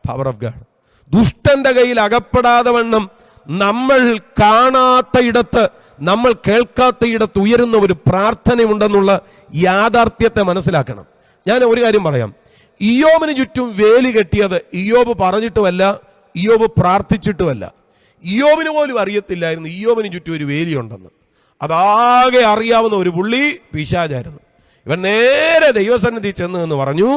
Speaker 2: പവർ ഓഫ് ഗാഡ് ദുഷ്ടന്റെ കയ്യിൽ അകപ്പെടാതെ വണ്ണം നമ്മൾ കാണാത്ത ഇടത്ത് നമ്മൾ കേൾക്കാത്ത ഇടത്ത് ഉയരുന്ന ഒരു പ്രാർത്ഥനയുണ്ടെന്നുള്ള യാഥാർത്ഥ്യത്തെ മനസ്സിലാക്കണം. ഞാൻ ഒരു കാര്യം പറയാം. ഇയോബിന് ചുറ്റും വേലി കെട്ടിയത് ഇയോബ് പറഞ്ഞിട്ടുമല്ല ഇയോബ് പ്രാർത്ഥിച്ചിട്ടുമല്ല. ഇയോബിന് പോലും അറിയത്തില്ലായിരുന്നു ഇയോബിന് ചുറ്റും ഒരു വേലിയുണ്ടെന്ന്. അതാകെ അറിയാവുന്ന ഒരു പുള്ളി പിശാചായിരുന്നു. ഇവൻ നേരെ ദൈവസന്നിധി ചെന്ന് എന്ന് പറഞ്ഞു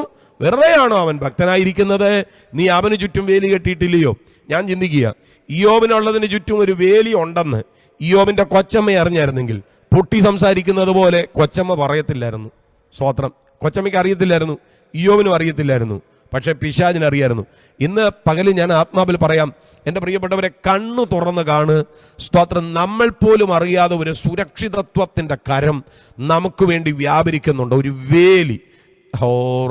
Speaker 2: വെറുതെയാണോ അവൻ ഭക്തനായിരിക്കുന്നത്? നീ അവന് ചുറ്റും വേലി കെട്ടിയിട്ടില്ലയോ? ഞാൻ ചിന്തിക്കുക ഇയോബിനുള്ളതിന് ചുറ്റും ഒരു വേലി ഉണ്ടെന്ന് ഇയോബിന്റെ കൊച്ചമ്മ അറിഞ്ഞായിരുന്നെങ്കിൽ പൊട്ടി സംസാരിക്കുന്നത് പോലെ കൊച്ചമ്മ പറയത്തില്ലായിരുന്നു. സ്വോത്രം കൊച്ചമ്മയ്ക്ക് അറിയത്തില്ലായിരുന്നു. ഇയോബിനും അറിയത്തില്ലായിരുന്നു. പക്ഷേ പിശാജിനറിയായിരുന്നു ഇന്ന് പകൽ ഞാൻ ആത്മാവിൽ പറയാം എന്റെ പ്രിയപ്പെട്ടവരെ കണ്ണു തുറന്ന് കാണ്. സ്തോത്രം നമ്മൾ പോലും അറിയാതെ ഒരു സുരക്ഷിതത്വത്തിന്റെ കരം നമുക്ക് വേണ്ടി വ്യാപരിക്കുന്നുണ്ട്. ഒരു വേലി. ഹോ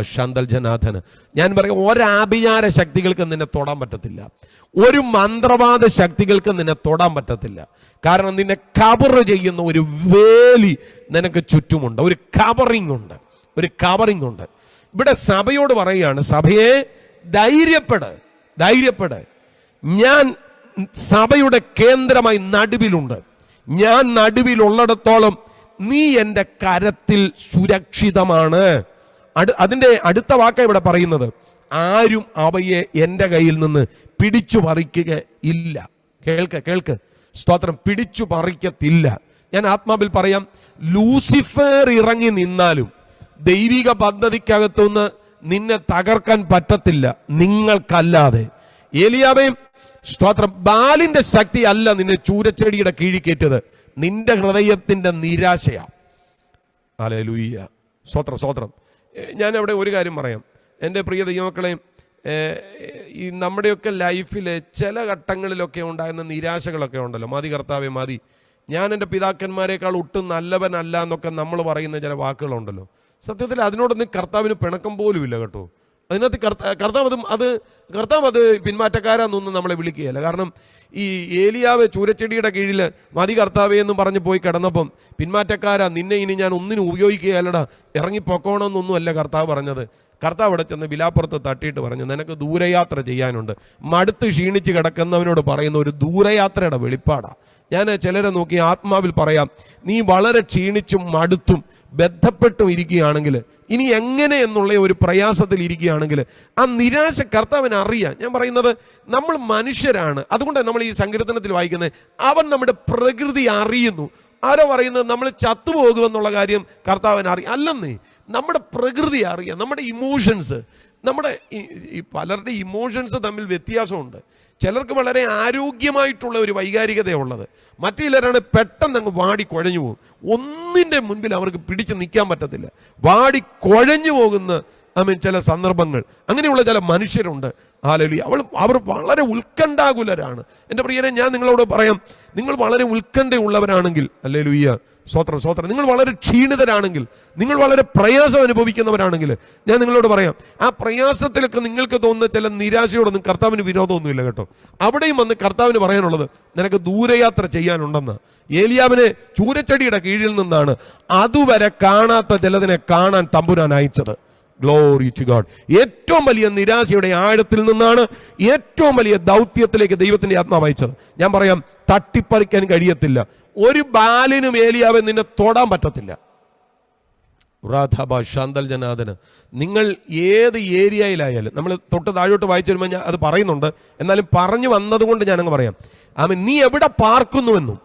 Speaker 2: ശാന്തൽ ജനാഥന് ഞാൻ പറയും ഒരാഭിചാര ശക്തികൾക്ക് നിന്നെ തൊടാൻ പറ്റത്തില്ല. ഒരു മന്ത്രവാദ ശക്തികൾക്ക് നിന്നെ തൊടാൻ പറ്റത്തില്ല. കാരണം നിന്നെ കവർ ചെയ്യുന്ന ഒരു വേലി നിനക്ക് ചുറ്റുമുണ്ട്. ഒരു കവറിംഗ് ഉണ്ട് ഒരു കവറിംഗ് ഉണ്ട് ഇവിടെ സഭയോട് പറയുകയാണ് സഭയെ ധൈര്യപ്പെട് ധൈര്യപ്പെട്. ഞാൻ സഭയുടെ കേന്ദ്രമായി നടുവിലുണ്ട്. ഞാൻ നടുവിലുള്ളിടത്തോളം നീ എന്റെ കരത്തിൽ സുരക്ഷിതമാണ്. അടു- അതിന്റെ അടുത്ത വാക്ക ഇവിടെ പറയുന്നത് ആരും അവയെ എന്റെ കയ്യിൽ നിന്ന് പിടിച്ചു പറിക്കുക ഇല്ല. കേൾക്ക് കേൾക്ക്. സ്തോത്രം പിടിച്ചു പറിക്കത്തില്ല. ഞാൻ ആത്മാവിൽ പറയാം ലൂസിഫർ ഇറങ്ങി നിന്നാലും ദൈവിക പദ്ധതിക്കകത്തുനിന്ന് നിന്നെ തകർക്കാൻ പറ്റത്തില്ല. നിങ്ങൾക്കല്ലാതെ. ഏലിയാവേയും സ്തോത്രം. ബാലിന്റെ ശക്തി അല്ല നിന്നെ ചൂരച്ചെടിയുടെ കീഴിൽ കയറ്റത് നിന്റെ ഹൃദയത്തിന്റെ നിരാശയാ. അലേ ലൂയ്യ സ്തോത്രം സ്തോത്രം. ഞാൻ അവിടെ ഒരു കാര്യം പറയാം. എന്റെ പ്രിയ ദൈവമക്കളെ ഈ നമ്മുടെയൊക്കെ ലൈഫിലെ ചില ഘട്ടങ്ങളിലൊക്കെ ഉണ്ടാകുന്ന നിരാശകളൊക്കെ ഉണ്ടല്ലോ. മതി കർത്താവേ മതി. ഞാൻ എന്റെ പിതാക്കന്മാരെക്കാൾ ഒട്ടും നല്ലവനല്ല എന്നൊക്കെ നമ്മൾ പറയുന്ന ചില വാക്കുകളുണ്ടല്ലോ. സത്യത്തിൽ അതിനോടൊന്നും കർത്താവിന് പിണക്കം പോലും ഇല്ല കേട്ടോ. അതിനകത്ത് കർത്ത കർത്താവ് അത് അത് കർത്താവ് അത് പിന്മാറ്റക്കാരാന്നൊന്നും നമ്മളെ വിളിക്കുകയല്ല. കാരണം ഈ ഏലിയാവ് ചൂരച്ചെടിയുടെ കീഴിൽ മതി കർത്താവേ എന്നും പറഞ്ഞ് പോയി കിടന്നപ്പം പിന്മാറ്റക്കാരാ നിന്നെ ഇനി ഞാൻ ഒന്നിനും ഉപയോഗിക്കുകയല്ലടാ ഇറങ്ങിപ്പൊക്കോണമെന്നൊന്നും അല്ല കർത്താവ് പറഞ്ഞത്. കർത്താവ് അവിടെ ചെന്ന് വിലാപ്പുറത്ത് തട്ടിയിട്ട് പറഞ്ഞു നിനക്ക് ദൂരയാത്ര ചെയ്യാനുണ്ട്. മടുത്ത് ക്ഷീണിച്ച് കിടക്കുന്നവനോട് പറയുന്ന ഒരു ദൂരയാത്രയുടെ വെളിപ്പാടാണ് ഞാൻ ചിലരെ നോക്കി ആത്മാവിൽ പറയാം നീ വളരെ ക്ഷീണിച്ചും മടുത്തും ബന്ധപ്പെട്ടും ഇരിക്കുകയാണെങ്കിൽ ഇനി എങ്ങനെ എന്നുള്ള ഒരു പ്രയാസത്തിൽ ഇരിക്കുകയാണെങ്കിൽ ആ നിരാശ കർത്താവിന് അറിയാം. ഞാൻ പറയുന്നത് നമ്മൾ മനുഷ്യരാണ്. അതുകൊണ്ട് നമ്മൾ ഈ സങ്കീർത്തനത്തിൽ വായിക്കുന്നത് അവൻ നമ്മുടെ പ്രകൃതി അറിയുന്നു. ആരോ പറയുന്നത് നമ്മൾ ചത്തുപോകുമെന്നുള്ള കാര്യം കർത്താവിന് അറിയാം. അല്ലെന്നേ നമ്മുടെ പ്രകൃതി അറിയാം. നമ്മുടെ ഇമോഷൻസ് നമ്മുടെ ഈ- പലരുടെ ഇമോഷൻസ് തമ്മിൽ വ്യത്യാസമുണ്ട്. ചിലർക്ക് വളരെ ആരോഗ്യമായിട്ടുള്ള ഒരു വൈകാരികതയുള്ളത്. മറ്റു ചിലരാണ് പെട്ടെന്ന് അങ്ങ് വാടി കുഴഞ്ഞു പോകും ഒന്നിന്റെ മുൻപിൽ അവർക്ക് പിടിച്ചു നിൽക്കാൻ പറ്റത്തില്ല. വാടി കുഴഞ്ഞു പോകുന്ന ഐ മീൻ ചില സന്ദർഭങ്ങൾ. അങ്ങനെയുള്ള ചില മനുഷ്യരുണ്ട്. ആലലി അവൾ അവർ വളരെ ഉത്കണ്ഠാകുലരാണ്. എന്റെ പ്രിയരെ ഞാൻ നിങ്ങളോട് പറയാം നിങ്ങൾ വളരെ ഉത്കണ്ഠയുള്ളവരാണെങ്കിൽ അല്ലേ ലുയ്യ സ്വോത്രം സ്വോത്രം നിങ്ങൾ വളരെ ക്ഷീണിതരാണെങ്കിൽ നിങ്ങൾ വളരെ പ്രയാസം അനുഭവിക്കുന്നവരാണെങ്കിൽ ഞാൻ നിങ്ങളോട് പറയാം ആ പ്രയാസത്തിലൊക്കെ നിങ്ങൾക്ക് തോന്നുന്ന ചില നിരാശയോടൊന്നും കർത്താവിന് വിരോധമൊന്നുമില്ല കേട്ടോ. അവിടെയും വന്ന് കർത്താവിന് പറയാനുള്ളത് നിനക്ക് ദൂരയാത്ര ചെയ്യാനുണ്ടെന്ന്. ഏലിയാവിനെ ചൂരച്ചെടിയുടെ കീഴിൽ നിന്നാണ് അതുവരെ കാണാത്ത ചിലതിനെ കാണാൻ തമ്പുരാൻ അയച്ചത്. ഗ്ലോറി ടു ഗോഡ് ഏറ്റവും വലിയ നിരാശയുടെ ആഴത്തിൽ നിന്നാണ് ഏറ്റവും വലിയ ദൗത്യത്തിലേക്ക് ദൈവത്തിന്റെ ആത്മാവ് അയച്ചത്. ഞാൻ പറയാം തട്ടിപ്പറിക്കാൻ കഴിയത്തില്ല. ഒരു ബാലിനും ഏലിയാവെ നിന്നെ തൊടാൻ പറ്റത്തില്ല. റാധാബ ശാന്തൽ ജനാഥന് നിങ്ങൾ ഏത് ഏരിയയിലായാലും നമ്മൾ തൊട്ട് താഴോട്ട് വായിച്ചു വരുമ്പോൾ ഞാൻ അത് പറയുന്നുണ്ട്. എന്നാലും പറഞ്ഞു വന്നതുകൊണ്ട് ഞാനങ്ങ് പറയാം. ആമൻ. നീ എവിടെ പാർക്കുന്നുവെന്നും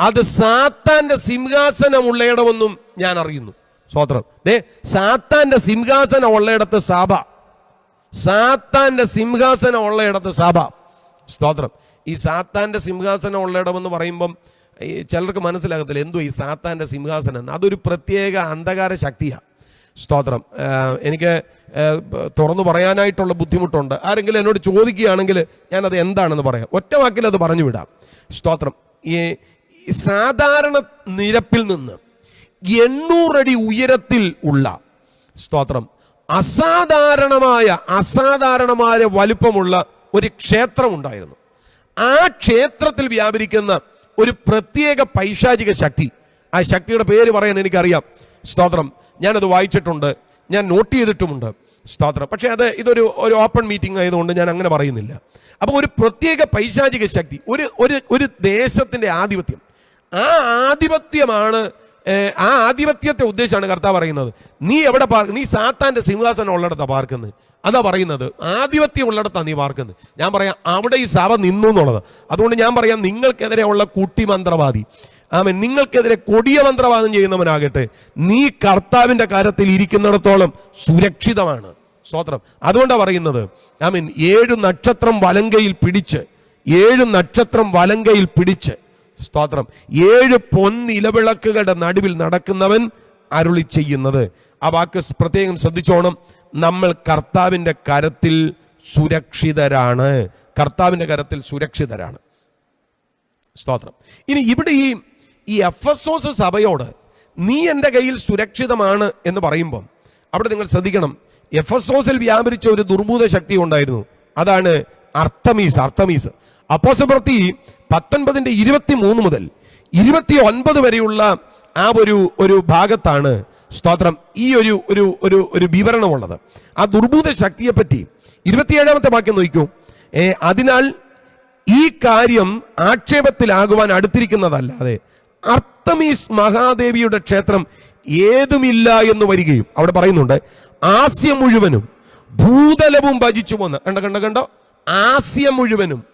Speaker 2: അത് സാത്താന്റെ സിംഹാസനം ഉള്ളയിടമെന്നും ഞാൻ അറിയുന്നു. സ്വോത്രം ദേ സാത്താന്റെ സിംഹാസന ഉള്ളയിടത്ത് സാബ. സാത്താന്റെ സിംഹാസന ഉള്ളയിടത്ത് സാബ. സ്തോത്രം. ഈ സാത്താന്റെ സിംഹാസനം ഉള്ളയിടമെന്ന് പറയുമ്പം ഈ ചിലർക്ക് മനസ്സിലാകത്തില്ല എന്തോ ഈ സാത്താന്റെ സിംഹാസനം. അതൊരു പ്രത്യേക അന്ധകാര ശക്തിയാണ് സ്തോത്രം. എനിക്ക് തുറന്നു പറയാനായിട്ടുള്ള ബുദ്ധിമുട്ടുണ്ട്. ആരെങ്കിലും എന്നോട് ചോദിക്കുകയാണെങ്കിൽ ഞാനത് എന്താണെന്ന് പറയാം. ഒറ്റ വാക്കിൽ അത് പറഞ്ഞു വിടാം സ്തോത്രം ഈ സാധാരണ നിരപ്പിൽ നിന്ന് എണ്ണൂറടി ഉയരത്തിൽ ഉള്ള സ്തോത്രം. അസാധാരണമായ അസാധാരണമായ വലുപ്പമുള്ള ഒരു ക്ഷേത്രം ഉണ്ടായിരുന്നു ആ ക്ഷേത്രത്തിൽ വ്യാപരിക്കുന്ന ഒരു പ്രത്യേക പൈശാചിക ശക്തി. ആ ശക്തിയുടെ പേര് പറയാൻ എനിക്കറിയാം. സ്തോത്രം. ഞാനത് വായിച്ചിട്ടുണ്ട്. ഞാൻ നോട്ട് ചെയ്തിട്ടുമുണ്ട്. സ്തോത്രം. പക്ഷേ അത് ഇതൊരു ഒരു ഓപ്പൺ മീറ്റിംഗ് ആയതുകൊണ്ട് ഞാൻ അങ്ങനെ പറയുന്നില്ല. അപ്പോൾ ഒരു പ്രത്യേക പൈശാചിക ശക്തി ഒരു ഒരു ഒരു ദേശത്തിന്റെ ആധിപത്യം. ആ ആധിപത്യമാണ് ആ ആധിപത്യത്തെ ഉദ്ദേശമാണ് കർത്താവ് പറയുന്നത്. നീ എവിടെ പാർക്ക് നീ സാത്താന്റെ സിംഹാസനം ഉള്ളിടത്താണ് പാർക്കുന്നത്. അതാ പറയുന്നത്. ആധിപത്യം ഉള്ളിടത്താണ് നീ പാർക്കുന്നത്. ഞാൻ പറയാം അവിടെ ഈ സഭ നിന്നു എന്നുള്ളത്. അതുകൊണ്ട് ഞാൻ പറയാം നിങ്ങൾക്കെതിരെ ഉള്ള കുട്ടി മന്ത്രവാദി ആമൻ നിങ്ങൾക്കെതിരെ കൊടിയ മന്ത്രവാദം ചെയ്യുന്നവനാകട്ടെ നീ കർത്താവിന്റെ കാര്യത്തിൽ ഇരിക്കുന്നിടത്തോളം സുരക്ഷിതമാണ്. സ്തോത്രം. അതുകൊണ്ടാണ് പറയുന്നത് ആമീൻ ഏഴ് നക്ഷത്രം വലങ്കയിൽ പിടിച്ച് ഏഴ് നക്ഷത്രം വലങ്കയിൽ പിടിച്ച് സ്തോത്രം. ഏഴ് പൊന്നിലവിളക്കുകളുടെ നടുവിൽ നടക്കുന്നവൻ അരുളി ചെയ്യുന്നത്. ആ വാക്ക് പ്രത്യേകം ശ്രദ്ധിച്ചോണം. നമ്മൾ കർത്താവിന്റെ കരത്തിൽ സുരക്ഷിതരാണ്. കർത്താവിന്റെ കരത്തിൽ സുരക്ഷിതരാണ്. സ്തോത്രം. ഇനി ഇവിടെ ഈ ഈ എഫ് എസ് ഓസ് സഭയോട് നീ എന്റെ കയ്യിൽ സുരക്ഷിതമാണ് എന്ന് പറയുമ്പം അവിടെ നിങ്ങൾ ശ്രദ്ധിക്കണം. എഫ് എസ് ഓസിൽ വ്യാപരിച്ച ഒരു ദുർഭൂത ശക്തി ഉണ്ടായിരുന്നു. അതാണ് അർത്തമീസ് അർത്തമീസ്. അപ്പോസപ്രത്തി പത്തൊൻപതിന്റെ ഇരുപത്തി മൂന്ന് മുതൽ ഇരുപത്തി ഒൻപത് വരെയുള്ള ആ ഒരു ഒരു ഭാഗത്താണ് സ്തോത്രം ഈ ഒരു ഒരു ഒരു ഒരു വിവരണമുള്ളത്. ആ ദുർഭൂത ശക്തിയെപ്പറ്റി ഇരുപത്തിയേഴാമത്തെ വാക്യം നോക്കൂ. അതിനാൽ ഈ കാര്യം ആക്ഷേപത്തിലാകുവാൻ അടുത്തിരിക്കുന്നതല്ലാതെ അർത്തമീസ് മഹാദേവിയുടെ ക്ഷേത്രം ഏതുമില്ല എന്ന് വരികയും അവിടെ പറയുന്നുണ്ട് ആസ്യം മുഴുവനും ഭൂതലവും ഭജിച്ചു പോന്ന്. കണ്ട കണ്ട കണ്ടോ? ആസ്യം മുഴുവനും.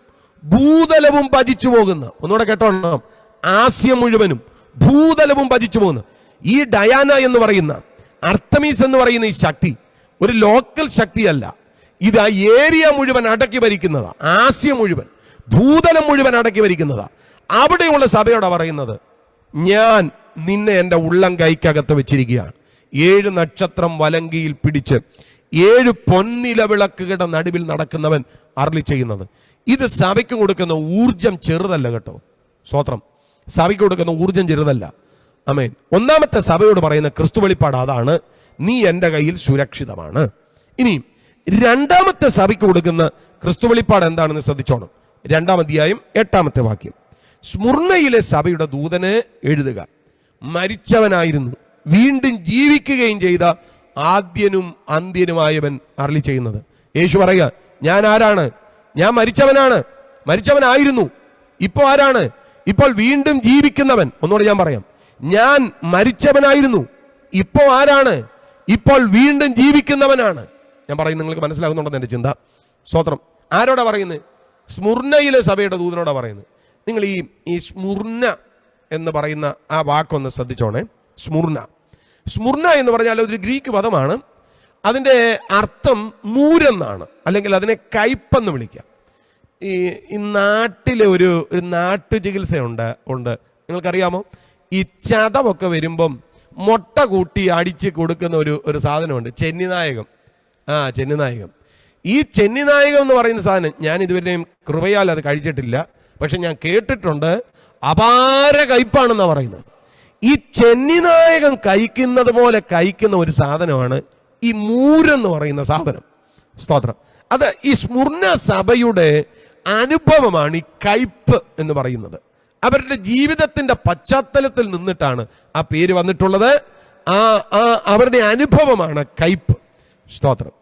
Speaker 2: ഭൂതലവും ഭജിച്ചു പോകുന്ന. ഒന്നുകൂടെ കേട്ടോണം. ആസ്യം മുഴുവനും ഭൂതലവും ഭജിച്ചു പോകുന്നു. ഈ ഡയാന എന്ന് പറയുന്ന അർത്തമീസ് എന്ന് പറയുന്ന ഈ ശക്തി ഒരു ലോക്കൽ ശക്തിയല്ല. ഇത് ആ ഏരിയ മുഴുവൻ അടക്കി ഭരിക്കുന്നതാ. ആസ്യ മുഴുവൻ ഭൂതലം മുഴുവൻ അടക്കി ഭരിക്കുന്നതാ. അവിടെയുള്ള സഭയോടെ പറയുന്നത് ഞാൻ നിന്നെ എന്റെ ഉള്ളം കൈക്കകത്ത് വെച്ചിരിക്കുകയാണ്. ഏഴ് നക്ഷത്രം വലങ്കിയിൽ പിടിച്ച് ഏഴ് പൊന്നില വിളക്കുകളുടെ നടുവിൽ നടക്കുന്നവൻ അർളി ചെയ്യുന്നത്. ഇത് സഭയ്ക്ക് കൊടുക്കുന്ന ഊർജം ചെറുതല്ല കേട്ടോ. സ്വത്രം സഭയ്ക്ക് കൊടുക്കുന്ന ഊർജം ചെറുതല്ല. അമേൻ ഒന്നാമത്തെ സഭയോട് പറയുന്ന ക്രിസ്തു വെളിപ്പാട് അതാണ് നീ എന്റെ കയ്യിൽ സുരക്ഷിതമാണ്. ഇനി രണ്ടാമത്തെ സഭയ്ക്ക് കൊടുക്കുന്ന ക്രിസ്തു വെളിപ്പാട് എന്താണെന്ന് ശ്രദ്ധിച്ചോണം. രണ്ടാം അധ്യായം എട്ടാമത്തെ വാക്യം. സ്മുർണയിലെ സഭയുടെ ദൂതനെ എഴുതുക. മരിച്ചവനായിരുന്നു. വീണ്ടും ജീവിക്കുകയും ചെയ്ത ആദ്യനും അന്ത്യനുമായവൻ അരളി ചെയ്യുന്നത്. യേശു പറയുക ഞാൻ ആരാണ്? ഞാൻ മരിച്ചവനാണ്. മരിച്ചവനായിരുന്നു. ഇപ്പോൾ ആരാണ്? ഇപ്പോൾ വീണ്ടും ജീവിക്കുന്നവൻ. ഒന്നുകൂടെ ഞാൻ പറയാം. ഞാൻ മരിച്ചവനായിരുന്നു. ഇപ്പോൾ ആരാണ്? ഇപ്പോൾ വീണ്ടും ജീവിക്കുന്നവനാണ്. ഞാൻ പറയുന്നത് നിങ്ങൾക്ക് മനസ്സിലാകുന്നുണ്ടെന്ന് എന്റെ ചിന്ത. സ്വത്രം ആരോടാ പറയുന്നത്? സ്മുർണയിലെ സഭയുടെ ദൂതനോടാ പറയുന്നത്. നിങ്ങൾ ഈ ഈ സ്മുർണ എന്ന് പറയുന്ന ആ വാക്കൊന്ന് ശ്രദ്ധിച്ചോണേ. സ്മുർണ. സ്മുർണ എന്ന് പറഞ്ഞാൽ ഒരു ഗ്രീക്ക് പദമാണ്. അതിന്റെ അർത്ഥം മൂരെന്നാണ്. അല്ലെങ്കിൽ അതിനെ കയ്പെന്ന് വിളിക്കാം ഈ ഈ നാട്ടിലെ ഒരു ഒരു നാട്ടു ചികിത്സയുണ്ട് ഉണ്ട്. നിങ്ങൾക്കറിയാമോ? ഈ ചതമൊക്കെ വരുമ്പം മുട്ട കൂട്ടി അടിച്ച് കൊടുക്കുന്ന ഒരു ഒരു സാധനമുണ്ട്. ചെന്നിനായകം. ആ ചെന്നിനായകം. ഈ ചെന്നിനായകം എന്ന് പറയുന്ന സാധനം ഞാൻ ഇതുവരെയും കൃപയാൽ അത് കഴിച്ചിട്ടില്ല. പക്ഷെ ഞാൻ കേട്ടിട്ടുണ്ട്. അപാര കയ്പാണെന്നാണ് പറയുന്നത്. ഈ ചെന്നിനായകം കഴിക്കുന്നത് പോലെ കഴിക്കുന്ന ഒരു സാധനമാണ് ഈ മൂരെന്ന് പറയുന്ന സാധനം. സ്തോത്രം. അത് ഈ സ്മുർണ സഭയുടെ അനുഭവമാണ് ഈ കയ്പ് എന്ന് പറയുന്നത്. അവരുടെ ജീവിതത്തിന്റെ പശ്ചാത്തലത്തിൽ നിന്നിട്ടാണ് ആ പേര് വന്നിട്ടുള്ളത്. ആ ആ അവരുടെ അനുഭവമാണ് കയ്പ്. സ്തോത്രം.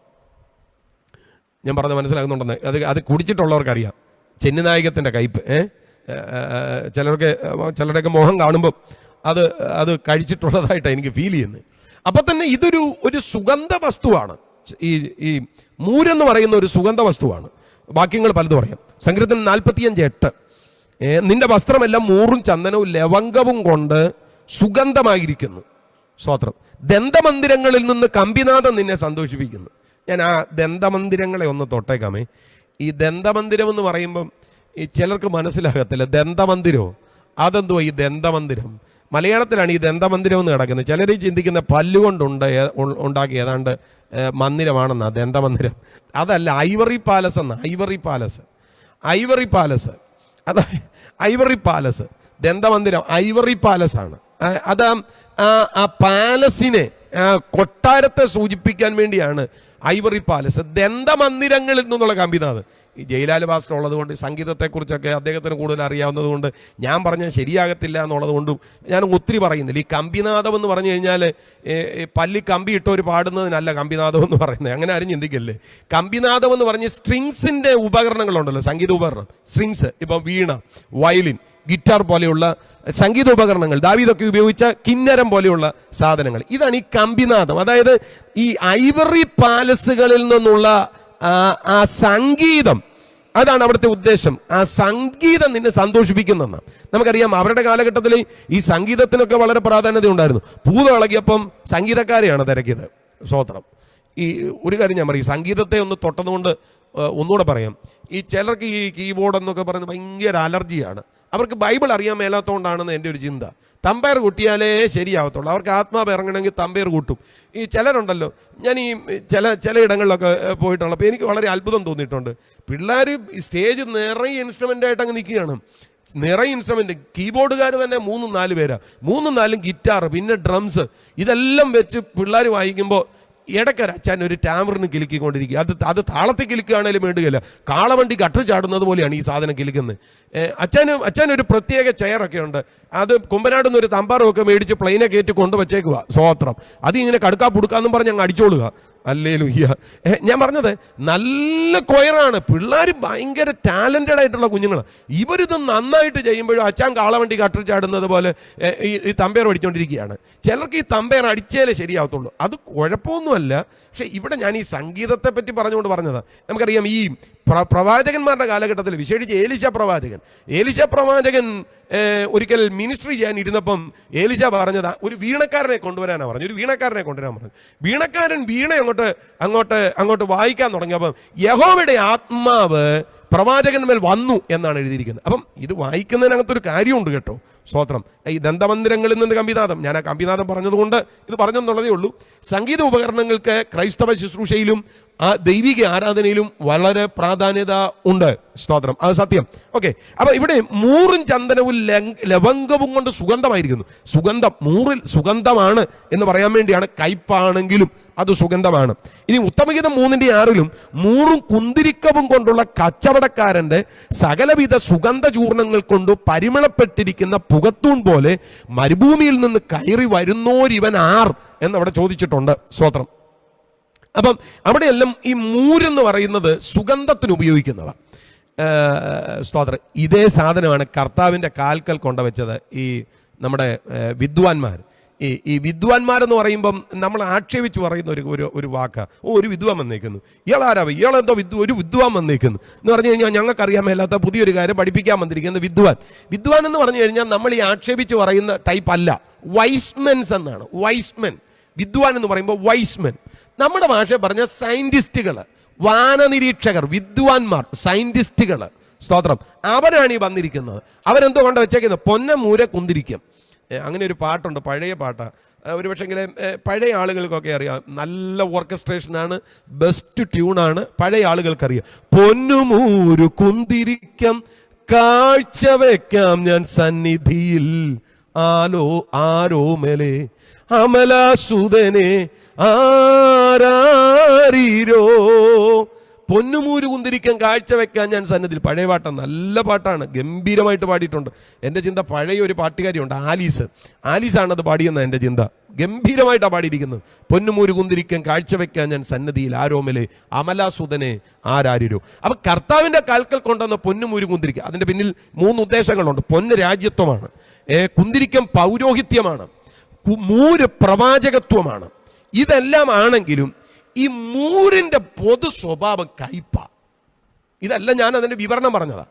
Speaker 2: ഞാൻ പറഞ്ഞ മനസ്സിലാകുന്നുണ്ടെന്ന്. അത് അത് കുടിച്ചിട്ടുള്ളവർക്കറിയാം. ചെന്നിനായകത്തിന്റെ കയ്പ് ഏഹ് ചിലർക്ക് ചിലരുടെയൊക്കെ മോഹം കാണുമ്പോൾ അത് അത് കഴിച്ചിട്ടുള്ളതായിട്ടാണ് എനിക്ക് ഫീൽ ചെയ്യുന്നത്. അപ്പം തന്നെ ഇതൊരു ഒരു സുഗന്ധ വസ്തുവാണ് ഈ ഈ മൂരെന്ന് പറയുന്ന ഒരു സുഗന്ധ വസ്തുവാണ് വാക്യങ്ങൾ പലതും പറയാം. സങ്കീർത്തനം നാൽപ്പത്തിയഞ്ച് എട്ട്. നിന്റെ വസ്ത്രമെല്ലാം മൂറും ചന്ദനവും ലവംഗവും കൊണ്ട് സുഗന്ധമായിരിക്കുന്നു. സ്തോത്രം. ദന്തമന്ദിരങ്ങളിൽ നിന്ന് കമ്പിനാഥം നിന്നെ സന്തോഷിപ്പിക്കുന്നു. ഞാൻ ആ ദന്തമന്ദിരങ്ങളെ ഒന്ന് തൊട്ടേക്കാമേ. ഈ ദന്തമന്ദിരം എന്ന് പറയുമ്പം ഈ ചിലർക്ക് മനസ്സിലാകത്തില്ല. ദന്തമന്ദിരോ? അതെന്തുവാ ഈ ദന്തമന്ദിരം? മലയാളത്തിലാണ് ഈ ദന്തമന്ദിരം എന്ന് കിടക്കുന്നത്. ചിലർ ചിന്തിക്കുന്ന പല്ലുകൊണ്ടുണ്ട് ഉണ്ടാക്കി ഏതാണ്ട് മന്ദിരമാണെന്നാ ദന്തമന്ദിരം. അതല്ല ഐവറി പാലസ് എന്ന ഐവറി പാലസ്. Ivory palace. അത് ഐവറി പാലസ്. ദന്തമന്ദിരം ഐവറി പാലസ് ആണ്. അത് ആ- പാലസിനെ കൊട്ടാരത്തെ സൂചിപ്പിക്കാൻ വേണ്ടിയാണ് ഐവറി പാലസ്. ദന്തമന്ദിരങ്ങളിൽ നിന്നുള്ള കമ്പിനാഥ് ഈ ജയിലാൽ ഭാസ്കർ ഉള്ളത് കൊണ്ട് സംഗീതത്തെക്കുറിച്ചൊക്കെ അദ്ദേഹത്തിന് കൂടുതൽ അറിയാവുന്നതുകൊണ്ട് ഞാൻ പറഞ്ഞാൽ ശരിയാകത്തില്ല എന്നുള്ളത് കൊണ്ടും ഞാൻ ഒത്തിരി പറയുന്നില്ല. ഈ കമ്പിനാഥം എന്ന് പറഞ്ഞു കഴിഞ്ഞാൽ പല്ലി കമ്പി ഇട്ടവർ പാടുന്നതിനല്ല കമ്പിനാഥം എന്ന് പറയുന്നത്. അങ്ങനെ ആരും ചിന്തിക്കല്ലേ? കമ്പിനാഥം എന്ന് പറഞ്ഞ് സ്ട്രിങ്സിന്റെ ഉപകരണങ്ങളുണ്ടല്ലോ സംഗീത ഉപകരണം. സ്ട്രിങ്സ് ഇപ്പം വീണ വയലിൻ ഗിറ്റാർ പോലെയുള്ള സംഗീത ഉപകരണങ്ങൾ. ദാവീദൊക്കെ ഉപയോഗിച്ച കിന്നരം പോലെയുള്ള സാധനങ്ങൾ. ഇതാണ് ഈ കമ്പിനാഥം അതായത് ഈ ഐവറി പാലസുകളിൽ നിന്നുള്ള ആ, സംഗീതം. അതാണ് അവിടുത്തെ ഉദ്ദേശം. ആ സംഗീതം നിന്നെ സന്തോഷിപ്പിക്കുന്നെന്ന്. നമുക്കറിയാം അവരുടെ കാലഘട്ടത്തിൽ ഈ സംഗീതത്തിനൊക്കെ വളരെ പ്രാധാന്യത ഉണ്ടായിരുന്നു. പൂത ഇളകിയപ്പം സംഗീതക്കാരെയാണ് തിരക്കിയത്. സ്വോത്രം. ഈ ഒരു കാര്യം ഞാൻ പറയും. സംഗീതത്തെ ഒന്ന് തൊട്ടതുകൊണ്ട് ഒന്നുകൂടെ പറയാം. ഈ ചിലർക്ക് ഈ കീബോർഡ് എന്നൊക്കെ പറയുന്നത് ഭയങ്കര അലർജിയാണ്. അവർക്ക് ബൈബിൾ അറിയാൻ മേലാത്തതുകൊണ്ടാണെന്ന് എന്റെ ഒരു ചിന്ത. തമ്പയർ കൂട്ടിയാലേ ശരിയാവത്തുള്ളൂ. അവർക്ക് ആത്മാവ് ഇറങ്ങണമെങ്കിൽ തമ്പയർ കൂട്ടും. ഈ ചിലരുണ്ടല്ലോ ഞാൻ ഈ ചില ചില ഇടങ്ങളിലൊക്കെ ഏഹ്, പോയിട്ടുള്ളപ്പോൾ എനിക്ക് വളരെ അത്ഭുതം തോന്നിയിട്ടുണ്ട്. പിള്ളേർ സ്റ്റേജ് നിറയെ ഇൻസ്ട്രുമെന്റ് ആയിട്ട് അങ്ങ് നിൽക്കുകയാണ്. നിറയെ ഇൻസ്ട്രുമെന്റ് കീബോർഡുകാർ തന്നെ മൂന്നും നാല് പേരാണ് മൂന്നും നാലും ഗിറ്റാർ പിന്നെ ഡ്രംസ്. ഇതെല്ലാം വെച്ച് പിള്ളേർ വായിക്കുമ്പോൾ ഇടയ്ക്കൊരു അച്ഛൻ ഒരു ടാമറിന് കിലുക്കിക്കൊണ്ടിരിക്കുക. അത് അത് താളത്തിൽ കിലുക്കുകയാണേലും വേണ്ടുകയില്ല. കാളവണ്ടി കട്ടു ചാടുന്നത് പോലെയാണ് ഈ സാധനം കിലുക്കുന്നത്. അച്ഛനും അച്ഛൻ ഒരു പ്രത്യേക ചെയറൊക്കെ ഉണ്ട് അത് കുമ്പനാട് നിന്ന് ഒരു തമ്പാറൊക്കെ മേടിച്ച് പ്ലെയിനെ കയറ്റി കൊണ്ടുവച്ചേക്കുക സ്വാത്രം. അത് ഇങ്ങനെ കടുക്കാ പുടുക്കാന്നും പറഞ്ഞ് അങ്ങ് അടിച്ചോളുക. അല്ലേ ലുഹ്യ ഞാൻ പറഞ്ഞത് നല്ല കൊയറാണ്. പിള്ളേർ ഭയങ്കര ടാലന്റഡ് ആയിട്ടുള്ള കുഞ്ഞുങ്ങൾ ഇവരിത് നന്നായിട്ട് ചെയ്യുമ്പോഴും അച്ഛൻ കാളവണ്ടി കട്ടു ചാടുന്നത് പോലെ ഈ തമ്പയർ അടിച്ചുകൊണ്ടിരിക്കുകയാണ് ചിലർക്ക് ഈ തമ്പേർ അടിച്ചേലേ ശരിയാവത്തുള്ളൂ. അത് കുഴപ്പമൊന്നുമല്ല പക്ഷേ ഇവിടെ ഞാൻ ഈ സംഗീതത്തെ പറ്റി പറഞ്ഞുകൊണ്ട് പറഞ്ഞത്. നമുക്കറിയാം ഈ പ്രവാചകന്മാരുടെ കാലഘട്ടത്തിൽ വിശേഷിച്ച് ഏലിശ പ്രവാചകൻ. ഏലിശ പ്രവാചകൻ ഒരിക്കൽ മിനിസ്ട്രി ചെയ്യാൻ ഇരുന്നപ്പം ഏലിശ പറഞ്ഞത് ഒരു വീണക്കാരനെ കൊണ്ടുവരാനാണ് പറഞ്ഞു ഒരു വീണക്കാരനെ കൊണ്ടുവരാൻ പറഞ്ഞു വീണക്കാരൻ വീണ അങ്ങോട്ട് അങ്ങോട്ട് അങ്ങോട്ട് വായിക്കാൻ തുടങ്ങിയപ്പം യഹോവയുടെ ആത്മാവ് പ്രവാചകന്മേൽ വന്നു എന്നാണ് എഴുതിയിരിക്കുന്നത്. അപ്പം ഇത് വായിക്കുന്നതിനകത്തൊരു കാര്യമുണ്ട് കേട്ടോ സ്തോത്രം. ഈ ദന്തമന്ദിരങ്ങളിൽ നിന്ന് കമ്പിനാഥം ഞാൻ ആ കമ്പിനാഥം പറഞ്ഞതുകൊണ്ട് ഇത് പറഞ്ഞെന്നുള്ളതേ ഉള്ളൂ. സംഗീത ഉപകരണങ്ങൾക്ക് ക്രൈസ്തവ ശുശ്രൂഷയിലും ആ ദൈവിക ആരാധനയിലും വളരെ പ്രാധാന്യത ഉണ്ട്. സ്തോത്രം. അത് സത്യം. ഓക്കെ. അപ്പൊ ഇവിടെ മൂറും ചന്ദനവും ലവംഗവും കൊണ്ട് സുഗന്ധമായിരിക്കുന്നു. സുഗന്ധം മൂറിൽ സുഗന്ധമാണ് എന്ന് പറയാൻ വേണ്ടിയാണ് കയ്പാണെങ്കിലും അത് സുഗന്ധമാണ്. ഇനി ഉത്തമഗീതം മൂന്നിന്റെ ആറിലും മൂറും കുന്തിരിക്കവും കൊണ്ടുള്ള കച്ചവടക്കാരന്റെ സകലവിധ സുഗന്ധ ചൂർണങ്ങൾ കൊണ്ട് പരിമളപ്പെട്ടിരിക്കുന്ന പുകത്തൂൺ പോലെ മരുഭൂമിയിൽ നിന്ന് കയറി വരുന്നോരിവൻ ആർ എന്നവിടെ ചോദിച്ചിട്ടുണ്ട്. സ്വത്രം അപ്പം അവിടെയെല്ലാം ഈ മൂരെന്ന് പറയുന്നത് സുഗന്ധത്തിന് ഉപയോഗിക്കുന്നതാണ് സ്തോത്രം. ഇതേ സാധനമാണ് കർത്താവിന്റെ കാൽക്കൽ കൊണ്ടുവച്ചത് ഈ നമ്മുടെ വിദ്വാൻമാർ. ഈ ഈ വിദ്വാൻമാരെന്ന് പറയുമ്പം നമ്മൾ ആക്ഷേപിച്ച് പറയുന്ന ഒരു ഒരു ഒരു വാക്ക്. ഓ ഒരു വിദ്വാൻ വന്നേക്കുന്നു. ഇയാളാരാവ്? ഇയാളെന്തോ വിദ്വ ഒരു വിദ്വാൻ വന്നേക്കുന്നു. എന്ന് പറഞ്ഞു കഴിഞ്ഞാൽ ഞങ്ങൾക്കറിയാൻ മേലാത്ത പുതിയൊരു കാര്യം പഠിപ്പിക്കാൻ വന്നിരിക്കുന്ന വിദ്വാൻ. വിദ്വാൻ എന്ന് പറഞ്ഞു കഴിഞ്ഞാൽ നമ്മൾ ഈ ആക്ഷേപിച്ച് പറയുന്ന ടൈപ്പ് അല്ല. വൈസ്മെൻസ് എന്നാണ്. വൈസ്മെൻ വിദ്വാൻ എന്ന് പറയുമ്പോൾ വൈസ്മെൻ നമ്മുടെ ഭാഷ പറഞ്ഞ സയന്റിസ്റ്റുകൾ വാനനിരീക്ഷകർ വിദ്വാൻമാർ സയന്റിസ്റ്റുകൾ സ്തോത്രം. അവരാണ് ഈ വന്നിരിക്കുന്നത്. അവരെന്തോ കൊണ്ട് വെച്ചേക്കുന്നത്? പൊന്നമൂര കുന്തിരിക്കും. അങ്ങനെ ഒരു പാട്ടുണ്ട് പഴയ പാട്ടാണ് ഒരു പക്ഷെങ്കിൽ പഴയ ആളുകൾക്കൊക്കെ അറിയാം. നല്ല ഓർക്കസ്ട്രേഷനാണ് ബെസ്റ്റ് ട്യൂണാണ് പഴയ ആളുകൾക്കറിയാം. പൊന്നുമൂര് കുന്തിരിക്കം കാഴ്ച വെക്കാം ഞാൻ സന്നിധിയിൽ. ആലോ ആരോമലെ അമലാസുതനെ ആരാരീരോ? പൊന്നുമൂര് കുന്തിരിക്കാൻ കാഴ്ച വെക്കാൻ ഞാൻ സന്നദ്ധിൽ പഴയ പാട്ടാണ് നല്ല പാട്ടാണ്. ഗംഭീരമായിട്ട് പാടിയിട്ടുണ്ട്. എന്റെ ചിന്ത പഴയ ഒരു പാട്ടുകാരിയുണ്ട് ആലീസ്. ആലീസാണ് അത് പാടിയെന്ന എന്റെ ചിന്ത. ഗംഭീരമായിട്ടാണ് പാടിയിരിക്കുന്നത്. പൊന്നുമൂര് കുന്തിരിക്കാൻ കാഴ്ചവെക്കാൻ ഞാൻ സന്നദ്ധിയിൽ ആരോമലെ അമലാസുതനെ ആരാരിരോ. അപ്പം കർത്താവിന്റെ കാൽക്കൽ കൊണ്ടുവന്ന പൊന്നുമൂര് കുന്തിരിക്ക അതിന്റെ പിന്നിൽ മൂന്ന് ഉദ്ദേശങ്ങളുണ്ട്. പൊന്ന് രാജ്യത്വമാണ്. കുന്തിരിക്കം പൗരോഹിത്യമാണ്. മൂര് പ്രവാചകത്വമാണ്. ഇതെല്ലാം ആണെങ്കിലും ഈ മൂരിന്റെ പൊതു സ്വഭാവം കയ്പ. ഇതല്ല ഞാൻ അതിന്റെ വിവരണം പറഞ്ഞതാ.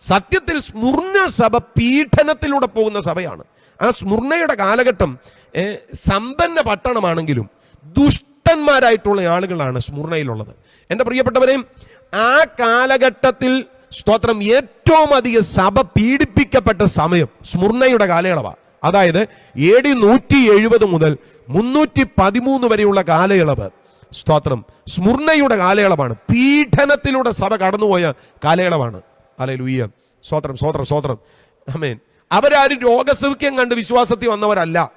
Speaker 2: സത്യത്തിൽ സ്മൂർണ സഭ പീഡനത്തിലൂടെ പോകുന്ന സഭയാണ്. ആ സ്മൂർണയുടെ കാലഘട്ടം സമ്പന്ന പട്ടണമാണെങ്കിലും ദുഷ്ടന്മാരായിട്ടുള്ള ആളുകളാണ് സ്മുർണയിലുള്ളത്. എന്റെ പ്രിയപ്പെട്ടവരെ ആ കാലഘട്ടത്തിൽ സ്തോത്രം ഏറ്റവും അധികം സഭ പീഡിപ്പിക്കപ്പെട്ട സമയം സ്മൂർണയുടെ കാലയളവാണ് അതായത് എ ഡി നൂറ്റി എഴുപത് മുതൽ മുന്നൂറ്റി പതിമൂന്ന് വരെയുള്ള കാലയളവ്. സ്തോത്രം. സ്മുർണയുടെ കാലയളവാണ്. പീഡനത്തിലൂടെ സഭ കടന്നുപോയ കാലയളവാണ്. അല്ലെ ലൂയ്യ സ്തോത്രം സ്തോത്രം സ്തോത്രം. അമേൻ അവരാരും രോഗസൗഖ്യം കണ്ട് വിശ്വാസത്തിൽ വന്നവരല്ല.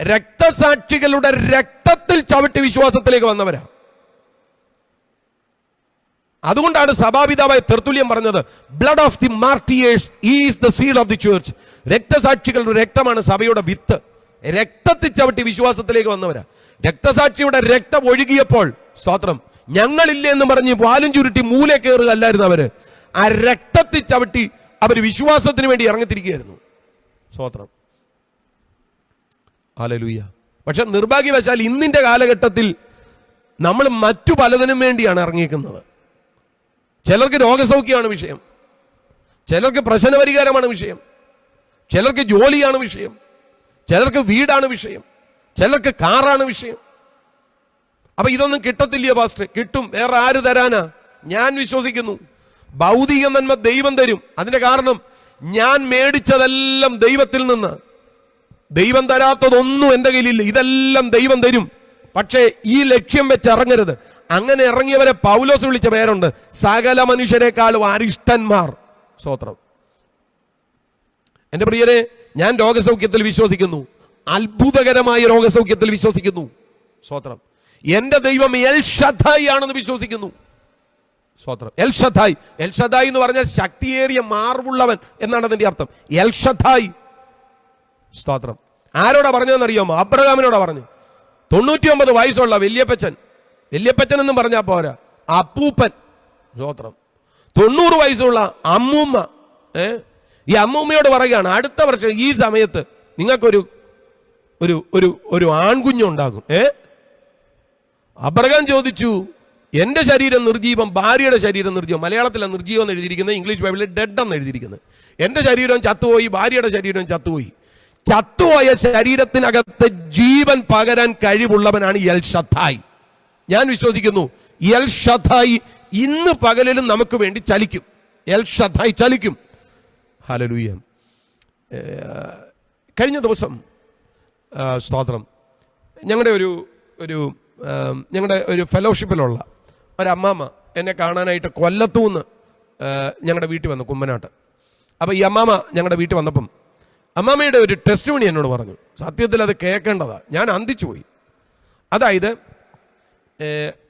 Speaker 2: രക്തസാക്ഷികളുടെ രക്തത്തിൽ ചവിട്ടി വിശ്വാസത്തിലേക്ക് വന്നവരാ. അതുകൊണ്ടാണ് സഭാപിതാവായ തെർത്തുല്യം പറഞ്ഞത് blood of the martyrs is the seal of the church രക്തസാക്ഷികളുടെ രക്തമാണ് സഭയുടെ വിത്ത്. രക്തത്തിൽ ചവിട്ടി വിശ്വാസത്തിലേക്ക് വന്നവരാ. രക്തസാക്ഷിയുടെ രക്തം ഒഴുകിയപ്പോൾ സ്തോത്രം ഞങ്ങളില്ല എന്ന് പറഞ്ഞ് വാലും ചുരുട്ടി മൂല കയറുകയല്ലായിരുന്നു അവർ. ആ രക്തത്തിൽ ചവിട്ടി അവർ വിശ്വാസത്തിന് വേണ്ടി ഇറങ്ങിത്തിരിക്കുകയായിരുന്നു. സ്തോത്രം. ആലലൂയ പക്ഷെ നിർഭാഗ്യവശാൽ ഇന്നിന്റെ കാലഘട്ടത്തിൽ നമ്മൾ മറ്റു പലതിനും വേണ്ടിയാണ് ഇറങ്ങിയിരിക്കുന്നത് ചിലർക്ക് രോഗസൗഖ്യമാണ് വിഷയം. ചിലർക്ക് പ്രശ്നപരിഹാരമാണ് വിഷയം. ചിലർക്ക് ജോലിയാണ് വിഷയം. ചിലർക്ക് വീടാണ് വിഷയം. ചിലർക്ക് കാറാണ് വിഷയം. അപ്പൊ ഇതൊന്നും കിട്ടത്തില്ല പാസ്റ്റർ? കിട്ടും. വേറെ ആര് തരാനാ? ഞാൻ വിശ്വസിക്കുന്നു. ഭൗതിക നന്മ ദൈവം തരും. അതിന്റെ കാരണം ഞാൻ മേടിച്ചതെല്ലാം ദൈവത്തിൽ നിന്ന്. ദൈവം തരാത്തതൊന്നും എന്റെ കയ്യിലില്ല. ഇതെല്ലാം ദൈവം തരും. പക്ഷേ ഈ ലക്ഷ്യം വെച്ച് ഇറങ്ങരുത്. അങ്ങനെ ഇറങ്ങിയവരെ പൗലോസ് വിളിച്ച പേരുണ്ട്. സകല മനുഷ്യരെക്കാളും അരിഷ്ടന്മാർ. സ്വോത്രം എന്റെ പ്രിയരെ ഞാൻ രോഗസൗഖ്യത്തിൽ വിശ്വസിക്കുന്നു. അത്ഭുതകരമായ രോഗസൗഖ്യത്തിൽ വിശ്വസിക്കുന്നു. സ്വോത്രം എന്റെ ദൈവം എൽ ഷദ്ധായി ആണെന്ന് വിശ്വസിക്കുന്നു. സ്വോത്രം എൽ ഷദ്ധായി എൽ ഷദ്ധായി എന്ന് പറഞ്ഞാൽ ശക്തിയേറിയ മാർവുള്ളവൻ എന്നാണ് അതിന്റെ അർത്ഥം. എൽ ഷദ്ധായി സ്തോത്രം. ആരോടാ പറഞ്ഞതെന്ന് അറിയാമോ അബ്രഹാമിനോടാ പറഞ്ഞു തൊണ്ണൂറ്റി ഒമ്പത് വയസ്സുള്ള വല്യപ്പച്ചൻ. വല്യപ്പച്ചൻ എന്നും പറഞ്ഞാൽ പോരാ. അപ്പൂപ്പൻ. സ്തോത്രം തൊണ്ണൂറ് വയസ്സുള്ള അമ്മൂമ്മ. ഏ? ഈ അമ്മൂമ്മയോട് പറയുകയാണ് അടുത്ത വർഷം ഈ സമയത്ത് നിങ്ങൾക്കൊരു ഒരു ഒരു ഒരു ആൺകുഞ്ഞുണ്ടാകും ഏ? അബ്രഹാം ചോദിച്ചു എന്റെ ശരീരം നിർജീവം ഭാര്യയുടെ ശരീരം നിർജീവം മലയാളത്തിലാണ് നിർജീവം എന്ന് എഴുതിയിരിക്കുന്നത് ഇംഗ്ലീഷ് ബൈബിളിൽ ഡെഡ് എന്ന് എഴുതിയിരിക്കുന്നത്. എന്റെ ശരീരം ചത്തുപോയി ഭാര്യയുടെ ശരീരം ചത്തുപോയി. ചത്തുപോയ ശരീരത്തിനകത്ത് ജീവൻ പകരാൻ കഴിവുള്ളവനാണ് എൽ ഷത്തായി ഞാൻ വിശ്വസിക്കുന്നു എൽ ഷത്തായി ഇന്ന് പകലിലും നമുക്ക് വേണ്ടി ചലിക്കും. എൽ ഷത്തായി ചലിക്കും. ഹലലൂയ കഴിഞ്ഞ ദിവസം സ്തോത്രം. ഞങ്ങളുടെ ഒരു ഒരു ഞങ്ങളുടെ ഒരു ഫെലോഷിപ്പിലുള്ള ഒരമ്മാമ്മ എന്നെ കാണാനായിട്ട് കൊല്ലത്തൂന്ന് ഞങ്ങളുടെ വീട്ടിൽ വന്നു കുമ്മനാട്ട് അപ്പോൾ ഈ അമ്മാമ്മ ഞങ്ങളുടെ വീട്ടിൽ വന്നപ്പം അമ്മാമ്മയുടെ ഒരു ടെസ്റ്റ് മണി എന്നോട് പറഞ്ഞു. സത്യത്തിൽ അത് കേൾക്കേണ്ടതാ. ഞാൻ അന്തിച്ചു പോയി. അതായത്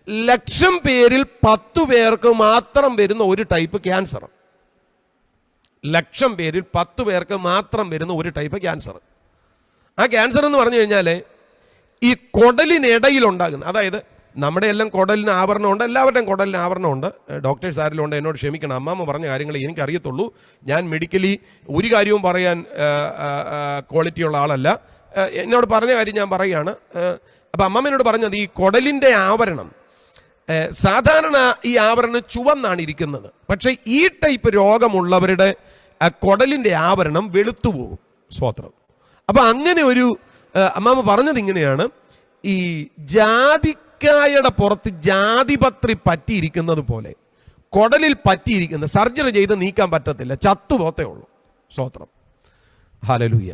Speaker 2: ലക്ഷം പേരിൽ പത്തു പേർക്ക് മാത്രം വരുന്ന ഒരു ടൈപ്പ് ക്യാൻസർ ലക്ഷം പേരിൽ പത്ത് പേർക്ക് മാത്രം വരുന്ന ഒരു ടൈപ്പ് ക്യാൻസർ ആ ക്യാൻസർ എന്ന് പറഞ്ഞു കഴിഞ്ഞാൽ ഈ കൊടലിനിടയിൽ ഉണ്ടാകുന്ന അതായത് നമ്മുടെ എല്ലാം കുടലിന് ആവരണമുണ്ട് എല്ലാവരുടെയും കുടലിന് ആവരണമുണ്ട് ഡോക്ടേഴ്സ് ആരെങ്കിലും ഉണ്ട് എന്നോട് ക്ഷമിക്കണം. അമ്മാമ്മ പറഞ്ഞ കാര്യങ്ങൾ എനിക്കറിയത്തുള്ളൂ. ഞാൻ മെഡിക്കലി ഒരു കാര്യവും പറയാൻ ക്വാളിറ്റിയുള്ള ആളല്ല. എന്നോട് പറഞ്ഞ കാര്യം ഞാൻ പറയുകയാണ്. അപ്പം അമ്മമ്മനോട് പറഞ്ഞത് ഈ കുടലിന്റെ ആവരണം സാധാരണ ഈ ആവരണം ചുവന്നാണ് ഇരിക്കുന്നത്. പക്ഷേ ഈ ടൈപ്പ് രോഗമുള്ളവരുടെ കുടലിന്റെ ആവരണം വെളുത്തു പോകും സ്വോത്രം. അപ്പം അങ്ങനെ ഒരു അമ്മാമ്മ പറഞ്ഞത് ഇങ്ങനെയാണ് ഈ ജാതിക്കായുടെ പുറത്ത് ജാതിപത്രി പറ്റിയിരിക്കുന്നത് പോലെ കുടലിൽ പറ്റിയിരിക്കുന്ന സർജറി ചെയ്ത് നീക്കാൻ പറ്റത്തില്ല ചത്തുപോത്തേ ഉള്ളൂ സ്വോത്രം. ഹലലൂയ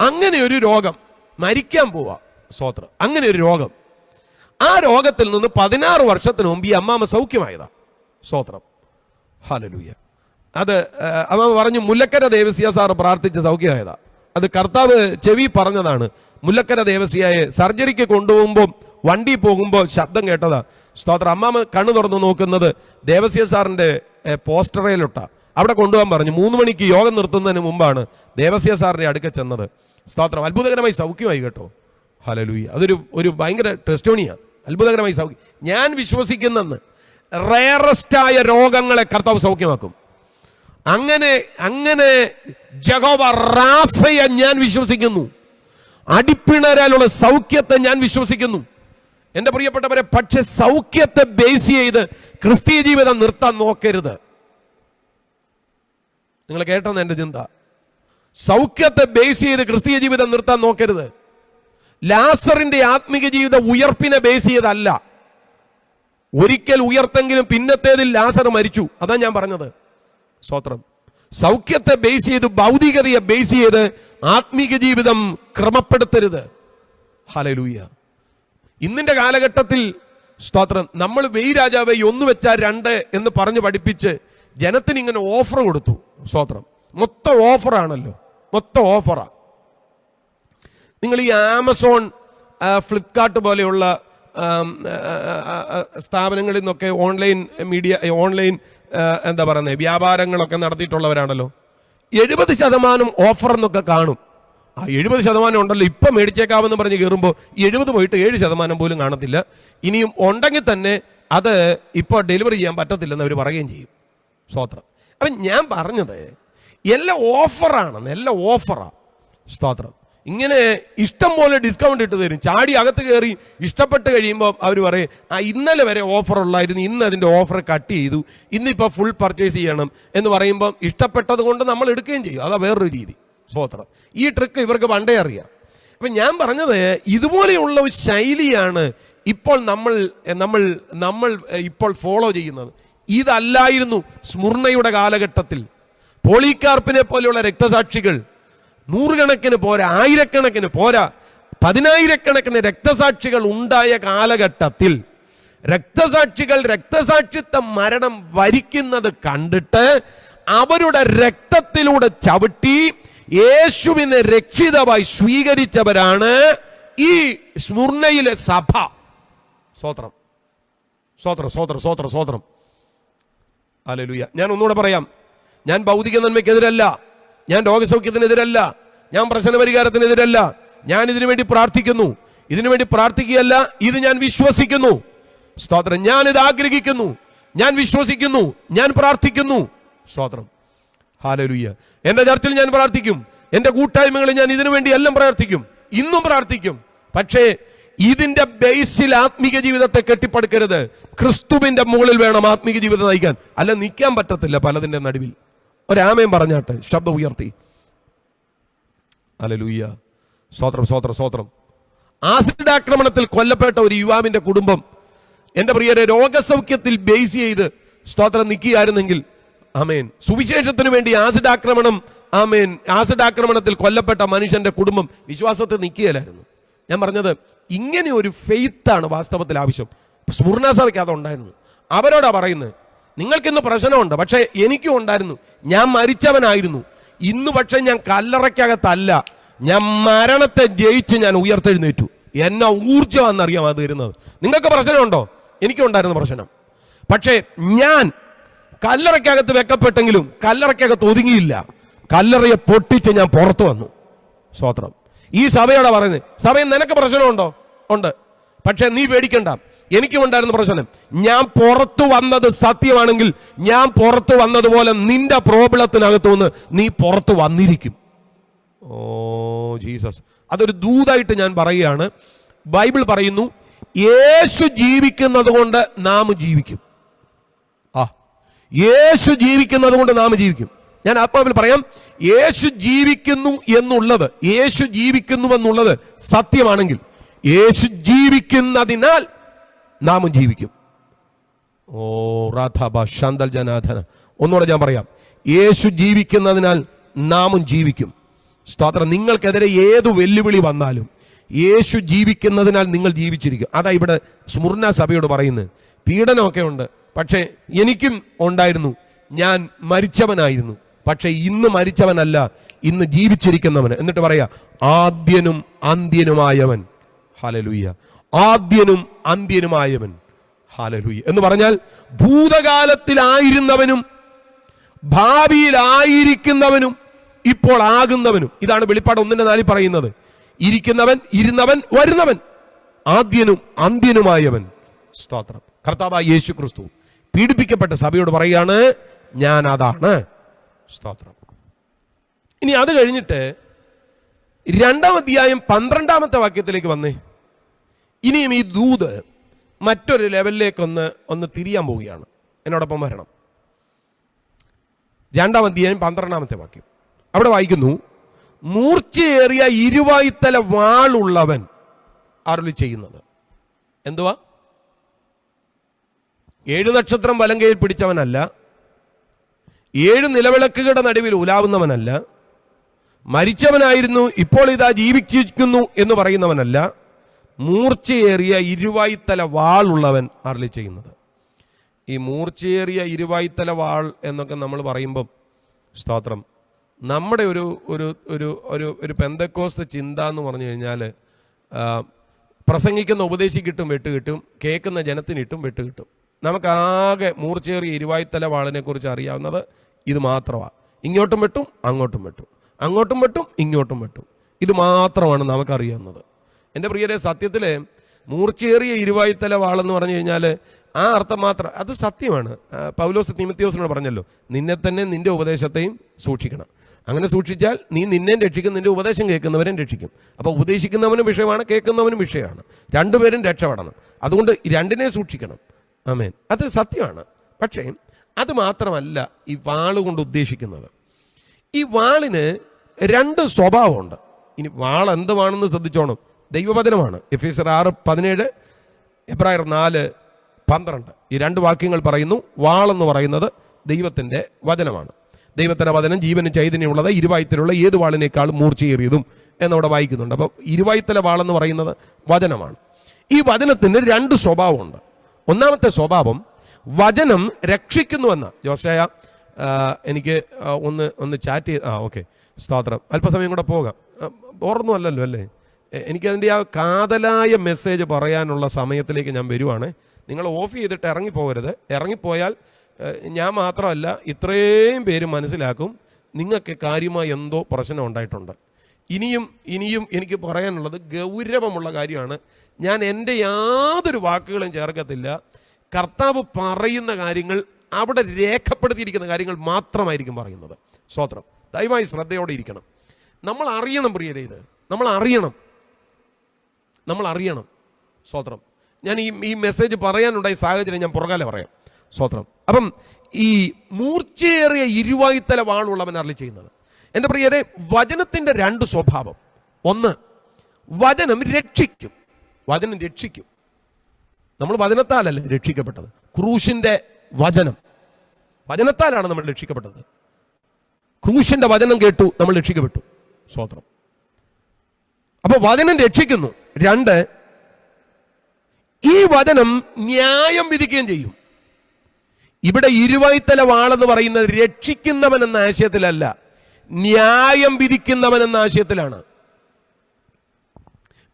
Speaker 2: അങ്ങനെ ഒരു രോഗം മരിക്കാൻ പോവാ സ്വോത്രം. അങ്ങനെ ഒരു രോഗം. ആ രോഗത്തിൽ നിന്ന് പതിനാറ് വർഷത്തിന് മുമ്പ് ഈ അമ്മാമ സൗഖ്യമായതാ സ്തോത്രം ഹലലൂയ അത് അമ്മാമ്മ അമ്മാമ പറഞ്ഞു മുല്ലക്കര ദേവസ്യ സാറ് പ്രാർത്ഥിച്ച് സൗഖ്യമായതാ. അത് കർത്താവ് ചെവി പറഞ്ഞതാണ് മുല്ലക്കര ദേവസ്യയെ സർജറിക്ക് കൊണ്ടുപോകുമ്പോൾ വണ്ടി പോകുമ്പോൾ ശബ്ദം കേട്ടതാ. സ്തോത്രം. അമ്മാമ കണ്ണു തുറന്ന് നോക്കുന്നത് ദേവസ്യ സാറിന്റെ ഏ, അവിടെ കൊണ്ടുപോകാൻ പറഞ്ഞു. മൂന്ന് മണിക്ക് യോഗം നിർത്തുന്നതിന് മുമ്പാണ് ദേവസ്യ സാറിന്റെ അടുക്ക ചെന്നത്. സ്തോത്രം. അത്ഭുതകരമായി സൗഖ്യമായി കേട്ടോ. ഹലലൂയ അതൊരു ഒരു ഭയങ്കര ടെസ്റ്റോണിയാണ് അത്ഭുതകരമായി സൗഖ്യം. ഞാൻ വിശ്വസിക്കുന്നെന്ന് റയറസ്റ്റായ രോഗങ്ങളെ കർത്താവ് സൗഖ്യമാക്കും. അങ്ങനെ അങ്ങനെ ജഗോബ റാഫയെ ഞാൻ വിശ്വസിക്കുന്നു. അടിപ്പിണരാലുള്ള സൗഖ്യത്തെ ഞാൻ വിശ്വസിക്കുന്നു. എന്റെ പ്രിയപ്പെട്ടവരെ പക്ഷെ സൗഖ്യത്തെ ബേസ് ചെയ്ത് ക്രിസ്തീയ ജീവിതം നിർത്താൻ നോക്കരുത്. നിങ്ങൾ കേട്ടെന്ന് എന്റെ ചിന്ത. സൗഖ്യത്തെ ബേസ് ചെയ്ത് ക്രിസ്തീയ ജീവിതം നിർത്താൻ നോക്കരുത്. ലാസറിന്റെ ആത്മീക ജീവിത ഉയർപ്പിനെ ബേസ് ചെയ്തല്ല ഒരിക്കൽ ഉയർത്തെങ്കിലും പിന്നത്തേതിൽ ലാസർ മരിച്ചു. അതാ ഞാൻ പറഞ്ഞത്. സ്വത്രം സൗഖ്യത്തെ ബേസ് ചെയ്ത് ഭൗതികതയെ ബേസ് ചെയ്ത് ആത്മീക ജീവിതം ക്രമപ്പെടുത്തരുത്. ഹലലൂയ ഇന്നിന്റെ കാലഘട്ടത്തിൽ സ്തോത്രം നമ്മൾ വെയ് രാജാവെ ഒന്ന് വെച്ചാൽ രണ്ട് എന്ന് പറഞ്ഞ് പഠിപ്പിച്ച് ജനത്തിന് ഇങ്ങനെ ഓഫർ കൊടുത്തു സ്തോത്രം. മൊത്തം ഓഫറാണല്ലോ മൊത്തം ഓഫറാ നിങ്ങൾ ഈ ആമസോൺ ഫ്ലിപ്കാർട്ട് പോലെയുള്ള സ്ഥാപനങ്ങളിൽ നിന്നൊക്കെ ഓൺലൈൻ മീഡിയ ഓൺലൈൻ എന്താ പറയുന്നത് വ്യാപാരങ്ങളൊക്കെ നടത്തിയിട്ടുള്ളവരാണല്ലോ. എഴുപത് ശതമാനം ഓഫർ എന്നൊക്കെ കാണും. ആ എഴുപത് ശതമാനം ഉണ്ടല്ലോ. ഇപ്പം മേടിച്ചേക്കാമെന്ന് പറഞ്ഞ് കയറുമ്പോൾ എഴുപത് പോയിട്ട് ഏഴ് ശതമാനം പോലും കാണത്തില്ല. ഇനിയും ഉണ്ടെങ്കിൽ തന്നെ അത് ഇപ്പോൾ ഡെലിവറി ചെയ്യാൻ പറ്റത്തില്ലെന്ന് അവർ പറയുകയും ചെയ്യും. സ്തോത്രം. അപ്പം ഞാൻ പറഞ്ഞത് എല്ലാം ഓഫറാണ് എല്ലാം ഓഫറാണ് സ്തോത്രം. ഇങ്ങനെ ഇഷ്ടം പോലെ ഡിസ്കൗണ്ട് ഇട്ട് തരും. ചാടി അകത്ത് കയറി ഇഷ്ടപ്പെട്ട് കഴിയുമ്പോൾ അവർ പറയും ആ ഇന്നലെ വരെ ഓഫർ ഉള്ളായിരുന്നു. ഇന്ന് അതിന്റെ ഓഫർ കട്ട് ചെയ്തു. ഇന്നിപ്പോൾ ഫുൾ പർച്ചേസ് ചെയ്യണം. എന്ന് പറയുമ്പം ഇഷ്ടപ്പെട്ടത് കൊണ്ട് നമ്മൾ എടുക്കുകയും ചെയ്യും. അതാ വേറൊരു രീതി. സ്തോത്രം ഈ ട്രിക്ക് ഇവർക്ക് പണ്ടേ അറിയാം. അപ്പം ഞാൻ പറഞ്ഞത് ഇതുപോലെയുള്ള ഒരു ശൈലിയാണ് ഇപ്പോൾ നമ്മൾ നമ്മൾ നമ്മൾ ഇപ്പോൾ ഫോളോ ചെയ്യുന്നത്. ഇതല്ലായിരുന്നു സ്മുർണയുടെ കാലഘട്ടത്തിൽ. പോളികാർപ്പിനെ പോലെയുള്ള രക്തസാക്ഷികൾ നൂറുകണക്കിന് പോരാ ആയിരക്കണക്കിന് പോരാ പതിനായിരക്കണക്കിന് രക്തസാക്ഷികൾ ഉണ്ടായ കാലഘട്ടത്തിൽ രക്തസാക്ഷികൾ രക്തസാക്ഷിത്വ മരണം വരിക്കുന്നത് കണ്ടിട്ട് അവരുടെ രക്തത്തിലൂടെ ചവിട്ടി യേശുവിനെ രക്ഷിതമായി സ്വീകരിച്ചവരാണ് ഈ സ്മുർണയിലെ സഭ. സ്വോത്രം സ്വോത്രം സ്വോത്രം സ്വോത്രം സ്വോത്രം അലലുയ ഞാൻ ഒന്നുകൂടെ പറയാം. ഞാൻ ഭൗതിക നന്മയ്ക്കെതിരല്ല ഞാൻ രോഗസൗഖ്യത്തിനെതിരല്ല. ഞാൻ പ്രശ്ന പരിഹാരത്തിനെതിരല്ല ഞാൻ ഇതിനു വേണ്ടി പ്രാർത്ഥിക്കുന്നു. ഇതിനു വേണ്ടി പ്രാർത്ഥിക്കുകയല്ല ഇത് ഞാൻ വിശ്വസിക്കുന്നു. സ്തോത്രം. ഞാൻ ഇത് ആഗ്രഹിക്കുന്നു ഞാൻ വിശ്വസിക്കുന്നു. ഞാൻ പ്രാർത്ഥിക്കുന്നു. സ്തോത്രം. ഹാലലുയ്യ എന്റെ ചർച്ചിൽ ഞാൻ പ്രാർത്ഥിക്കും. എന്റെ കൂട്ടായ്മകളിൽ ഞാൻ ഇതിനു വേണ്ടി എല്ലാം പ്രാർത്ഥിക്കും. ഇന്നും പ്രാർത്ഥിക്കും. പക്ഷേ ഇതിന്റെ ബേസിൽ ആത്മീക ജീവിതത്തെ കെട്ടിപ്പടുക്കരുത്. ക്രിസ്തുവിന്റെ മുകളിൽ വേണം ആത്മീക ജീവിതം നയിക്കാൻ. അല്ല നിൽക്കാൻ പറ്റത്തില്ല പലതിന്റെ നടുവിൽ. ഒരാമയം പറഞ്ഞാട്ടെ ശബ്ദം ഉയർത്തി. അലലൂയ്യ സ്വോത്രം സ്വോത്രം സ്വോത്രം ആസിഡ് ആക്രമണത്തിൽ കൊല്ലപ്പെട്ട ഒരു യുവാവിന്റെ കുടുംബം എന്റെ പ്രിയരെ രോഗസൗഖ്യത്തിൽ ബേസ് ചെയ്ത് സ്തോത്രം നിൽക്കുകയായിരുന്നെങ്കിൽ ആമേൻ. സുവിശേഷത്തിന് വേണ്ടി ആസിഡ് ആക്രമണം ആമേൻ. ആസിഡ് ആക്രമണത്തിൽ കൊല്ലപ്പെട്ട മനുഷ്യന്റെ കുടുംബം വിശ്വാസത്തിൽ നിൽക്കുകയില്ലായിരുന്നു. ഞാൻ പറഞ്ഞത് ഇങ്ങനെ ഒരു ഫെയ്ത്താണ് വാസ്തവത്തിൽ ആവശ്യം. സ്മുർണ സഭയ്ക്ക് അതുണ്ടായിരുന്നു. അവരോടാ പറയുന്നത് നിങ്ങൾക്കിന്ന് പ്രശ്നമുണ്ട് പക്ഷേ എനിക്കും ഉണ്ടായിരുന്നു. ഞാൻ മരിച്ചവനായിരുന്നു. ഇന്ന് പക്ഷേ ഞാൻ കല്ലറയ്ക്കകത്തല്ല. ഞാൻ മരണത്തെ ജയിച്ച് ഞാൻ ഉയർത്തെഴുന്നേറ്റു. എന്നെ ഊർജമാണെന്നറിയാം അത് തരുന്നത്. നിങ്ങൾക്ക് പ്രശ്നമുണ്ടോ? എനിക്കുണ്ടായിരുന്ന പ്രശ്നം. പക്ഷേ ഞാൻ കല്ലറയ്ക്കകത്ത് വെക്കപ്പെട്ടെങ്കിലും കല്ലറയ്ക്കകത്ത് ഒതുങ്ങിയില്ല. കല്ലറയെ പൊട്ടിച്ച് ഞാൻ പുറത്തു വന്നു. സ്വോത്രം ഈ സഭയോടെ പറയുന്നത് സഭയിൽ നിനക്ക് പ്രശ്നമുണ്ടോ? ഉണ്ട്. പക്ഷെ നീ പേടിക്കണ്ട. എനിക്കും ഉണ്ടായിരുന്ന പ്രശ്നം. ഞാൻ പുറത്തു വന്നത് സത്യമാണെങ്കിൽ ഞാൻ പുറത്തു വന്നതുപോലെ നിന്റെ പ്രോബ്ലത്തിനകത്തു നിന്ന് നീ പുറത്തു വന്നിരിക്കും. Oh Jesus. അതൊരു ദൂതായിട്ട് ഞാൻ പറയുകയാണ്. ബൈബിൾ പറയുന്നു യേശു ജീവിക്കുന്നത് കൊണ്ട് നാം ജീവിക്കും. യേശു ജീവിക്കുന്നത് കൊണ്ട് നാം ജീവിക്കും. ഞാൻ ആത്മാവിൽ പറയാം യേശു ജീവിക്കുന്നു എന്നുള്ളത് യേശു ജീവിക്കുന്നു എന്നുള്ളത് സത്യമാണെങ്കിൽ യേശു ജീവിക്കുന്നതിനാൽ നാമും ജീവിക്കും. ഓ റാഥാബ ശാന്തൽ ജനാഥന ഒന്നുകൂടെ ഞാൻ പറയാം യേശു ജീവിക്കുന്നതിനാൽ നാമും ജീവിക്കും. സ്തോത്രം നിങ്ങൾക്കെതിരെ ഏത് വെല്ലുവിളി വന്നാലും യേശു ജീവിക്കുന്നതിനാൽ നിങ്ങൾ ജീവിച്ചിരിക്കും. അതാ ഇവിടെ സ്മുർണ സഭയോട് പറയുന്നത്. പീഡനമൊക്കെ ഉണ്ട്. പക്ഷേ എനിക്കും ഉണ്ടായിരുന്നു. ഞാൻ മരിച്ചവനായിരുന്നു. പക്ഷേ ഇന്ന് മരിച്ചവനല്ല ഇന്ന് ജീവിച്ചിരിക്കുന്നവൻ എന്നിട്ട് പറയാ ആദ്യനും അന്ത്യനുമായവൻ. ഹാലലുയ്യ ആദ്യനും അന്ത്യനുമായവൻ. ഹാലലുയ്യ എന്ന് പറഞ്ഞാൽ ഭൂതകാലത്തിലായിരുന്നവനും ഭാവിയിലായിരിക്കുന്നവനും ഇപ്പോൾ ആകുന്നവനും. ഇതാണ് വെളിപ്പാട് ഒന്നിന്റെ നാലിൽ പറയുന്നത്. ഇരിക്കുന്നവൻ ഇരുന്നവൻ വരുന്നവൻ. ആദ്യനും അന്ത്യനുമായവൻ. സ്തോത്രം. കർത്താവായ യേശു ക്രിസ്തു പീഡിപ്പിക്കപ്പെട്ട സഭയോട് പറയാണ് ഞാൻ അതാണ്. സ്തോത്രം. ഇനി അത് കഴിഞ്ഞിട്ട് രണ്ടാം അധ്യായം പന്ത്രണ്ടാമത്തെ വാക്യത്തിലേക്ക് വന്നേ. ഇനിയും ഈ ദൂത് മറ്റൊരു ലെവലിലേക്കൊന്ന് ഒന്ന് തിരിയാൻ പോവുകയാണ്. എന്നോടൊപ്പം വരണം. രണ്ടാം അധ്യായം പന്ത്രണ്ടാമത്തെ വാക്യം. അവിടെ വായിക്കുന്നു മൂർച്ചയേറിയ ഇരുവായിത്തല വാളുള്ളവൻ അരുളി ചെയ്യുന്നത്. എന്തുവാ? ഏഴു നക്ഷത്രം വലങ്കയിൽ പിടിച്ചവനല്ല. ഏഴ് നിലവിളക്കുകളുടെ നടുവിൽ ഉലാവുന്നവനല്ല. മരിച്ചവനായിരുന്നു ഇപ്പോൾ ഇതാ ജീവിക്കുന്നു എന്ന് പറയുന്നവനല്ല. മൂർച്ചയേറിയ ഇരുവായിത്തല വാളുള്ളവൻ അരളി ചെയ്യുന്നത്. ഈ മൂർച്ചയേറിയ ഇരുവായിത്തല വാൾ എന്നൊക്കെ നമ്മൾ പറയുമ്പം സ്തോത്രം. നമ്മുടെ ഒരു ഒരു ഒരു ഒരു ഒരു പെന്തക്കോസ് ചിന്ത എന്ന് പറഞ്ഞു കഴിഞ്ഞാൽ പ്രസംഗിക്കുന്ന ഉപദേശിക്കിട്ടും വെട്ട് കിട്ടും കേൾക്കുന്ന ജനത്തിനിട്ടും വെട്ട് കിട്ടും നമുക്കാകെ മൂർച്ചേറിയ ഇരുവായ്ത്തല വാളിനെ കുറിച്ച് അറിയാവുന്നത് ഇത് മാത്രമാണ് ഇങ്ങോട്ടും വെട്ടും അങ്ങോട്ടും വെട്ടും. അങ്ങോട്ടും വെട്ടും ഇങ്ങോട്ടും വെട്ടും. ഇത് മാത്രമാണ് നമുക്കറിയാവുന്നത്. എന്റെ പ്രിയരെ സത്യത്തിൽ മൂർച്ചേറിയ ഇരുവായ്ത്തല വാളെന്ന് പറഞ്ഞു കഴിഞ്ഞാൽ ആ അർത്ഥം മാത്രം അത് സത്യമാണ്. പൗലോസ് തിമത്യോസിനോട് പറഞ്ഞല്ലോ നിന്നെ തന്നെ നിന്റെ ഉപദേശത്തെയും സൂക്ഷിക്കണം. അങ്ങനെ സൂക്ഷിച്ചാൽ നീ നിന്നെ രക്ഷിക്കും നിന്റെ ഉപദേശം കേൾക്കുന്നവരും രക്ഷിക്കും. അപ്പോൾ ഉപദേശിക്കുന്നവനും വിഷയമാണ് കേൾക്കുന്നവനും വിഷയമാണ്. രണ്ടുപേരും രക്ഷപ്പെടണം. അതുകൊണ്ട് രണ്ടിനെ സൂക്ഷിക്കണം. ആമേൻ. അത് സത്യമാണ്. പക്ഷേ അത് മാത്രമല്ല ഈ വാളുകൊണ്ട് ഉദ്ദേശിക്കുന്നത്. ഈ വാളിന് രണ്ട് സ്വഭാവമുണ്ട്. ഇനി വാൾ എന്തുവാണെന്ന് ശ്രദ്ധിച്ചോണം. ദൈവവചനമാണ്. എഫ് എസ് ആറ് പതിനേഴ് എബ്രായർ നാല് പന്ത്രണ്ട്. ഈ രണ്ട് വാക്യങ്ങൾ പറയുന്നു വാളെന്ന് പറയുന്നത് ദൈവത്തിന്റെ വചനമാണ്. ദൈവത്തിന്റെ വചനം ജീവന് ചൈതന്യമുള്ളത് ഇരുവായുത്തലുള്ള ഏത് വാളിനേക്കാളും മൂർച്ചയേറിയതും എന്നവിടെ വായിക്കുന്നുണ്ട്. അപ്പോൾ ഇരുവായുത്തല വാളെന്ന് പറയുന്നത് വചനമാണ്. ഈ വചനത്തിന് രണ്ട് സ്വഭാവമുണ്ട്. ഒന്നാമത്തെ സ്വഭാവം വചനം രക്ഷിക്കുന്നുവെന്ന്. ജോസയ എനിക്ക് ഒന്ന് ഒന്ന് ചാറ്റ് ചെയ്ത് ആ ഓക്കെ സ്തോത്രം. അല്പസമയം കൂടെ പോകാം. ഓർന്നു അല്ലല്ലോ അല്ലേ? എനിക്കതിന്റെ ആ കാതലായ മെസ്സേജ് പറയാനുള്ള സമയത്തിലേക്ക് ഞാൻ വരുവാണ്. നിങ്ങൾ ഓഫ് ചെയ്തിട്ട് ഇറങ്ങിപ്പോകരുത്. ഇറങ്ങിപ്പോയാൽ ഞാൻ മാത്രമല്ല ഇത്രയും പേര് മനസ്സിലാക്കും നിങ്ങൾക്ക് കാര്യമായി എന്തോ പ്രശ്നം ഉണ്ടായിട്ടുണ്ട്. ഇനിയും ഇനിയും എനിക്ക് പറയാനുള്ളത് ഗൗരവമുള്ള കാര്യമാണ്. ഞാൻ എന്റെ യാതൊരു വാക്കുകളും ചേർക്കത്തില്ല. കർത്താവ് പറയുന്ന കാര്യങ്ങൾ അവിടെ രേഖപ്പെടുത്തിയിരിക്കുന്ന കാര്യങ്ങൾ മാത്രമായിരിക്കും പറയുന്നത്. സ്വത്രം ദയവായി ശ്രദ്ധയോടെ ഇരിക്കണം. നമ്മൾ അറിയണം പ്രിയരെ ഇത്. നമ്മൾ അറിയണം. നമ്മൾ അറിയണം. സ്വത്രം ഞാൻ ഈ ഈ മെസ്സേജ് പറയാനുണ്ടായ സാഹചര്യം ഞാൻ പുറകാലെ പറയാം. സ്വത്രം അപ്പം ഈ മൂർച്ചയേറിയ ഇരുവായുത്തല വാളുള്ളവൻ അരളി ചെയ്യുന്നത്. എന്റെ പ്രിയരെ വചനത്തിന്റെ രണ്ട് സ്വഭാവം. ഒന്ന് വചനം രക്ഷിക്കും. വചനം രക്ഷിക്കും. നമ്മൾ വചനത്താലല്ലേ രക്ഷിക്കപ്പെട്ടത്? ക്രൂശിന്റെ വചനം. വചനത്താലാണ് നമ്മൾ രക്ഷിക്കപ്പെട്ടത്. ക്രൂശിന്റെ വചനം കേട്ടു നമ്മൾ രക്ഷിക്കപ്പെട്ടു. സ്വോത്രം. അപ്പോൾ വചനം രക്ഷിക്കുന്നു. രണ്ട് ഈ വചനം ന്യായം വിധിക്കുകയും ചെയ്യും. ഇവിടെ ഇരുവായ്ത്തല വാളെന്ന് പറയുന്നത് രക്ഷിക്കുന്നവൻ എന്ന ആശയത്തിലല്ല. ന്യായം വിധിക്കുന്നവൻ എന്ന ആശയത്തിലാണ്.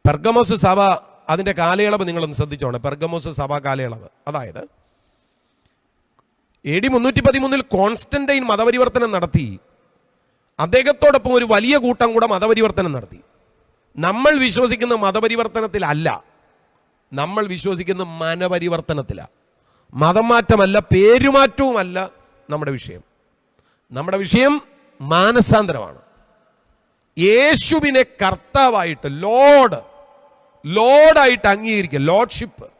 Speaker 2: പെർഗമോസ് സഭ അതിന്റെ കാലയളവ് നിങ്ങളൊന്ന് ശ്രദ്ധിച്ചോണം. പെർഗമോസ് സഭ കാലയളവ്. അതായത് എ ഡി മുന്നൂറ്റി പതിമൂന്നിൽ കോൺസ്റ്റന്റൈൻ മതപരിവർത്തനം നടത്തി. അദ്ദേഹത്തോടൊപ്പം ഒരു വലിയ കൂട്ടം കൂടെ മതപരിവർത്തനം നടത്തി. നമ്മൾ വിശ്വസിക്കുന്ന മതപരിവർത്തനത്തിലല്ല നമ്മൾ വിശ്വസിക്കുന്ന മനപരിവർത്തനത്തിലാണ് മതം മാറ്റമല്ല പേരുമാറ്റവുമല്ല നമ്മുടെ വിഷയം. നമ്മുടെ വിഷയം മാനസാന്തരമാണ്. യേശുവിനെ കർത്താവായിട്ട് ലോഡ് ലോഡായിട്ട് അംഗീകരിക്കുക. ലോഡ്ഷിപ്പ്.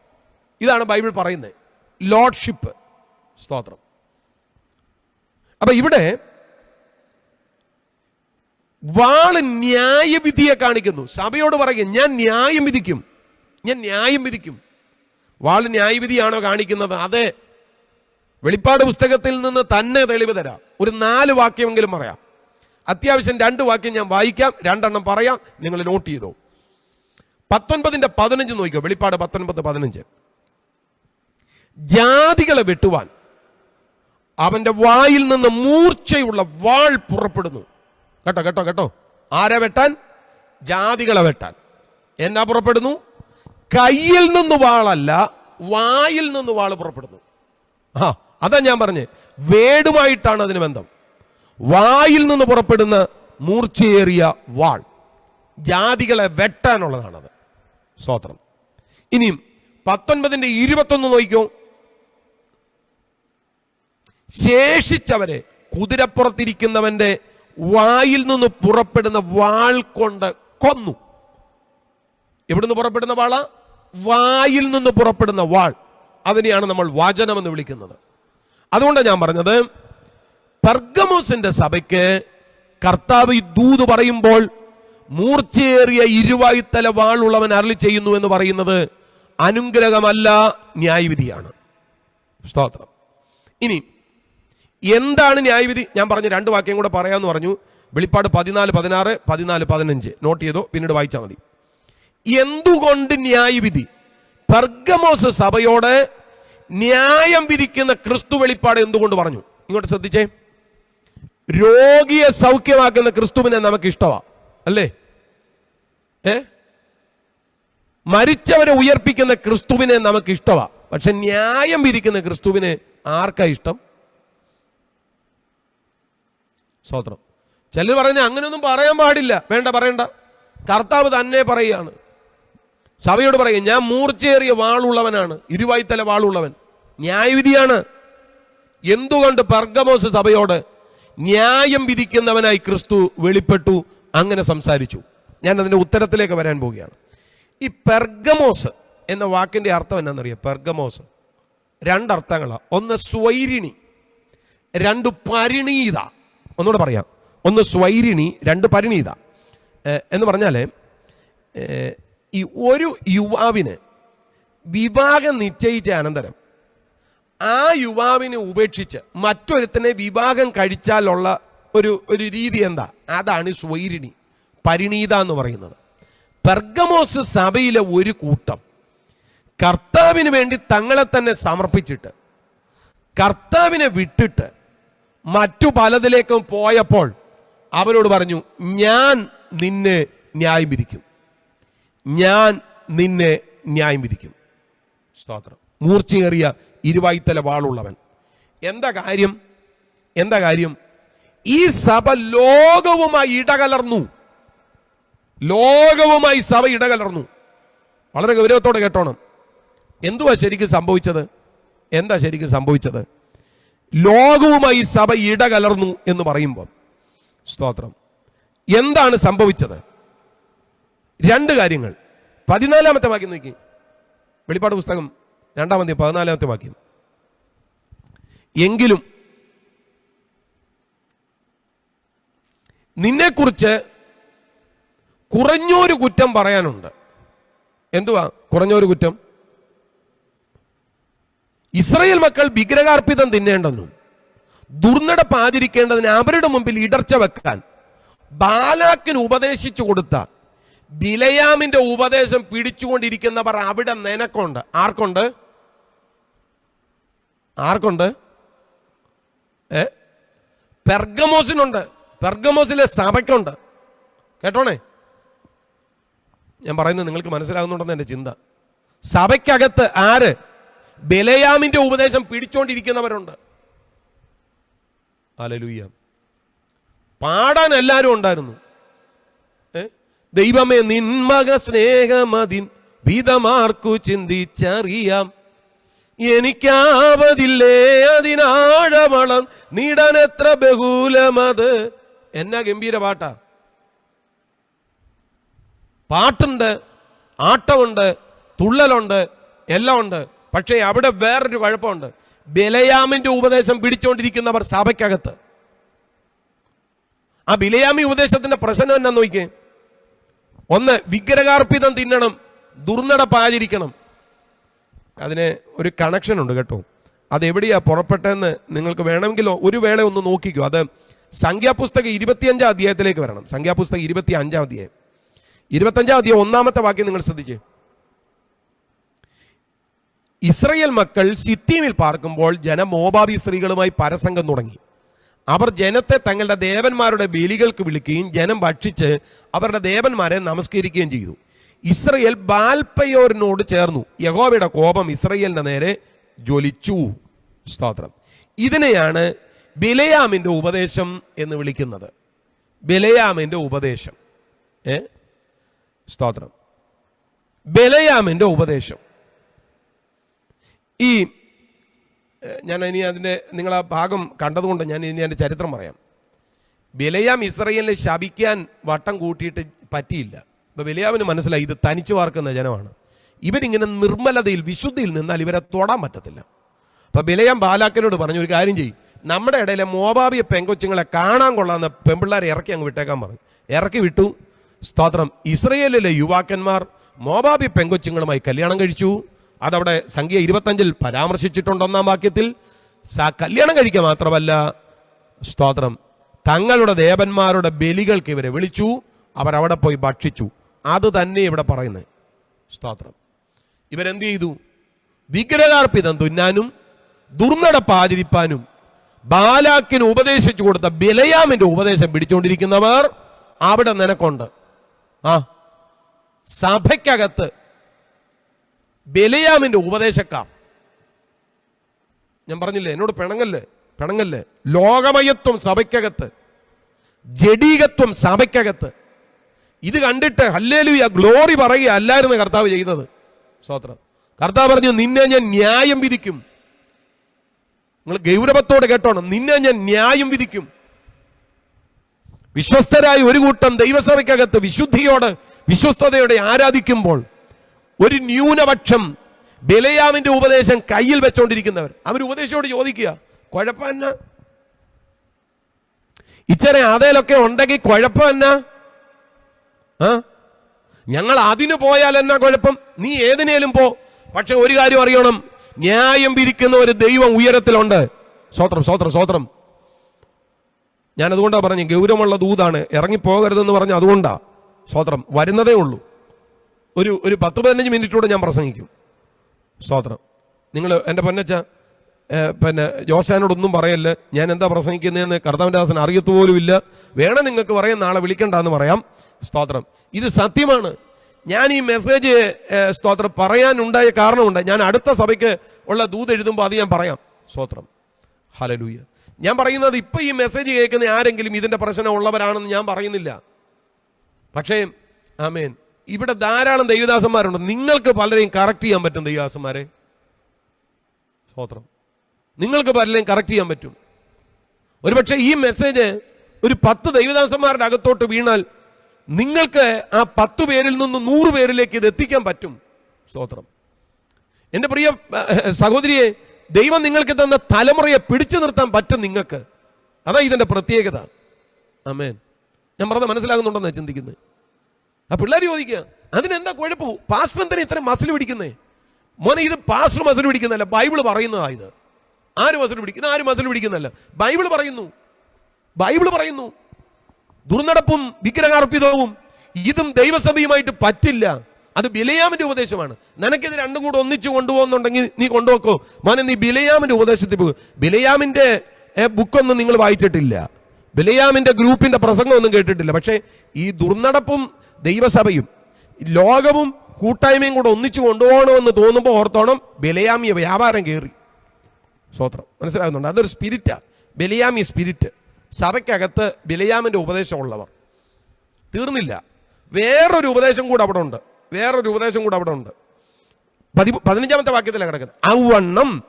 Speaker 2: ഇതാണ് ബൈബിൾ പറയുന്നത്. ലോഡ്ഷിപ്പ്. സ്തോത്രം. അപ്പൊ ഇവിടെ വാൾ ന്യായവിധിയെ കാണിക്കുന്നു. സഭയോട് പറയുക ഞാൻ ന്യായം വിധിക്കും. ഞാൻ ന്യായം വിധിക്കും. വാൾ ന്യായവിധിയാണോ കാണിക്കുന്നത്? അതെ. വെളിപ്പാട് പുസ്തകത്തിൽ നിന്ന് തന്നെ തെളിവ് തരാം. ഒരു നാല് വാക്യമെങ്കിലും പറയാം. അത്യാവശ്യം രണ്ട് വാക്യം ഞാൻ വായിക്കാം രണ്ടെണ്ണം പറയാം നിങ്ങൾ നോട്ട് ചെയ്തോ. പത്തൊൻപതിന്റെ പതിനഞ്ച് നോക്കിക്കോ വെളിപ്പാട് പത്തൊൻപത് പതിനഞ്ച്. ജാതികളെ വെട്ടുവാൻ അവന്റെ വായിൽ നിന്ന് മൂർച്ചയുള്ള വാൾ പുറപ്പെടുന്നു. കേട്ടോ കേട്ടോ കേട്ടോ. ആരെ വെട്ടാൻ? ജാതികളെ വെട്ടാൻ. എന്നാ പുറപ്പെടുന്നു? കയ്യിൽ നിന്ന് വാളല്ല വായിൽ നിന്ന് വാൾ പുറപ്പെടുന്നു. ആ അതാ ഞാൻ പറഞ്ഞു വേടുമായിട്ടാണ് അതിന് ബന്ധം. വായിൽ നിന്ന് പുറപ്പെടുന്ന മൂർച്ചയേറിയ വാൾ ജാതികളെ വെട്ടാനുള്ളതാണത്. സ്വോത്രം ഇനിയും പത്തൊൻപതിന്റെ ഇരുപത്തൊന്ന് നോക്കിക്കോ. ശേഷിച്ചവരെ കുതിരപ്പുറത്തിരിക്കുന്നവന്റെ വായിൽ നിന്ന് പുറപ്പെടുന്ന വാൾ കൊണ്ട് കൊന്നു. എവിടുന്ന് പുറപ്പെടുന്ന വാള? വായിൽ നിന്ന് പുറപ്പെടുന്ന വാൾ. അതിനെയാണ് നമ്മൾ വചനമെന്ന് വിളിക്കുന്നത്. അതുകൊണ്ടാണ് ഞാൻ പറഞ്ഞത് പെർഗമോസിന്റെ സഭയ്ക്ക് കർത്താവ് ഈ ദൂത് പറയുമ്പോൾ മൂർച്ചയേറിയ ഇരുവായുത്തല വാളുള്ളവൻ അരളി ചെയ്യുന്നു എന്ന് പറയുന്നത് അനുഗ്രഹമല്ല ന്യായവിധിയാണ്. സ്തോത്രം. ഇനി എന്താണ് ന്യായവിധി? ഞാൻ പറഞ്ഞ രണ്ട് വാക്യം കൂടെ പറയാമെന്ന് പറഞ്ഞു. വെളിപ്പാട് പതിനാല് പതിനാറ് പതിനാല് പതിനഞ്ച്. നോട്ട് ചെയ്തോ പിന്നീട് വായിച്ചാൽ മതി. എന്തുകൊണ്ട് ന്യായവിധി? പെർഗമോസ് സഭയോട് ന്യായം വിധിക്കുന്ന ക്രിസ്തു വെളിപ്പാട് എന്തുകൊണ്ട് പറഞ്ഞു? ഇങ്ങോട്ട് ശ്രദ്ധിച്ചേ. രോഗിയെ സൗഖ്യമാക്കുന്ന ക്രിസ്തുവിനെ നമുക്ക് ഇഷ്ടമാ അല്ലേ? ഏ? മരിച്ചവരെ ഉയർപ്പിക്കുന്ന ക്രിസ്തുവിനെ നമുക്ക് ഇഷ്ടമാ പക്ഷെ ന്യായം വിധിക്കുന്ന ക്രിസ്തുവിനെ ആർക്കാ ഇഷ്ടം? സ്വത്രം ചിലർ പറഞ്ഞ അങ്ങനെയൊന്നും പറയാൻ പാടില്ല. വേണ്ട പറയണ്ട. കർത്താവ് തന്നെ പറയുകയാണ്. സഭയോട് പറയും ഞാൻ മൂർച്ചയേറിയ വാളുള്ളവനാണ് ഇരുവായ്ത്തല വാളുള്ളവൻ. ന്യായവിധിയാണ്. എന്തുകൊണ്ട് പർഗമോസ് സഭയോട് ന്യായം വിധിക്കുന്നവനായി ക്രിസ്തു വെളിപ്പെട്ടു അങ്ങനെ സംസാരിച്ചു. ഞാൻ അതിന്റെ ഉത്തരത്തിലേക്ക് വരാൻ പോവുകയാണ്. ഈ പെർഗമോസ് എന്ന വാക്കിന്റെ അർത്ഥം എന്നാണെന്നറിയാം പെർഗമോസ് രണ്ടർത്ഥങ്ങളാണ് ഒന്ന് സ്വൈരിണി രണ്ട് പരിണീത. ഒന്നുകൂടെ പറയാം. ഒന്ന് സ്വൈരിണി രണ്ട് പരിണീത. എന്ന് പറഞ്ഞാൽ ഈ ഒരു യുവാവിന് വിവാഹം നിശ്ചയിച്ച അനന്തരം ആ യുവാവിനെ ഉപേക്ഷിച്ച് മറ്റൊരുത്തനെ വിവാഹം കഴിച്ചാലുള്ള ഒരു ഒരു രീതി എന്താ? അതാണ് സ്വൈരിണി പരിണീത എന്ന് പറയുന്നത്. പെർഗമോസ് സഭയിലെ ഒരു കൂട്ടം കർത്താവിന് വേണ്ടി തങ്ങളെ തന്നെ സമർപ്പിച്ചിട്ട് കർത്താവിനെ വിട്ടിട്ട് മറ്റു പലതിലേക്കും പോയപ്പോൾ അവരോട് പറഞ്ഞു ഞാൻ നിന്നെ ന്യായം വിധിക്കും ഞാൻ നിന്നെ ന്യായം വിധിക്കും. സ്തോത്രം. മൂർച്ചയേറിയ ഇരുവായ്ത്തല വാളുള്ളവൻ. എന്താ കാര്യം? എന്താ കാര്യം? ഈ സഭ ലോകവുമായി ഇടകലർന്നു. ലോകവുമായി സഭ ഇടകലർന്നു. വളരെ ഗൗരവത്തോടെ കേട്ടോണം. എന്തുവാ ശരിക്കും സംഭവിച്ചത്? എന്താ ശരിക്കും സംഭവിച്ചത്? ലോകവുമായി സഭ ഇടകലർന്നു എന്ന് പറയുമ്പോൾ സ്തോത്രം. എന്താണ് സംഭവിച്ചത്? രണ്ട് കാര്യങ്ങൾ. പതിനാലാമത്തെ വാക്യം നോക്കി. വെളിപ്പാട് പുസ്തകം രണ്ടാമത്തെ പതിനാലാമത്തെ വാക്യം. എങ്കിലും നിന്നെക്കുറിച്ച് കുറഞ്ഞൊരു കുറ്റം പറയാനുണ്ട്. എന്തുവാ കുറഞ്ഞൊരു കുറ്റം? ഇസ്രയേൽ മക്കൾ വിഗ്രഹാർപ്പിതം തിന്നേണ്ടതിനും ദുർനടപ്പാതിരിക്കേണ്ടതിന് അവരുടെ മുമ്പിൽ ഇടർച്ച വെക്കാൻ ബാലാക്കിന് ഉപദേശിച്ചു കൊടുത്ത ബിലയാമിന്റെ ഉപദേശം പിടിച്ചുകൊണ്ടിരിക്കുന്നവർ അവിടെ നിനക്കുണ്ട്. ആർക്കുണ്ട്? ആർക്കുണ്ട്? ഏ? പെർഗമോസിനുണ്ട്. പെർഗമോസിലെ സഭയ്ക്കുണ്ട്. കേട്ടോണേ? ഞാൻ പറയുന്നത് നിങ്ങൾക്ക് മനസ്സിലാകുന്നുണ്ടെന്ന് എന്റെ ചിന്ത. സഭയ്ക്കകത്ത് ആര്? ബലയാമിന്റെ ഉപദേശം പിടിച്ചോണ്ടിരിക്കുന്നവരുണ്ട് അലലുയ്യ പാടാൻ എല്ലാവരും ഉണ്ടായിരുന്നു? ദൈവമേ നിന്മക സ്നേഹമതിൻ വിധമാർക്കു ചിന്തിച്ചറിയാം. എനിക്കാവതില്ലേ അതിനാഴമളം നീടനെത്ര ബഹുലമത്. എന്നാ ഗംഭീര പാട്ടാ. പാട്ടുണ്ട് ആട്ടമുണ്ട് തുള്ളലുണ്ട് എല്ലാം ഉണ്ട്. പക്ഷേ അവിടെ വേറൊരു കുഴപ്പമുണ്ട്. ബലയാമിന്റെ ഉപദേശം പിടിച്ചോണ്ടിരിക്കുന്നവർ സഭയ്ക്കകത്ത്. ആ ബിലയാമി ഉപദേശത്തിന്റെ പ്രശ്നം എന്നാ നോക്കിയേ. ഒന്ന് വിഗ്രഹാർപ്പിതം തിന്നണം ദുർനടപ്പാചരിക്കണം അതിന് ഒരു കണക്ഷൻ ഉണ്ട് കേട്ടോ. അത് എവിടെയാ പുറപ്പെട്ടതെന്ന് നിങ്ങൾക്ക് വേണമെങ്കിൽ ഒരു വേള ഒന്ന് നോക്കിക്കോ. അത് സംഖ്യാപുസ്തകം ഇരുപത്തിയഞ്ചാം അധ്യായത്തിലേക്ക് വരണം. സംഖ്യാപുസ്തകം ഇരുപത്തി അഞ്ചാം അധ്യായം. ഇരുപത്തഞ്ചാം അധ്യായം ഒന്നാമത്തെ വാക്യം നിങ്ങൾ ശ്രദ്ധിച്ച്. ഇസ്രയേൽ മക്കൾ സിത്തീമിൽ പാർക്കുമ്പോൾ ജനം സ്ത്രീകളുമായി പരസംഗം തുടങ്ങി. അവർ ജനത്തെ തങ്ങളുടെ ദേവന്മാരുടെ ബലികൾക്ക് വിളിക്കുകയും ജനം ഭക്ഷിച്ച് അവരുടെ ദേവന്മാരെ നമസ്കരിക്കുകയും ചെയ്തു. ഇസ്രയേൽ ബാൽപ്പയോരിനോട് ചേർന്നു. യഹോവയുടെ കോപം ഇസ്രയേലിന്റെ നേരെ ജ്വലിച്ചു. സ്തോത്രം. ഇതിനെയാണ് ബിലയാമിന്റെ ഉപദേശം എന്ന് വിളിക്കുന്നത്. ബിലയാമിന്റെ ഉപദേശം. ഏ? സ്തോത്രം. ബലയാമിന്റെ ഉപദേശം. ഈ ഞാൻ ഇനി അതിന്റെ നിങ്ങൾ ആ ഭാഗം കണ്ടതുകൊണ്ട് ഞാൻ ഇനി അതിന്റെ ചരിത്രം പറയാം. ബിലയാം ഇസ്രയേലിനെ ശപിക്കാൻ വട്ടം കൂട്ടിയിട്ട് പറ്റിയില്ല. ഇപ്പൊ ബിലയാമിന് മനസ്സിലായി ഇത് തനിച്ചു വാർക്കുന്ന ജനമാണ്. ഇവരിങ്ങനെ നിർമ്മലതയിൽ വിശുദ്ധിയിൽ നിന്നാൽ ഇവരെ തൊടാൻ പറ്റത്തില്ല. അപ്പോൾ ബിലയാം ബാലാക്കനോട് പറഞ്ഞു ഒരു കാര്യം ചെയ്യും. നമ്മുടെ ഇടയിലെ മോബാബിയ പെങ്കൊച്ചുങ്ങളെ കാണാൻ കൊള്ളാവുന്ന പെമ്പിള്ളേരെ ഇറക്കി അങ്ങ് വിട്ടേക്കാൻ പറഞ്ഞു ഇറക്കി വിട്ടു. സ്തോത്രം. ഇസ്രയേലിലെ യുവാക്കന്മാർ മോബാബി പെങ്കൊച്ചുങ്ങളുമായി കല്യാണം കഴിച്ചു. അതവിടെ സംഖ്യ ഇരുപത്തഞ്ചിൽ പരാമർശിച്ചിട്ടുണ്ട് ഒന്നാം വാക്യത്തിൽ. സ- കല്യാണം കഴിക്കുക മാത്രമല്ല സ്തോത്രം. തങ്ങളുടെ ദേവന്മാരുടെ ബലികൾക്ക് ഇവരെ വിളിച്ചു അവരവിടെ പോയി ഭക്ഷിച്ചു. അത് തന്നെ ഇവിടെ പറയുന്നത്. സ്തോത്രം. ഇവരെന്ത് ചെയ്തു? വിഗ്രഹാർപ്പിതം തുന്നാനും ദുർനടപ്പാചരിപ്പാനും ബാലാക്കിന് ഉപദേശിച്ചു കൊടുത്ത ബിലയാമിന്റെ ഉപദേശം പിടിച്ചുകൊണ്ടിരിക്കുന്നവർ അവിടെ നിനക്കുണ്ട്. ആ സഭയ്ക്കകത്ത് ബിലയാമിന്റെ ഉപദേശക്കാർ. ഞാൻ പറഞ്ഞില്ലേ എന്നോട് പിണങ്ങല്ലേ പിണങ്ങല്ലേ. ലോകമയത്വം സഭയ്ക്കകത്ത് ജഡീകത്വം സഭയ്ക്കകത്ത്. ഇത് കണ്ടിട്ട് ഹല്ലേലൂയ ഗ്ലോറി പറയുക അല്ലായിരുന്നു കർത്താവ് ചെയ്തത്. സ്തോത്രം. കർത്താവ് പറഞ്ഞു നിന്നെ ഞാൻ ന്യായം വിധിക്കും. നിങ്ങൾ ഗൗരവത്തോടെ കേട്ടോണം. നിന്നെ ഞാൻ ന്യായം വിധിക്കും. വിശ്വസ്തരായി ഒരു കൂട്ടം ദൈവസഭയ്ക്കകത്ത് വിശുദ്ധിയോട് വിശ്വസ്തയോടെ ആരാധിക്കുമ്പോൾ ഒരു ന്യൂനപക്ഷം ബലയാമിന്റെ ഉപദേശം കയ്യിൽ വെച്ചോണ്ടിരിക്കുന്നവർ. അവർ ഉപദേശിയോട് ചോദിക്കുക കുഴപ്പമെന്ന ഇച്ചര അതേലൊക്കെ ഉണ്ടെങ്കിൽ കുഴപ്പമെന്ന ആ ഞങ്ങൾ അതിന് പോയാൽ എന്നാ കുഴപ്പം? നീ ഏതിനേലും പോ. പക്ഷെ ഒരു കാര്യം അറിയണം ന്യായം വിധിക്കുന്ന ഒരു ദൈവം ഉയരത്തിലുണ്ട്. സ്വോത്രം സ്വോത്രം സ്വോത്രം ഞാൻ അതുകൊണ്ടാണ് പറഞ്ഞു ഗൗരവമുള്ള ദൂതാണ്. ഇറങ്ങിപ്പോകരുതെന്ന് പറഞ്ഞു അതുകൊണ്ടാ. സ്വോത്രം വരുന്നതേ ഉള്ളൂ. ഒരു ഒരു പത്ത് പതിനഞ്ച് മിനിറ്റൂടെ ഞാൻ പ്രസംഗിക്കും. സ്തോത്രം. നിങ്ങൾ എന്റെ പൊന്നച്ച പിന്നെ ജോസാനോടൊന്നും പറയല്ല. ഞാൻ എന്താ പ്രസംഗിക്കുന്നതെന്ന് കർത്താവിന്റെ ദാസൻ ഇല്ല വേണം നിങ്ങൾക്ക് പറയാം നാളെ വിളിക്കണ്ടെന്ന് പറയാം. സ്തോത്രം. ഇത് സത്യമാണ്. ഞാൻ ഈ മെസ്സേജ് സ്തോത്രം പറയാനുണ്ടായ കാരണമുണ്ട്. ഞാൻ അടുത്ത സഭയ്ക്ക് ഉള്ള ദൂത് എഴുതുമ്പോൾ അത് ഞാൻ പറയാം. സ്തോത്രം. ഹലലൂയ ഞാൻ പറയുന്നത് ഇപ്പം ഈ മെസ്സേജ് കേൾക്കുന്ന ആരെങ്കിലും ഇതിന്റെ പ്രശ്നം ഉള്ളവരാണെന്ന് ഞാൻ പറയുന്നില്ല. പക്ഷേ ആമേൻ. ഇവിടെ ധാരാളം ദൈവദാസന്മാരുണ്ട്. നിങ്ങൾക്ക് പലരെയും കറക്റ്റ് ചെയ്യാൻ പറ്റും ദൈവദാസന്മാരെ. സ്തോത്രം. നിങ്ങൾക്ക് പലരെയും കറക്റ്റ് ചെയ്യാൻ പറ്റും. ഒരുപക്ഷെ ഈ മെസ്സേജ് ഒരു പത്ത് ദൈവദാസന്മാരുടെ അകത്തോട്ട് വീണാൽ നിങ്ങൾക്ക് ആ പത്ത് പേരിൽ നിന്ന് നൂറ് പേരിലേക്ക് ഇത് എത്തിക്കാൻ പറ്റും. സ്തോത്രം. എന്റെ പ്രിയ സഹോദരിയെ ദൈവം നിങ്ങൾക്ക് തന്ന തലമുറയെ പിടിച്ചു നിർത്താൻ പറ്റും നിങ്ങൾക്ക്. അതാ ഇതിന്റെ പ്രത്യേകത. അമേൻ ഞാൻ പറഞ്ഞ മനസ്സിലാകുന്നുണ്ടെന്നാണ് ചിന്തിക്കുന്നത്? ആ പിള്ളേർ ചോദിക്കുക അതിനെന്താ കുഴപ്പം? പാസ്റ്റർ എന്തിനാ ഇത്രയും മസിൽ പിടിക്കുന്നേ? മോനെ ഇത് പാസ്റ്റർ മസിൽ പിടിക്കുന്നതല്ല ബൈബിൾ പറയുന്നതാ ഇത്. ആര് മസിൽ പിടിക്കുന്ന ആര് മസിൽ പിടിക്കുന്നതല്ല. ബൈബിൾ പറയുന്നു. ബൈബിൾ പറയുന്നു. ദുർനടപ്പും വിഗ്രഹാർപ്പിതവും ഇതും ദൈവസഭയുമായിട്ട് പറ്റില്ല. അത് ബിലയാമിന്റെ ഉപദേശമാണ്. നിനക്കിത് രണ്ടും കൂടെ ഒന്നിച്ചു കൊണ്ടുപോകുന്നുണ്ടെങ്കിൽ നീ കൊണ്ടുപോക്കോ? മോനെ നീ ബിലയാമിന്റെ ഉപദേശത്തിൽ പോകും. ബിലയാമിന്റെ ബുക്കൊന്നും നിങ്ങൾ വായിച്ചിട്ടില്ല. ബിലയാമിന്റെ ഗ്രൂപ്പിന്റെ പ്രസംഗമൊന്നും കേട്ടിട്ടില്ല. പക്ഷേ ഈ ദുർനടപ്പും ദൈവസഭയും ലോകവും കൂട്ടായ്മയും കൂടെ ഒന്നിച്ചു കൊണ്ടുപോകണമെന്ന് തോന്നുമ്പോൾ ഓർത്തോണം ബലയാമിയ വ്യാപാരം കയറി സ്വോത്രം മനസ്സിലാകുന്നുണ്ട്? അതൊരു സ്പിരിറ്റാണ് ബലയാമി സ്പിരിറ്റ് സഭയ്ക്കകത്ത് ബലയാമിന്റെ ഉപദേശമുള്ളവർ. തീർന്നില്ല. വേറൊരു ഉപദേശം കൂടെ അവിടെ ഉണ്ട്. വേറൊരു ഉപദേശം കൂടെ അവിടെ ഉണ്ട്. പതി പതിനഞ്ചാമത്തെ വാക്യത്തിലാണ് കിടക്കുന്നത്. അവണ്ണം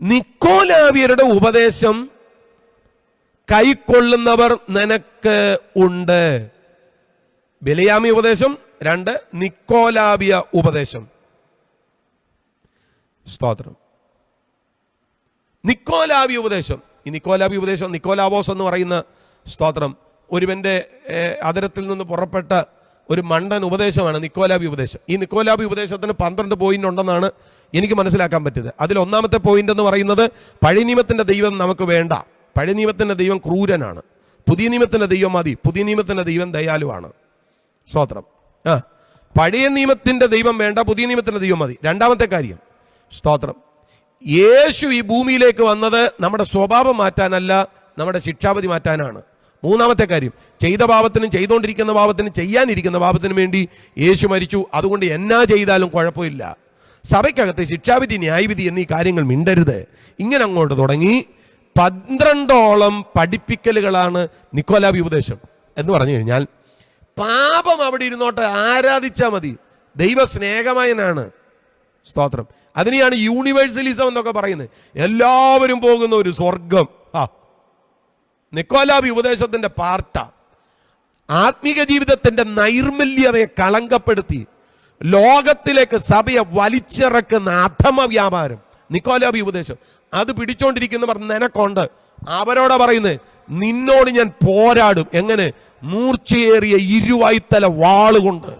Speaker 2: നിക്കോലാവിയരുടെ ഉപദേശം കൈക്കൊള്ളുന്നവർ നിനക്ക് ഉണ്ട്. ബലിയാമി ഉപദേശം രണ്ട് നിക്കോലാബിയ ഉപദേശം. സ്തോത്രം. നിക്കോലാബി ഉപദേശം. ഈ നിക്കോലാബി ഉപദേശം നിക്കോലാബോസ് എന്ന് പറയുന്ന സ്തോത്രം ഒരുവന്റെ അതിരത്തിൽ നിന്ന് പുറപ്പെട്ട ഒരു മണ്ടൻ ഉപദേശമാണ് നിക്കോലാബി ഉപദേശം. ഈ നിക്കോലാബി ഉപദേശത്തിന് പന്ത്രണ്ട് പോയിന്റ് ഉണ്ടെന്നാണ് എനിക്ക് മനസ്സിലാക്കാൻ പറ്റിയത്. അതിൽ ഒന്നാമത്തെ പോയിന്റ് എന്ന് പറയുന്നത് പഴയ നിയമത്തിന്റെ ദൈവം നമുക്ക് വേണ്ട. പഴയ നിയമത്തിന്റെ ദൈവം ക്രൂരനാണ്. പുതിയ നിയമത്തിന്റെ ദൈവം മതി. പുതിയ നിയമത്തിന്റെ ദൈവം ദയാലുവാണ്. സ്തോത്രം. ആ. പഴയ നിയമത്തിന്റെ ദൈവം വേണ്ട പുതിയ നിയമത്തിന്റെ ദൈവം മതി. രണ്ടാമത്തെ കാര്യം. സ്തോത്രം. യേശു ഈ ഭൂമിയിലേക്ക് വന്നത് നമ്മുടെ സ്വഭാവം മാറ്റാനല്ല നമ്മുടെ ശിക്ഷാപതി മാറ്റാനാണ്. മൂന്നാമത്തെ കാര്യം. ചെയ്ത പാപത്തിനും ചെയ്തുകൊണ്ടിരിക്കുന്ന പാപത്തിനും ചെയ്യാനിരിക്കുന്ന പാപത്തിനും വേണ്ടി യേശു മരിച്ചു. അതുകൊണ്ട് എന്നാ ചെയ്താലും കുഴപ്പമില്ല. സഭയ്ക്കകത്ത് ശിക്ഷാവിധി ന്യായവിധി എന്നീ കാര്യങ്ങൾ മിണ്ടരുത്. ഇങ്ങനെ അങ്ങോട്ട് തുടങ്ങി പന്ത്രണ്ടോളം പഠിപ്പിക്കലുകളാണ് നിക്കോലാബി ഉപദേശം എന്ന് പറഞ്ഞു കഴിഞ്ഞാൽ പാപം അവിടെ ഇരുന്നോട്ടെ ആരാധിച്ചാൽ മതി. ദൈവ സ്നേഹമയനാണ് സ്തോത്രം. അതിനെയാണ് യൂണിവേഴ്സലിസം എന്നൊക്കെ പറയുന്നത്. എല്ലാവരും പോകുന്ന ഒരു സ്വർഗം ആ നിക്കോലാബി ഉപദേശത്തിന്റെ പാർട്ട. ആത്മീക ജീവിതത്തിന്റെ നൈർമല്യതയെ കളങ്കപ്പെടുത്തി ലോകത്തിലേക്ക് സഭയെ വലിച്ചിറക്കുന്ന അധമ വ്യാപാരം നിക്കോലാബി ഉപദേശം. അത് പിടിച്ചോണ്ടിരിക്കുന്നവർ നിനക്കുണ്ട്. അവരോടാ പറയുന്നത് നിന്നോട് ഞാൻ പോരാടും. എങ്ങനെ? മൂർച്ചയേറിയ ഇരുവായ്ത്തല വാളുകൊണ്ട്.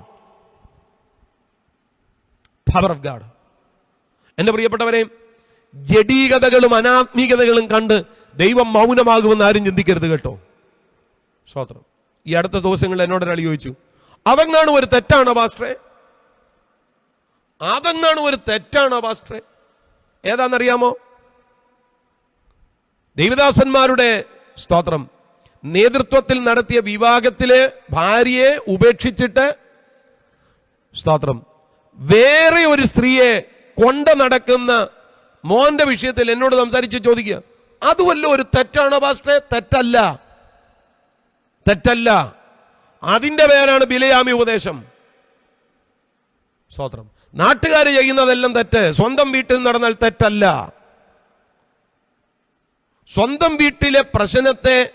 Speaker 2: പവർ ഓഫ് ഗാഡ് എന്റെ പ്രിയപ്പെട്ടവരെ ജഡീകതകളും അനാത്മീകതകളും കണ്ട് ദൈവം മൗനമാകുമെന്ന് ആരും ചിന്തിക്കരുത് കേട്ടോ. സ്വാത്രം ഈ അടുത്ത ദിവസങ്ങളിൽ എന്നോട് ഒരാൾ ചോദിച്ചു അതെങ്ങാണ് ഒരു തെറ്റാണോ പാസ്റ്ററെ അതെങ്ങാണ് ഒരു തെറ്റാണോ പാസ്റ്ററെ ഏതാണെന്നറിയാമോ? ദൈവദാസന്മാരുടെ സ്തോത്രം. നേതൃത്വത്തിൽ നടത്തിയ വിവാഹത്തിലെ ഭാര്യയെ ഉപേക്ഷിച്ചിട്ട് സ്തോത്രം. വേറെ ഒരു സ്ത്രീയെ കൊണ്ട നടക്കുന്ന മോന്റെ വിഷയത്തിൽ എന്നോട് സംസാരിച്ച് ചോദിക്കുക. അതുമല്ല ഒരു തെറ്റാണോ പാസ്റ്ററെ? തെറ്റല്ല. തെറ്റല്ല. അതിന്റെ പേരാണ് ബിലയാമി ഉപദേശം. സ്തോത്രം. നാട്ടുകാർ ചെയ്യുന്നതെല്ലാം തെറ്റ്. സ്വന്തം വീട്ടിൽ നടന്നാൽ തെറ്റല്ല. സ്വന്തം വീട്ടിലെ പ്രശ്നത്തെ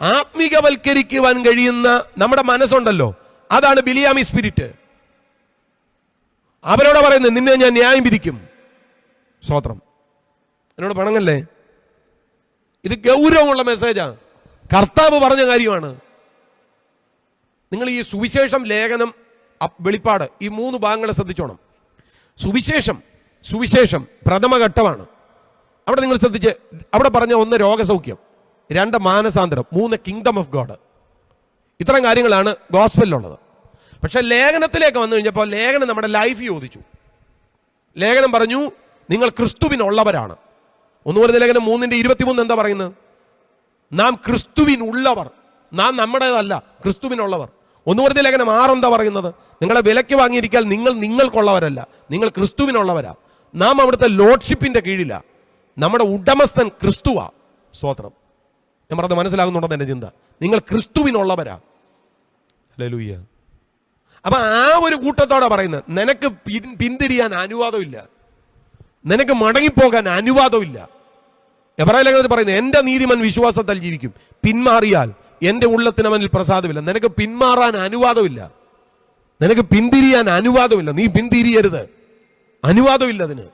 Speaker 2: ആത്മീകവൽക്കരിക്കുവാൻ കഴിയുന്ന നമ്മുടെ മനസ്സുണ്ടല്ലോ. അതാണ് ബിലിയാമി സ്പിരിറ്റ്. അവരോട് പറയുന്നത് നിന്നെ ഞാൻ ന്യായം വിധിക്കും. സ്തോത്രം. എന്നോട് പണങ്ങല്ലേ? ഇത് ഗൗരവമുള്ള മെസ്സേജാ കർത്താവ് പറഞ്ഞ കാര്യമാണ്. നിങ്ങൾ ഈ സുവിശേഷം ലേഖനം വെളിപ്പാട് ഈ മൂന്ന് ഭാഗങ്ങളെ ശ്രദ്ധിച്ചോണം. സുവിശേഷം സുവിശേഷം പ്രഥമഘട്ടമാണ്. അവിടെ നിങ്ങൾ ശ്രദ്ധിച്ച് അവിടെ പറഞ്ഞ ഒന്ന് രോഗസൗഖ്യം രണ്ട് മാനസാന്തരം മൂന്ന് കിങ്ഡം ഓഫ് ഗോഡ് ഇത്തരം കാര്യങ്ങളാണ് ഗോസ്ബലിലുള്ളത് പക്ഷെ ലേഖനത്തിലേക്ക് വന്നു കഴിഞ്ഞപ്പോൾ ലേഖനം നമ്മുടെ ലൈഫ് ചോദിച്ചു. ലേഖനം പറഞ്ഞു നിങ്ങൾ ക്രിസ്തുവിനുള്ളവരാണ്. ഒന്ന് പറയുന്ന ലേഖനം മൂന്നിന്റെ ഇരുപത്തിമൂന്ന് എന്താ പറയുന്നത്? നാം ക്രിസ്തുവിനുള്ളവർ. നാം നമ്മുടേതല്ല ക്രിസ്തുവിനുള്ളവർ. ഒന്ന് പറഞ്ഞ ലേഖനം ആറെന്താ പറയുന്നത്? നിങ്ങളെ വിലയ്ക്ക് വാങ്ങിയിരിക്കാൻ നിങ്ങൾ നിങ്ങൾക്കുള്ളവരല്ല നിങ്ങൾ ക്രിസ്തുവിനുള്ളവരാ. നാം അവിടുത്തെ ലോഡ്ഷിപ്പിന്റെ കീഴില. നമ്മുടെ ഉടമസ്ഥൻ ക്രിസ്തുവാ. സ്തോത്രം. ഞാൻ പറഞ്ഞത് മനസ്സിലാകുന്നുണ്ടെന്ന് എന്റെ ചിന്ത? നിങ്ങൾ ക്രിസ്തുവിനുള്ളവരാ. ലൂയ്യ അപ്പൊ ആ ഒരു കൂട്ടത്തോടെ പറയുന്നത്. നിനക്ക് പിന്തിരിയാൻ അനുവാദമില്ല. നിനക്ക് മടങ്ങിപ്പോകാൻ അനുവാദമില്ല. എബ്രാഹിം ലേഖനത്തിൽ പറയുന്നത്. എന്റെ നീതിമൻ വിശ്വാസത്താൽ ജീവിക്കും. പിന്മാറിയാൽ എന്റെ ഉള്ളത്തിനവനിൽ പ്രസാദമില്ല. നിനക്ക് പിന്മാറാൻ അനുവാദമില്ല. നിനക്ക് പിന്തിരിയാൻ അനുവാദമില്ല. നീ പിന്തിരിയരുത്. അനുവാദമില്ല അതിന്.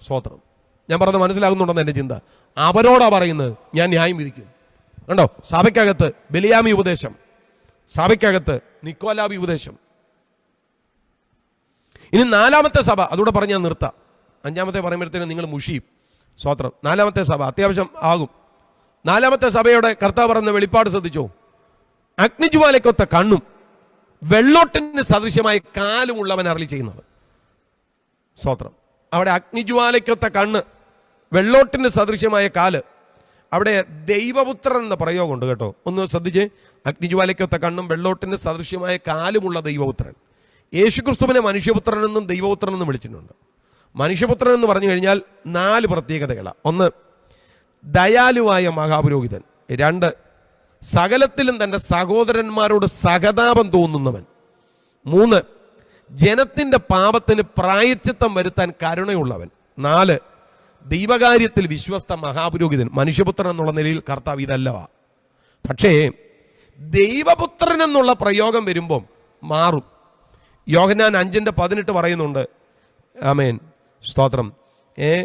Speaker 2: സ്വോത്രം ഞാൻ പറഞ്ഞത് മനസ്സിലാകുന്നുണ്ടെന്ന് എന്റെ ചിന്ത. അവരോടാ പറയുന്നത് ഞാൻ ന്യായം വിധിക്കും. കണ്ടോ? സഭയ്ക്കകത്ത് ബലിയാമി ഉപദേശം. സഭയ്ക്കകത്ത് നിക്കോലാബി ഉപദേശം. ഇനി നാലാമത്തെ സഭ അതുകൂടെ പറഞ്ഞ് ഞാൻ നിർത്താം. അഞ്ചാമത്തെ പറയുമ്പോഴത്തേനും നിങ്ങൾ മുഷിയും. സ്വാത്രം. നാലാമത്തെ സഭ അത്യാവശ്യം ആകും. നാലാമത്തെ സഭയുടെ കർത്താവ് പറഞ്ഞ വെളിപ്പാട് ശ്രദ്ധിച്ചോ? അഗ്നിജ്വാലയ്ക്കൊത്ത കണ്ണും വെള്ളോട്ടിന് സദൃശ്യമായ കാലുമുള്ളവൻ അരളി ചെയ്യുന്നത്. അവിടെ അഗ്നിജ്വാലയ്ക്കൊത്ത കണ്ണ് വെള്ളോട്ടിന് സദൃശ്യമായ കാൽ. അവിടെ ദൈവപുത്രൻ എന്ന പ്രയോഗമുണ്ട് കേട്ടോ. ഒന്ന് ശ്രദ്ധിച്ച്. അഗ്നിജ്വാലയ്ക്കൊത്ത കണ്ണും വെള്ളോട്ടിന് സദൃശ്യമായ കാലുമുള്ള ദൈവപുത്രൻ. യേശുക്രിസ്തുവിനെ ദൈവപുത്രൻ എന്നും വിളിച്ചിട്ടുണ്ട്. മനുഷ്യപുത്രൻ എന്ന് പറഞ്ഞു കഴിഞ്ഞാൽ നാല് പ്രത്യേകതകളാണ് ഒന്ന് ദയാലുവായ മഹാപുരോഹിതൻ. രണ്ട് സകലത്തിലും തന്റെ സഹോദരന്മാരോട് സഹതാപം തോന്നുന്നവൻ. മൂന്ന് ജനത്തിന്റെ പാപത്തിന് പ്രായച്ചിത്തം വരുത്താൻ കരുണയുള്ളവൻ. നാല് ദൈവകാര്യത്തിൽ വിശ്വസ്ത മഹാപുരോഹിതൻ മനുഷ്യപുത്രൻ എന്നുള്ള നിലയിൽ കർത്താവ് ഇതല്ലവാ. പക്ഷേ ദൈവപുത്രൻ എന്നുള്ള പ്രയോഗം വരുമ്പം മാറും. യോഹനാൻ അഞ്ചിന്റെ പതിനെട്ട് പറയുന്നുണ്ട് ആമേൻ സ്തോത്രം. ഏ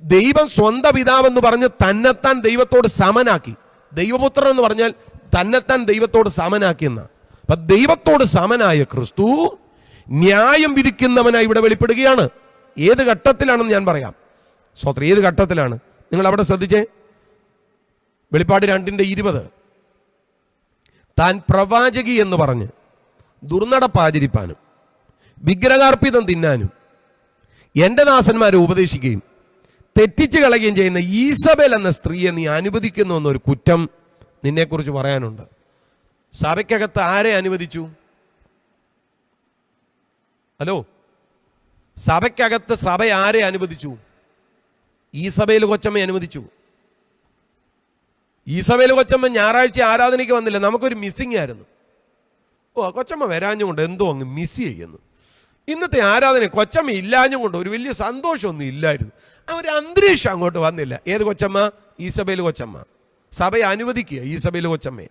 Speaker 2: ദൈവം സ്വന്തം പിതാവെന്ന് പറഞ്ഞ് തന്നെത്താൻ ദൈവത്തോട് സമനാക്കി. ദൈവപുത്രൻ എന്ന് പറഞ്ഞാൽ തന്നെത്താൻ ദൈവത്തോട് സമനാക്കിയെന്ന അപ്പൊ ദൈവത്തോട് സമനായ ക്രിസ്തു ന്യായം വിധിക്കുന്നവനായി ഇവിടെ വെളിപ്പെടുകയാണ്. ഏത് ഘട്ടത്തിലാണെന്ന് ഞാൻ പറയാം. സ്വത്രം ഏത് ഘട്ടത്തിലാണ്? നിങ്ങൾ അവിടെ ശ്രദ്ധിച്ചേ? വെളിപ്പാട് രണ്ടിന്റെ ഇരുപത്. താൻ പ്രവാചകി എന്ന് പറഞ്ഞ് ദുർനടപ്പാചരിപ്പാനും വിഗ്രഹാർപ്പിതം തിന്നാനും എന്റെ ദാസന്മാരെ ഉപദേശിക്കുകയും തെറ്റിച്ച് കളയുകയും ചെയ്യുന്ന ഈസബൽ എന്ന സ്ത്രീയെ നീ അനുവദിക്കുന്നു എന്നൊരു കുറ്റം നിന്നെക്കുറിച്ച് പറയാനുണ്ട്. സഭയ്ക്കകത്ത് ആരെ അനുവദിച്ചു? ഹലോ? സഭയ്ക്കകത്ത് സഭ ആരെ അനുവദിച്ചു? ഈസബയിൽ കൊച്ചമ്മ അനുവദിച്ചു. ഈ ഈസബയിൽ കൊച്ചമ്മ ഞായറാഴ്ച ആരാധനയ്ക്ക് വന്നില്ല. നമുക്കൊരു മിസ്സിംഗ് ആയിരുന്നു. ഓ കൊച്ചമ്മ വരാഞ്ഞുകൊണ്ട് എന്തോ അങ്ങ് മിസ് ചെയ്യുന്നു. ഇന്നത്തെ ആരാധന കൊച്ചമ്മ ഇല്ലാഞ്ഞുകൊണ്ട് ഒരു വലിയ സന്തോഷമൊന്നും ഇല്ലായിരുന്നു. ആ ഒരു അന്തരീക്ഷം അങ്ങോട്ട് വന്നില്ല. ഏത് കൊച്ചമ്മ? ഈ സഭയിൽ കൊച്ചമ്മ. സഭയെ അനുവദിക്കുക ഈസബേൽ കൊച്ചമ്മയെ.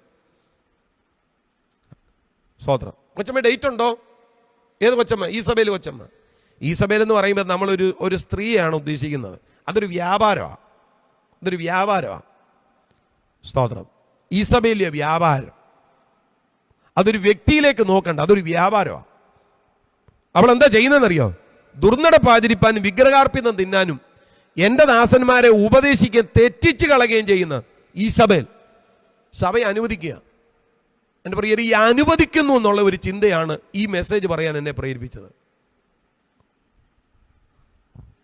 Speaker 2: സ്വോത്രം കൊച്ചമ്മ ഡേറ്റ് ഉണ്ടോ? ഏത് കൊച്ചമ്മ? ഈ സഭയിൽ കൊച്ചമ്മ. ഈ സഭയിൽ എന്ന് പറയുമ്പോൾ നമ്മളൊരു ഒരു സ്ത്രീയാണ് ഉദ്ദേശിക്കുന്നത്. അതൊരു വ്യാപാരമാണ് അതൊരു വ്യാപാരമാണ് സ്തോത്രം. ഈസബേലിയ വ്യാപാരം. അതൊരു വ്യക്തിയിലേക്ക് നോക്കണ്ട അതൊരു വ്യാപാരമാണ് അവൾ എന്താ ചെയ്യുന്നതെന്നറിയോ? ദുർനടപ്പ് ആചരിപ്പാനും വിഗ്രഹാർപ്പിതം തിന്നാനും എന്റെ ദാസന്മാരെ ഉപദേശിക്കുകയും തെറ്റിച്ച് കളയുകയും ചെയ്യുന്ന ഈസബേൽ സഭ അനുവദിക്കുക. എന്റെ പ്രിയർ ഈ അനുവദിക്കുന്നു എന്നുള്ള ഒരു ചിന്തയാണ് ഈ മെസ്സേജ് പറയാൻ എന്നെ പ്രേരിപ്പിച്ചത്.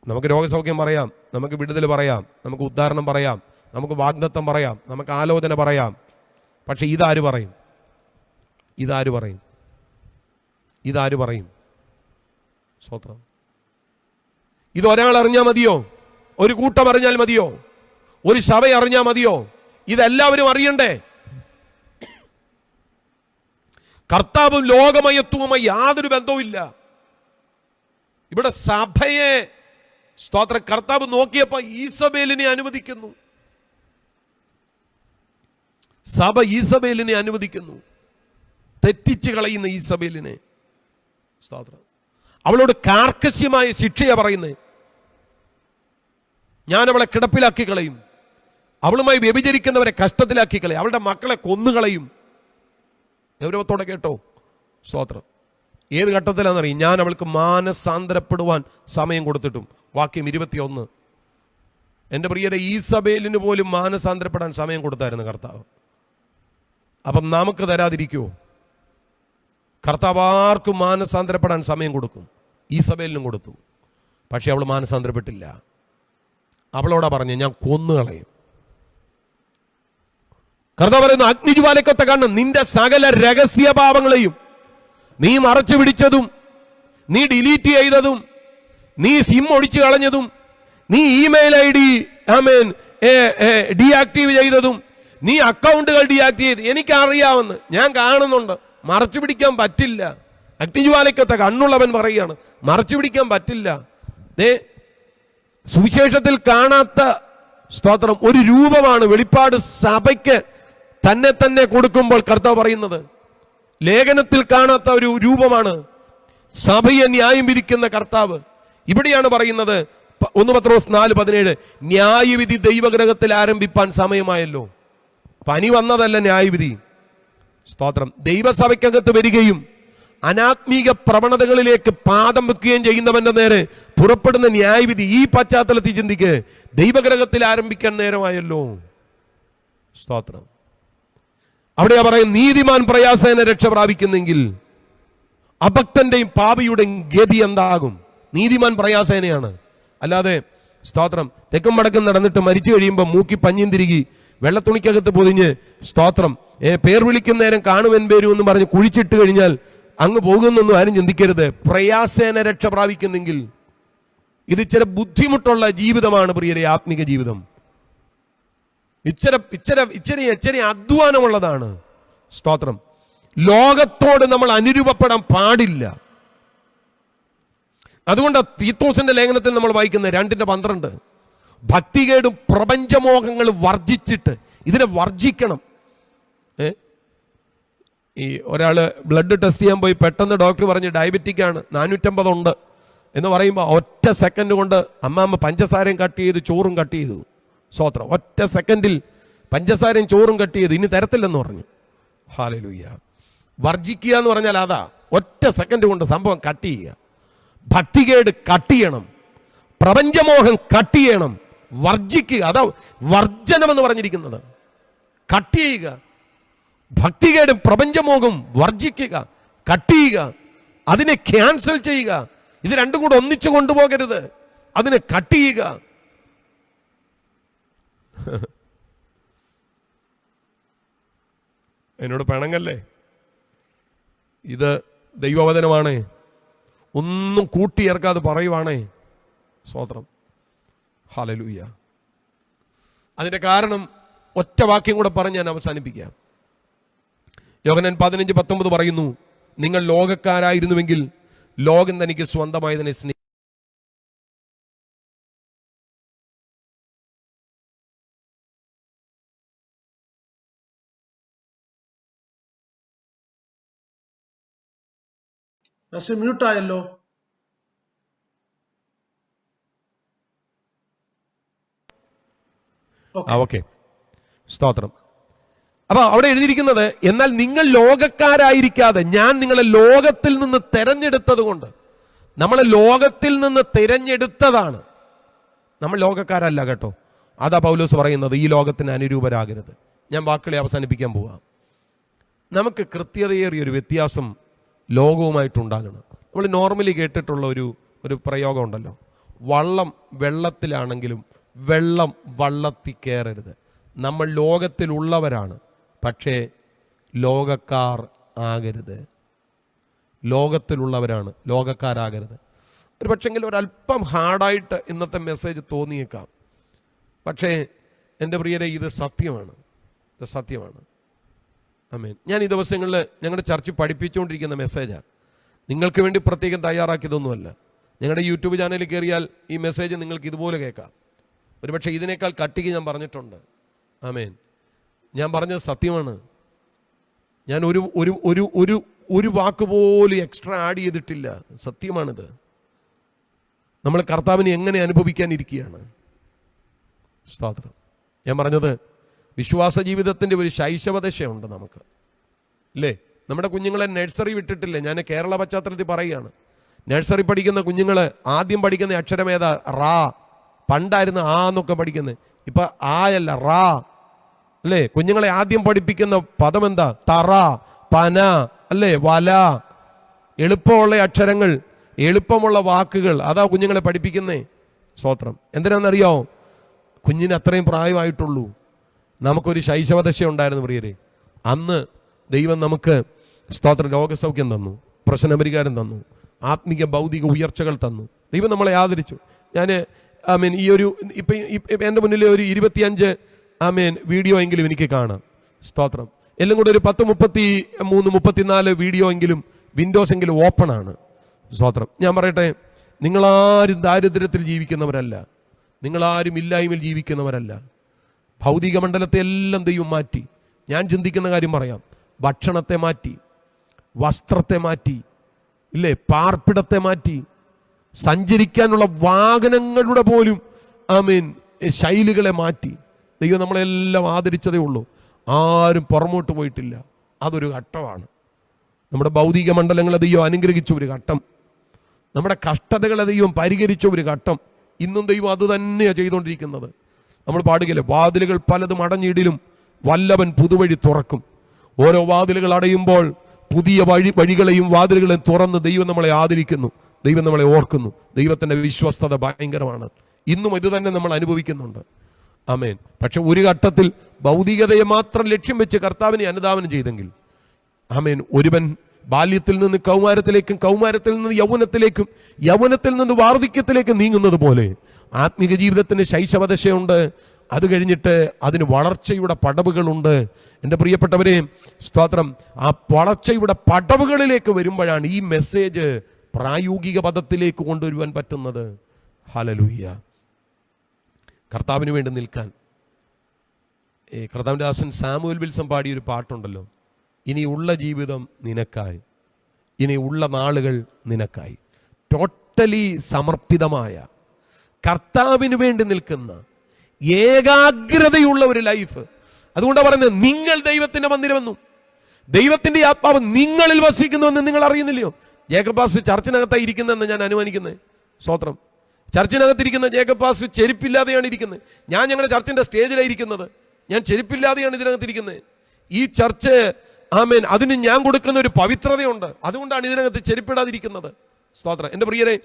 Speaker 2: നമുക്ക് രോഗസൗഖ്യം പറയാം നമുക്ക് വിടുതൽ പറയാം നമുക്ക് ഉദ്ധാരണം പറയാം നമുക്ക് വാഗ്ദത്തം പറയാം നമുക്ക് ആലോചന പറയാം. പക്ഷെ ഇതാര് പറയും? ഇതാര് പറയും? ഇതാര് പറയും? സ്വത്രം. ഇതൊരാൾ അറിഞ്ഞാൽ മതിയോ? ഒരു കൂട്ടം അറിഞ്ഞാൽ മതിയോ? ഒരു സഭ അറിഞ്ഞാൽ മതിയോ? ഇതെല്ലാവരും അറിയണ്ടേ? കർത്താവും ലോകമയത്വവുമായി യാതൊരു ബന്ധവുമില്ല. ഇവിടെ സഭയെ സ്തോത്ര. കർത്താവ് നോക്കിയപ്പോ ഈസബേലിനെ അനുവദിക്കുന്നു. സഭ ഈസബേലിനെ അനുവദിക്കുന്നു. തെറ്റിച്ച് കളയുന്ന ഈസബേലിനെ. സ്തോത്രം. അവളോട് കാർക്കശ്യമായ ശിക്ഷയാ പറയുന്നത് ഞാൻ അവളെ കിടപ്പിലാക്കി കളയും. അവളുമായി വ്യഭിചരിക്കുന്നവരെ കഷ്ടത്തിലാക്കി കളയും. അവളുടെ മക്കളെ കൊന്നുകളയും ഗൗരവത്തോടെ കേട്ടോ. സ്തോത്രം. ഏത് ഘട്ടത്തിലാണെന്നറിയും? ഞാൻ അവൾക്ക് മാനസാന്തരപ്പെടുവാൻ സമയം കൊടുത്തിട്ടും. വാക്യം ഇരുപത്തിയൊന്ന്. എന്റെ പ്രിയരെ ഈ സഭയിലിന് പോലും മാനസാന്തരപ്പെടാൻ സമയം കൊടുത്തായിരുന്നു കർത്താവ്. അപ്പം നമുക്ക് തരാതിരിക്കുമോ കർത്താവ് ആർക്കും മാനസാന്തരപ്പെടാൻ സമയം കൊടുക്കും. ഈ സഭയിലും കൊടുത്തു. പക്ഷെ അവൾ മാനസാന്തരപ്പെട്ടില്ല. അവളോടാ പറഞ്ഞു ഞാൻ കൊന്നു കളയും. കർത്താവ് പറയുന്നു അഗ്നിജ്വാലക്കൊത്ത കണ്ണ് നിന്റെ സകല രഹസ്യ പാപങ്ങളെയും നീ മറച്ചു പിടിച്ചതും നീ ഡിലീറ്റ് ചെയ്തതും നീ സിം ഒഴിച്ചു കളഞ്ഞതും നീ ഇമെയിൽ ഐ ഡി ആമേൻ ഡീആക്റ്റീവ് ചെയ്തതും നീ അക്കൗണ്ടുകൾ ഡീആക്റ്റീവ് ചെയ്ത് എനിക്കറിയാമെന്ന് ഞാൻ കാണുന്നുണ്ട്. മറച്ചു പിടിക്കാൻ പറ്റില്ല. അഗ്നിജ്വാലയ്ക്കത്തെ കണ്ണുള്ളവൻ പറയുകയാണ് മറച്ചു പിടിക്കാൻ പറ്റില്ല. ദേ സുവിശേഷത്തിൽ കാണാത്ത സ്തോത്രം ഒരു രൂപമാണ് വെളിപ്പാട് സഭയ്ക്ക് തന്നെ തന്നെ കൊടുക്കുമ്പോൾ കർത്താവ് പറയുന്നത്. ലേഖനത്തിൽ കാണാത്ത ഒരു രൂപമാണ് സഭയെ ന്യായം വിധിക്കുന്ന കർത്താവ്. ഇവിടെയാണ് പറയുന്നത് ഒന്ന് പത്രോസ് നാല് പതിനേഴ്. ന്യായവിധി ദൈവഗ്രഹത്തിൽ ആരംഭിപ്പാൻ സമയമായല്ലോ. പനി വന്നതല്ല ന്യായവിധി. സ്തോത്രം. ദൈവസഭയ്ക്കകത്ത് വരികയും അനാത്മീക പ്രവണതകളിലേക്ക് പാദം വെക്കുകയും ചെയ്യുന്നവന്റെ നേരെ പുറപ്പെടുന്ന ന്യായവിധി ഈ പശ്ചാത്തലത്തിൽ ചിന്തിക്ക്. ദൈവഗ്രഹത്തിൽ ആരംഭിക്കാൻ നേരമായല്ലോ. സ്തോത്രം. അവിടെയാ പറയും നീതിമാൻ പ്രയാസേന രക്ഷ പ്രാപിക്കുന്നെങ്കിൽ അഭക്തന്റെയും പാപിയുടെയും ഗതി എന്താകും? നീതിമാൻ പ്രയാസേനയാണ്. അല്ലാതെ സ്തോത്രം തെക്കും വടക്കും നടന്നിട്ട് മരിച്ചു കഴിയുമ്പോൾ മൂക്കി പഞ്ഞിയും തിരികി വെള്ളത്തുണിക്കകത്ത് പൊതിഞ്ഞ് സ്തോത്രം ഏ, പേർ വിളിക്കുന്ന നേരം കാണുവൻ പേരും എന്ന് പറഞ്ഞ് കുഴിച്ചിട്ട് കഴിഞ്ഞാൽ അങ്ങ് പോകുന്നൊന്നും ആരും ചിന്തിക്കരുത്. പ്രയാസേന രക്ഷ പ്രാപിക്കുന്നെങ്കിൽ ഇത് ഇച്ചിരി ബുദ്ധിമുട്ടുള്ള ജീവിതമാണ് പ്രിയരെ ആത്മിക ജീവിതം. ഇച്ചിരി ഇച്ചിരി ഇച്ചിരി ഇച്ചിരി അധ്വാനമുള്ളതാണ് സ്തോത്രം. ലോകത്തോട് നമ്മൾ അനുരൂപപ്പെടാൻ പാടില്ല. അതുകൊണ്ട് തീത്തോസിന്റെ ലേഖനത്തിൽ നമ്മൾ വായിക്കുന്ന രണ്ടിന്റെ പന്ത്രണ്ട് ഭക്തികേടും പ്രപഞ്ചമോഹങ്ങൾ വർജിച്ചിട്ട് ഇതിനെ വർജിക്കണം. ഈ ഒരാൾ ബ്ലഡ് ടെസ്റ്റ് ചെയ്യാൻ പോയി പെട്ടെന്ന് ഡോക്ടർ പറഞ്ഞ് ഡയബറ്റിക് ആണ് നാനൂറ്റമ്പതുണ്ട് എന്ന് പറയുമ്പോൾ ഒറ്റ സെക്കൻഡ് കൊണ്ട് അമ്മാമ്മ പഞ്ചസാരയും കട്ട് ചെയ്ത് ചോറും കട്ട് ചെയ്തു. സ്വോത്രം. ഒറ്റ സെക്കൻഡിൽ പഞ്ചസാരയും ചോറും കട്ട് ചെയ്ത്. ഇനി തരത്തില്ലെന്ന് പറഞ്ഞു. ഹാലലൂയ്യ. വർജിക്കുക എന്ന് പറഞ്ഞാൽ അതാ ഒറ്റ സെക്കൻഡ് കൊണ്ട് സംഭവം കട്ട് ചെയ്യുക. ഭക്തികേട് കട്ട് ചെയ്യണം. പ്രപഞ്ചമോഹം കട്ട് ചെയ്യണം. വർജിക്കുക അതാ വർജനം എന്ന് പറഞ്ഞിരിക്കുന്നത്. കട്ട് ചെയ്യുക. ഭക്തികേടും പ്രപഞ്ചമോഹം വർജിക്കുക കട്ട് ചെയ്യുക. അതിനെ ക്യാൻസൽ ചെയ്യുക. ഇത് രണ്ടും കൂടെ ഒന്നിച്ചു കൊണ്ടുപോകരുത്. അതിനെ കട്ട് ചെയ്യുക. എന്നോട് പിണങ്ങല്ലേ? ഇത് ദൈവവചനമാണേ. ഒന്നും കൂട്ടിയേർക്കാതെ പറയുവാണേ. സ്വോത്രം ഹാലലൂയ അതിന്റെ കാരണം ഒറ്റ വാക്യം കൂടെ പറഞ്ഞ് ഞാൻ അവസാനിപ്പിക്കാം. യോഗനൻ പതിനഞ്ച് പത്തൊമ്പത് പറയുന്നു നിങ്ങൾ ലോകക്കാരായിരുന്നുവെങ്കിൽ ലോകം തനിക്ക് തന്നെ സ്നേഹി
Speaker 1: പക്ഷെ മ്യൂട്ടായല്ലോ
Speaker 2: ഓക്കെ സ്തോത്രം. അപ്പൊ അവിടെ എഴുതിയിരിക്കുന്നത് എന്നാൽ നിങ്ങൾ ലോകക്കാരായിരിക്കാതെ ഞാൻ നിങ്ങളെ ലോകത്തിൽ നിന്ന് തെരഞ്ഞെടുത്തത് കൊണ്ട് നമ്മളെ ലോകത്തിൽ നിന്ന് തിരഞ്ഞെടുത്തതാണ്. നമ്മൾ ലോകക്കാരല്ല കേട്ടോ. അതാ പൗലോസ് പറയുന്നത് ഈ ലോകത്തിന് അനുരൂപരാകരുത്. ഞാൻ വാക്കുകളെ അവസാനിപ്പിക്കാൻ പോവാം. നമുക്ക് കൃത്യതയേറിയ ഒരു വ്യത്യാസം ലോകവുമായിട്ടുണ്ടാകണം. നമ്മൾ നോർമലി കേട്ടിട്ടുള്ള ഒരു ഒരു പ്രയോഗം ഉണ്ടല്ലോ വള്ളം വെള്ളത്തിലാണെങ്കിലും വെള്ളം വള്ളത്തിൽ കയറരുത് നമ്മൾ ലോകത്തിലുള്ളവരാണ് പക്ഷേ ലോകക്കാർ ആകരുത്. ലോകത്തിലുള്ളവരാണ് ലോകക്കാരാകരുത്. ഒരു പക്ഷെങ്കിൽ ഒരല്പം ഹാർഡായിട്ട് ഇന്നത്തെ മെസ്സേജ് തോന്നിയേക്കാം. പക്ഷേ എന്റെ പ്രിയരെ ഇത് സത്യമാണ്. ഇത് സത്യമാണ്. അമേൻ ഞാൻ ഈ ദിവസങ്ങളിൽ ഞങ്ങളുടെ ചർച്ച പഠിപ്പിച്ചുകൊണ്ടിരിക്കുന്ന മെസ്സേജാണ് നിങ്ങൾക്ക് വേണ്ടി പ്രത്യേകം തയ്യാറാക്കിയതൊന്നുമല്ല. ഞങ്ങളുടെ യൂട്യൂബ് ചാനലിൽ കയറിയാൽ ഈ മെസ്സേജ് നിങ്ങൾക്ക് ഇതുപോലെ കേൾക്കാം. ഒരുപക്ഷെ ഇതിനേക്കാൾ കട്ടിക്ക് ഞാൻ പറഞ്ഞിട്ടുണ്ട്. ആമേൻ. ഞാൻ പറഞ്ഞത് സത്യമാണ്. ഞാൻ ഒരു ഒരു ഒരു ഒരു ഒരു വാക്ക് പോലും എക്സ്ട്രാ ആഡ് ചെയ്തിട്ടില്ല. സത്യമാണിത്. നമ്മൾ കർത്താവിനെ എങ്ങനെ അനുഭവിക്കാനിരിക്കുകയാണ് സ്തോത്രം. ഞാൻ പറഞ്ഞത് വിശ്വാസ ജീവിതത്തിന്റെ ഒരു ശൈശവദശയുണ്ട് നമുക്ക്. ഇല്ലേ? നമ്മുടെ കുഞ്ഞുങ്ങളെ നഴ്സറി വിട്ടിട്ടില്ലേ? ഞാൻ കേരള പശ്ചാത്തലത്തിൽ പറയുകയാണ്. നഴ്സറി പഠിക്കുന്ന കുഞ്ഞുങ്ങൾ ആദ്യം പഠിക്കുന്ന അക്ഷരമേതാ റാ. പണ്ടായിരുന്നു ആ എന്നൊക്കെ പഠിക്കുന്നത് ഇപ്പം ആയല്ല റാ. അല്ലേ? കുഞ്ഞുങ്ങളെ ആദ്യം പഠിപ്പിക്കുന്ന പദം എന്താ? തറ പന അല്ലേ? വല. എളുപ്പമുള്ള അക്ഷരങ്ങൾ എളുപ്പമുള്ള വാക്കുകൾ. അതാ കുഞ്ഞുങ്ങളെ പഠിപ്പിക്കുന്നേ. സ്തോത്രം. എന്തിനാണെന്നറിയോ കുഞ്ഞിന് അത്രയും പ്രായമായിട്ടുള്ളൂ. നമുക്കൊരു ശൈശവദശ ഉണ്ടായിരുന്നു പ്രിയരെ. അന്ന് ദൈവം നമുക്ക് സ്തോത്ര രോഗസൗഖ്യം തന്നു പ്രശ്നപരിഹാരം തന്നു ആത്മീക ഭൗതിക ഉയർച്ചകൾ തന്നു. ദൈവം നമ്മളെ ആദരിച്ചു. ഞാൻ ഐ മീൻ ഈ ഒരു ഇപ്പം എന്റെ മുന്നിൽ ഒരു ഇരുപത്തിയഞ്ച് ഐ മീൻ വീഡിയോ എങ്കിലും എനിക്ക് കാണാം. സ്തോത്രം. എല്ലാം കൂടെ ഒരു പത്ത് മുപ്പത്തി മൂന്ന് മുപ്പത്തിനാല് വീഡിയോ എങ്കിലും വിൻഡോസ് എങ്കിലും ഓപ്പൺ ആണ്. സ്തോത്രം. ഞാൻ പറയട്ടെ നിങ്ങളാരും ദാരിദ്ര്യത്തിൽ ജീവിക്കുന്നവരല്ല. നിങ്ങളാരും ഇല്ലായ്മയിൽ ജീവിക്കുന്നവരല്ല. ഭൗതിക മണ്ഡലത്തെ എല്ലാം ദൈവം മാറ്റി. ഞാൻ ചിന്തിക്കുന്ന കാര്യം പറയാം. ഭക്ഷണത്തെ മാറ്റി. വസ്ത്രത്തെ മാറ്റി. ഇല്ലേ? പാർപ്പിടത്തെ മാറ്റി. സഞ്ചരിക്കാനുള്ള വാഹനങ്ങളുടെ പോലും ഐ മീൻ ശൈലികളെ മാറ്റി. ദൈവം നമ്മളെല്ലാം ആദരിച്ചതേ ഉള്ളൂ. ആരും പുറമോട്ട് പോയിട്ടില്ല. അതൊരു ഘട്ടമാണ്. നമ്മുടെ ഭൗതിക മണ്ഡലങ്ങളെ ദൈവം അനുഗ്രഹിച്ച ഒരു ഘട്ടം. നമ്മുടെ കഷ്ടതകളെ ദൈവം പരിഹരിച്ച ഒരു ഘട്ടം. ഇന്നും ദൈവം അത് തന്നെയാണ് ചെയ്തുകൊണ്ടിരിക്കുന്നത് നമ്മൾ പാടുകയില്ല? വാതിലുകൾ പലതും അടഞ്ഞിടിലും വല്ലവൻ പുതുവഴി തുറക്കും. ഓരോ വാതിലുകൾ അടയുമ്പോൾ പുതിയ വഴി വഴികളെയും വാതിലുകളെയും തുറന്ന് ദൈവം നമ്മളെ ആദരിക്കുന്നു. ദൈവം നമ്മളെ ഓർക്കുന്നു. ദൈവത്തിന്റെ വിശ്വസ്തത ഭയങ്കരമാണ്. ഇന്നും ഇത് തന്നെ നമ്മൾ അനുഭവിക്കുന്നുണ്ട്. ആമേൻ. പക്ഷെ ഒരു ഘട്ടത്തിൽ ഭൗതികതയെ മാത്രം ലക്ഷ്യം വെച്ച് കർത്താവിനെ അനുദാപനം ചെയ്തെങ്കിൽ ആമേൻ ഒരുവൻ ബാല്യത്തിൽ നിന്ന് കൗമാരത്തിലേക്കും കൗമാരത്തിൽ നിന്ന് യൗവനത്തിലേക്കും യൗവനത്തിൽ നിന്ന് വാർദ്ധക്യത്തിലേക്കും നീങ്ങുന്നത് പോലെ ആത്മീക ജീവിതത്തിന് ശൈശവദശയുണ്ട്. അത് കഴിഞ്ഞിട്ട് അതിന് വളർച്ചയുടെ പടവുകളുണ്ട്. എന്റെ പ്രിയപ്പെട്ടവരെ സ്തോത്രം. ആ വളർച്ചയുടെ പടവുകളിലേക്ക് വരുമ്പോഴാണ് ഈ മെസ്സേജ് പ്രായോഗിക പദത്തിലേക്ക് കൊണ്ടുവരുവാൻ പറ്റുന്നത്. ഹലലൂയ്യ കർത്താവിന് വേണ്ടി നിൽക്കാൻ. കർത്താവിന്റെ ദാസൻ സാമുവൽ വിൽസം പാടിയൊരു പാട്ടുണ്ടല്ലോ. ഇനി ഉള്ള ജീവിതം നിനക്കായി. ഇനിയുള്ള നാളുകൾ നിനക്കായി. ടോട്ടലി സമർപ്പിതമായ കർത്താവിന് വേണ്ടി നിൽക്കുന്ന ഏകാഗ്രതയുള്ള ഒരു ലൈഫ് അതുകൊണ്ടാണ് പറയുന്നത് നിങ്ങൾ ദൈവത്തിന്റെ മന്ദിരമെന്നും ദൈവത്തിന്റെ ആത്മാവ് നിങ്ങളിൽ വസിക്കുന്നുവെന്ന് നിങ്ങൾ അറിയുന്നില്ലയോ? ജേക്കബ് പാസ് ചർച്ചിനകത്തായി ഇരിക്കുന്നതെന്ന് ഞാൻ അനുമാനിക്കുന്നത് സ്വോത്രം ചർച്ചിനകത്തിരിക്കുന്ന ജേക്കബ് പാസ് ചെരുപ്പില്ലാതെയാണ് ഇരിക്കുന്നത്. ഞാൻ ഞങ്ങളുടെ ചർച്ചിന്റെ സ്റ്റേജിലായിരിക്കുന്നത് ഞാൻ ചെരുപ്പില്ലാതെയാണ് ഇതിനകത്തിരിക്കുന്നത്. ഈ ചർച്ച് ആമേൻ. അതിന് ഞാൻ കൊടുക്കുന്ന ഒരു പവിത്രതയുണ്ട്. അതുകൊണ്ടാണ് ഇതിനകത്ത് ചെരുപ്പിടാതിരിക്കുന്നത്. സ്തോത്രം. എന്റെ പ്രിയരെ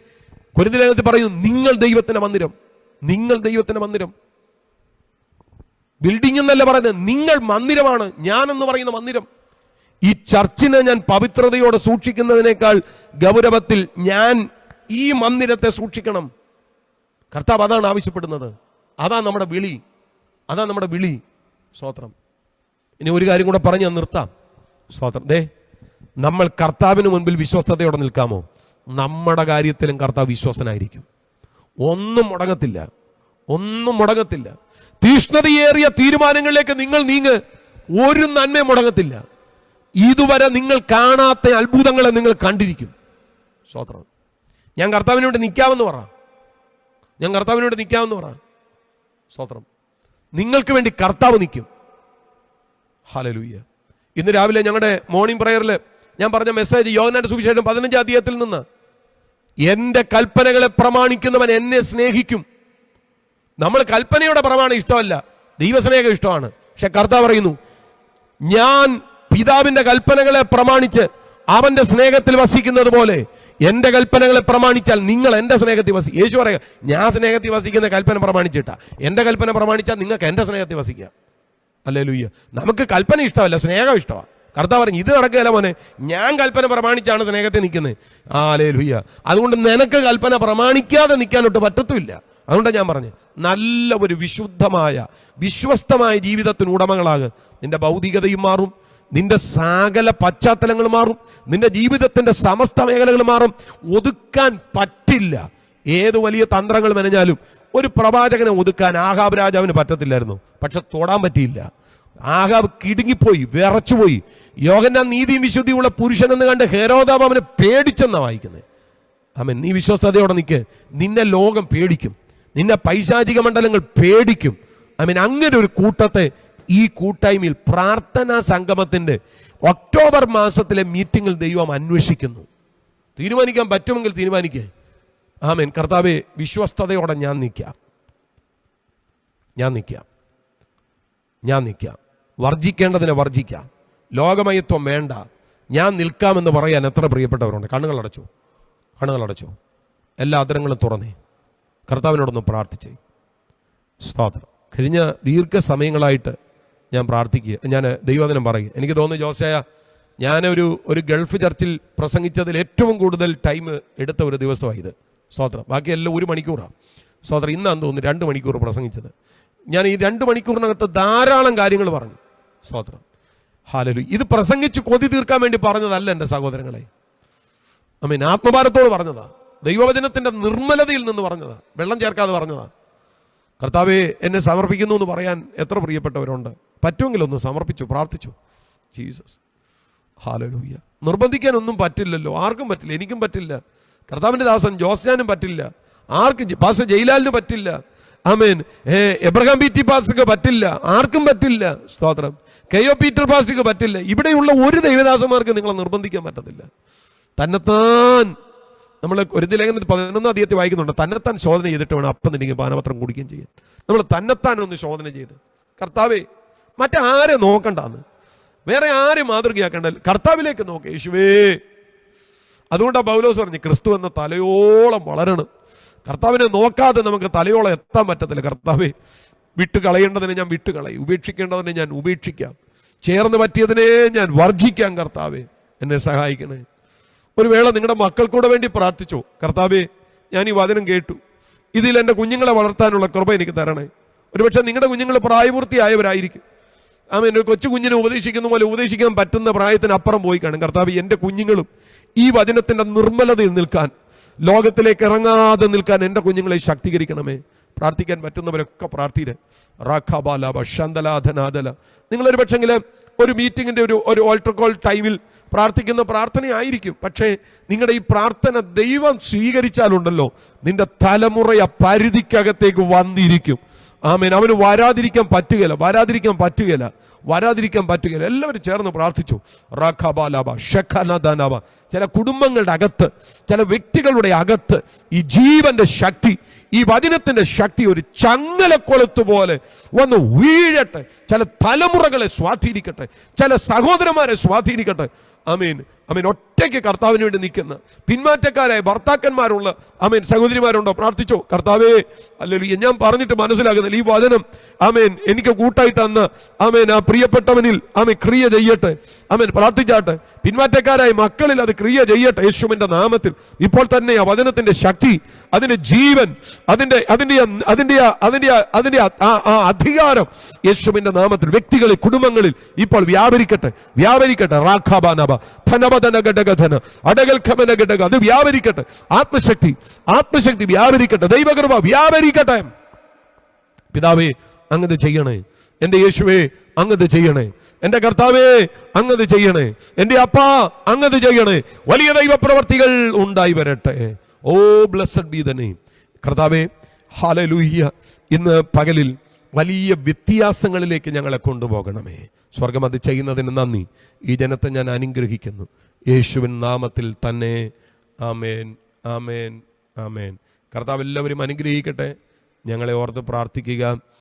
Speaker 2: കുരുതിനകത്ത് പറയുന്നു നിങ്ങൾ ദൈവത്തിന്റെ മന്ദിരം. നിങ്ങൾ ദൈവത്തിന്റെ മന്ദിരം. ബിൽഡിംഗ് എന്നല്ല പറയുന്നത് നിങ്ങൾ മന്ദിരമാണ്. ഞാൻ എന്ന് പറയുന്ന മന്ദിരം. ഈ ചർച്ചിനെ ഞാൻ പവിത്രതയോടെ സൂക്ഷിക്കുന്നതിനേക്കാൾ ഗൗരവത്തിൽ ഞാൻ ഈ മന്ദിരത്തെ സൂക്ഷിക്കണം. കർത്താവ് അതാണ് ആവശ്യപ്പെടുന്നത്. അതാ നമ്മുടെ വിളി. അതാ നമ്മുടെ വിളി. സ്തോത്രം. ഇനി ഒരു കാര്യം കൂടെ പറഞ്ഞ് നിർത്താം. സ്തോത്രം. ദേ നമ്മൾ കർത്താവിന് മുൻപിൽ വിശ്വസ്തയോടെ നിൽക്കാമോ? നമ്മുടെ കാര്യത്തിലും കർത്താവ് വിശ്വസനായിരിക്കും. ഒന്നും മുടങ്ങത്തില്ല. ഒന്നും മുടങ്ങത്തില്ല. തീഷ്ണതയേറിയ തീരുമാനങ്ങളിലേക്ക് നിങ്ങൾ നീങ്ങ് ഒരു നന്മയും മുടങ്ങത്തില്ല. ഇതുവരെ നിങ്ങൾ കാണാത്ത അത്ഭുതങ്ങളെ നിങ്ങൾ കണ്ടിരിക്കും. സ്തോത്രം. ഞാൻ കർത്താവിനോട് നിൽക്കാമെന്ന് പറ. ഞാൻ കർത്താവിനോട് നിൽക്കാമെന്ന് പറ. സ്തോത്രം. നിങ്ങൾക്ക് വേണ്ടി കർത്താവ് നിൽക്കും. ഹലലൂയ്യ ഇന്ന് രാവിലെ ഞങ്ങളുടെ മോർണിംഗ് പ്രയറിൽ ഞാൻ പറഞ്ഞ മെസ്സേജ് യോഗനാന്റെ സുവിശേഷം പതിനഞ്ചാം അധ്യായത്തിൽ നിന്ന് എന്റെ കൽപ്പനകളെ പ്രമാണിക്കുന്നവൻ എന്നെ സ്നേഹിക്കും. നമ്മൾ കൽപ്പനയുടെ പ്രമാണം ഇഷ്ടമല്ല ദൈവസ്നേഹം ഇഷ്ടമാണ്. പക്ഷെ കർത്താവ് പറയുന്നു ഞാൻ പിതാവിന്റെ കൽപ്പനകളെ പ്രമാണിച്ച് അവന്റെ സ്നേഹത്തിൽ വസിക്കുന്നത് പോലെ എന്റെ കൽപ്പനകളെ പ്രമാണിച്ചാൽ നിങ്ങൾ എന്റെ സ്നേഹത്തിൽ വസി യേശു പറയുക ഞാൻ സ്നേഹത്തിൽ വസിക്കുന്ന കൽപ്പന പ്രമാണിച്ചിട്ടാ. എന്റെ കൽപ്പന പ്രമാണിച്ചാൽ നിങ്ങൾക്ക് എന്റെ സ്നേഹത്തിൽ വസിക്കാം. അല്ലേ ലുയ്യ നമുക്ക് കൽപ്പന ഇഷ്ടമല്ല സ്നേഹം ഇഷ്ടമാണ്. കർത്താവ് പറഞ്ഞു ഇത് നടക്കുകയല്ല മോനെ ഞാൻ കൽപ്പന പ്രമാണിച്ചാണ് സ്നേഹത്തെ നിൽക്കുന്നത്. ആ അല്ലേ ലുയ്യ അതുകൊണ്ട് നിനക്ക് കൽപ്പന പ്രമാണിക്കാതെ നിൽക്കാനൊട്ട് പറ്റത്തുമില്ല. അതുകൊണ്ടാണ് ഞാൻ പറഞ്ഞത് നല്ല ഒരു വിശുദ്ധമായ വിശ്വസ്തമായ ജീവിതത്തിന് ഉടമകളാകുക നിന്റെ ഭൗതികതയും മാറും നിന്റെ സകല പശ്ചാത്തലങ്ങൾ മാറും നിന്റെ ജീവിതത്തിന്റെ സമസ്ത മേഖലകൾ മാറും. ഒതുക്കാൻ പറ്റില്ല. ഏത് വലിയ തന്ത്രങ്ങൾ മെനഞ്ഞാലും ഒരു പ്രവാചകനെ ഒതുക്കാൻ ആഹാബ് രാജാവിന് പറ്റത്തില്ലായിരുന്നു. പക്ഷെ തൊടാൻ പറ്റിയില്ല. ആഹാബ് കിടുങ്ങിപ്പോയി വിറച്ചുപോയി. യോഗന നീതിയും വിശുദ്ധിയുള്ള പുരുഷനെന്ന് കണ്ട് ഹെരോദാബ് അവനെ പേടിച്ചെന്നാ വായിക്കുന്നത് ആമൻ നീ വിശ്വസ്തയോടെ നിൽക്ക് നിന്നെ ലോകം പേടിക്കും. നിന്നെ പൈശാചിക മണ്ഡലങ്ങൾ പേടിക്കും. ആമീൻ അങ്ങനെ ഒരു കൂട്ടത്തെ ഈ കൂട്ടായ്മയിൽ പ്രാർത്ഥനാ സംഗമത്തിന്റെ ഒക്ടോബർ മാസത്തിലെ മീറ്റിംഗിൽ ദൈവം അന്വേഷിക്കുന്നു. തീരുമാനിക്കാൻ പറ്റുമെങ്കിൽ തീരുമാനിക്കേ. ആമേൻ. കർത്താവെ വിശ്വസ്തയോടെ ഞാൻ നിൽക്കാം ഞാൻ നിൽക്കാം ഞാൻ നിൽക്കാം വർജിക്കേണ്ടതിനെ വർജിക്കാം ലോകമയത്വം വേണ്ട. ഞാൻ നിൽക്കാമെന്ന് പറയാൻ എത്ര പ്രിയപ്പെട്ടവരുണ്ട്. കണ്ണുകളടച്ചു കണ്ണുകളടച്ചു എല്ലാ അതിരങ്ങളും തുറന്നേ. കർത്താവിനോടൊന്ന് പ്രാർത്ഥിച്ചേ. സ്തോത്രം. കഴിഞ്ഞ ദീർഘസമയങ്ങളായിട്ട് ഞാൻ പ്രാർത്ഥിക്കുക. ഞാൻ ദൈവദിനം പറയുക. എനിക്ക് തോന്നുന്നു ജോസയ ഞാനൊരു ഒരു ഗൾഫ് ചർച്ചിൽ പ്രസംഗിച്ചതിൽ ഏറ്റവും കൂടുതൽ ടൈം എടുത്ത ഒരു ദിവസമാണ് ഇത്. സ്തോത്രം ബാക്കിയെല്ലാം ഒരു മണിക്കൂറാണ് സ്തോത്രം ഇന്നാന്ന് തോന്നുന്നു രണ്ട് മണിക്കൂർ പ്രസംഗിച്ചത്. ഞാൻ ഈ രണ്ട് മണിക്കൂറിനകത്ത് ധാരാളം കാര്യങ്ങൾ പറഞ്ഞു. സ്തോത്രം ഹാലലു ഇത് പ്രസംഗിച്ച് കൊതി തീർക്കാൻ വേണ്ടി പറഞ്ഞതല്ല എന്റെ സഹോദരങ്ങളെ. ഐ മീൻ ആത്മഭാരത്തോട് പറഞ്ഞതാ. ദൈവവചനത്തിന്റെ നിർമ്മലതയിൽ നിന്ന് പറഞ്ഞതാ. വെള്ളം ചേർക്കാതെ പറഞ്ഞതാ. കർത്താവെ എന്നെ സമർപ്പിക്കുന്നു എന്ന് പറയാൻ എത്ര പ്രിയപ്പെട്ടവരുണ്ട്. പറ്റുമെങ്കിലൊന്ന് സമർപ്പിച്ചു പ്രാർത്ഥിച്ചു. ജീസസ്. ഹാലലൂയ്യ നിർബന്ധിക്കാനൊന്നും പറ്റില്ലല്ലോ. ആർക്കും പറ്റില്ല എനിക്കും പറ്റില്ല. കർത്താവിന്റെ ദാസൻ ജോസ്യാനും പറ്റില്ല. ആർക്കും പാസ് ജയിലാലിന് പറ്റില്ല. ആമേൻ. ഏ എബ്രഹാം പി ടി പാസ്റ്റർക്ക് പറ്റില്ല. ആർക്കും പറ്റില്ല. സ്തോത്രം. കെ ഒ പീറ്റർ പാസ്റ്റർക്ക് പറ്റില്ല. ഇവിടെയുള്ള ഒരു ദൈവദാസന്മാർക്ക് നിങ്ങളെ നിർബന്ധിക്കാൻ പറ്റത്തില്ല. തന്നെത്താൻ നമ്മൾ ഒരു ലേഖനത്തിൽ പതിനൊന്നാം അധികത്തിൽ വായിക്കുന്നുണ്ട്. തന്നെത്താൻ ശോധന ചെയ്തിട്ട് വേണം അപ്പം നിന്നെങ്കിൽ പാനപത്രം കുടിക്കുകയും ചെയ്യാൻ. നമ്മൾ തന്നെത്താൻ ഒന്ന് ശോധന ചെയ്ത്. കർത്താവേ മറ്റാരെ നോക്കണ്ടാന്ന്? വേറെ ആരും മാതൃകയാക്കണ്ട? കർത്താവിലേക്ക് നോക്ക്. യേശുവേ. അതുകൊണ്ടാണ് പൗലോസ് പറഞ്ഞു ക്രിസ്തു എന്ന തലയോളം വളരണം. കർത്താവിനെ നോക്കാതെ നമുക്ക് തലയോളം എത്താൻ പറ്റത്തില്ല. കർത്താവെ വിട്ട് കളയേണ്ടതിനെ ഞാൻ വിട്ട് കളയും ഉപേക്ഷിക്കേണ്ടതിനെ ഞാൻ ഉപേക്ഷിക്കാം. ചേർന്ന് പറ്റിയതിനെ ഞാൻ വർജിക്കാം കർത്താവെ. എന്നെ സഹായിക്കണേ. ഒരു വേള നിങ്ങളുടെ മക്കൾക്കൂടെ വേണ്ടി പ്രാർത്ഥിച്ചു. കർത്താവെ ഞാൻ ഈ വചനം കേട്ടു. ഇതിൽ എന്റെ കുഞ്ഞുങ്ങളെ വളർത്താനുള്ള കൃപ എനിക്ക് തരണേ. ഒരുപക്ഷെ നിങ്ങളുടെ കുഞ്ഞുങ്ങൾ പ്രായപൂർത്തിയായവരായിരിക്കും. ആമേൻ ഒരു കൊച്ചു കുഞ്ഞിനെ ഉപദേശിക്കുന്ന പോലെ ഉപദേശിക്കാൻ പറ്റുന്ന പ്രായത്തിന് അപ്പുറം പോയി കാണും. കർത്താവ് എന്റെ കുഞ്ഞുങ്ങളും ഈ വചനത്തിന്റെ നിർമ്മലതയിൽ നിൽക്കാൻ ലോകത്തിലേക്ക് ഇറങ്ങാതെ നിൽക്കാൻ എന്റെ കുഞ്ഞുങ്ങളെ ശാക്തീകരിക്കണമേ. പ്രാർത്ഥിക്കാൻ പറ്റുന്നവരൊക്കെ പ്രാർത്ഥിര് റാഖാബാലാബ ശന്തലാധനാദല നിങ്ങളൊരു പക്ഷെങ്കിൽ ഒരു മീറ്റിങ്ങിന്റെ ഒരു ഒരു ഓൾട്ടർ കോൾ ടൈമിൽ പ്രാർത്ഥിക്കുന്ന പ്രാർത്ഥനയായിരിക്കും. പക്ഷേ നിങ്ങളുടെ ഈ പ്രാർത്ഥന ദൈവം സ്വീകരിച്ചാലുണ്ടല്ലോ നിന്റെ തലമുറയ പരിധിക്കകത്തേക്ക് വന്നിരിക്കും. ആമേൻ. അവന് വരാതിരിക്കാൻ പറ്റുകയില്ല. വരാതിരിക്കാൻ പറ്റുകയില്ല. വരാതിരിക്കാൻ പറ്റുകയില്ല. എല്ലാവരും ചേർന്ന് പ്രാർത്ഥിച്ചു. റഖബാലാബ ഷഖനദാനാബ ചില കുടുംബങ്ങളുടെ അകത്ത് ചില വ്യക്തികളുടെ അകത്ത് ഈ ജീവന്റെ ശക്തി ഈ വചനത്തിന്റെ ശക്തി ഒരു ചങ്ങലക്കൊളുത്ത് പോലെ വന്ന് വീഴട്ടെ. ചില തലമുറകളെ സ്വാധീനിക്കട്ടെ. ചില സഹോദരന്മാരെ സ്വാധീനിക്കട്ടെ. അമീൻ അമീൻ ഒറ്റയ്ക്ക് കർത്താവിന് വേണ്ടി നിൽക്കുന്ന പിന്മാറ്റക്കാരായ ഭർത്താക്കന്മാരുള്ള ആമേൻ സഹോദരിമാരുണ്ടോ? പ്രാർത്ഥിച്ചോ? കർത്താവേ അല്ലെങ്കിൽ ഞാൻ പറഞ്ഞിട്ട് മനസ്സിലാകുന്നില്ല. ഈ വചനം ആമേൻ എനിക്ക് കൂട്ടായി തന്ന് ആമേൻ ആ പ്രിയപ്പെട്ടവനിൽ ആമേൻ ക്രിയ ചെയ്യട്ടെ. ആമേൻ പ്രാർത്ഥിച്ചാട്ടെ. പിന്മാറ്റക്കാരായ മക്കളിൽ അത് ക്രിയ ചെയ്യട്ടെ. യേശുവിന്റെ നാമത്തിൽ. ഇപ്പോൾ തന്നെ ആ വചനത്തിന്റെ ശക്തി അതിന്റെ ജീവൻ അതിന്റെ അതിന്റെ അതിന്റെ അതിന്റെ അതിന്റെ ആ- അധികാരം യേശുവിന്റെ നാമത്തിൽ വ്യക്തികളിൽ കുടുംബങ്ങളിൽ ഇപ്പോൾ വ്യാപരിക്കട്ടെ. വ്യാപരിക്കട്ടെ. റാഖാബാനബ ധനബധന ഘടകധന അടകൽ ഖമന ഘടക അത് വ്യാപരിക്കട്ടെ. ആത്മശക്തി. ആത്മശക്തി വ്യാപരിക്കട്ടെ. ദൈവകൃപ വ്യാപരിക്കട്ടെ. പിതാവേ അങ്ങത് ചെയ്യണേ. എന്റെ യേശുവേ അങ്ങത് ചെയ്യണേ. എന്റെ കർത്താവേ അങ്ങത് ചെയ്യണേ. എന്റെ അപ്പ അങ്ങത് ചെയ്യണേ. വലിയ ദൈവപ്രവർത്തികൾ ഉണ്ടായി വരട്ടെ. ഓ ബ്ലസ്ഡ് ബി തന്നെ കർത്താവേ ഹാലലൂഹ്യ ഇന്ന് പകലിൽ വലിയ വ്യത്യാസങ്ങളിലേക്ക് ഞങ്ങളെ കൊണ്ടുപോകണമേ. സ്വർഗം അത് ചെയ്യുന്നതിന് നന്ദി. ഈ ജനത്തെ ഞാൻ അനുഗ്രഹിക്കുന്നു. യേശുവിൻ നാമത്തിൽ തന്നെ. ആമേൻ ആമേൻ ആമേൻ. കർത്താവ് എല്ലാവരും അനുഗ്രഹിക്കട്ടെ. ഞങ്ങളെ ഓർത്ത് പ്രാർത്ഥിക്കുക.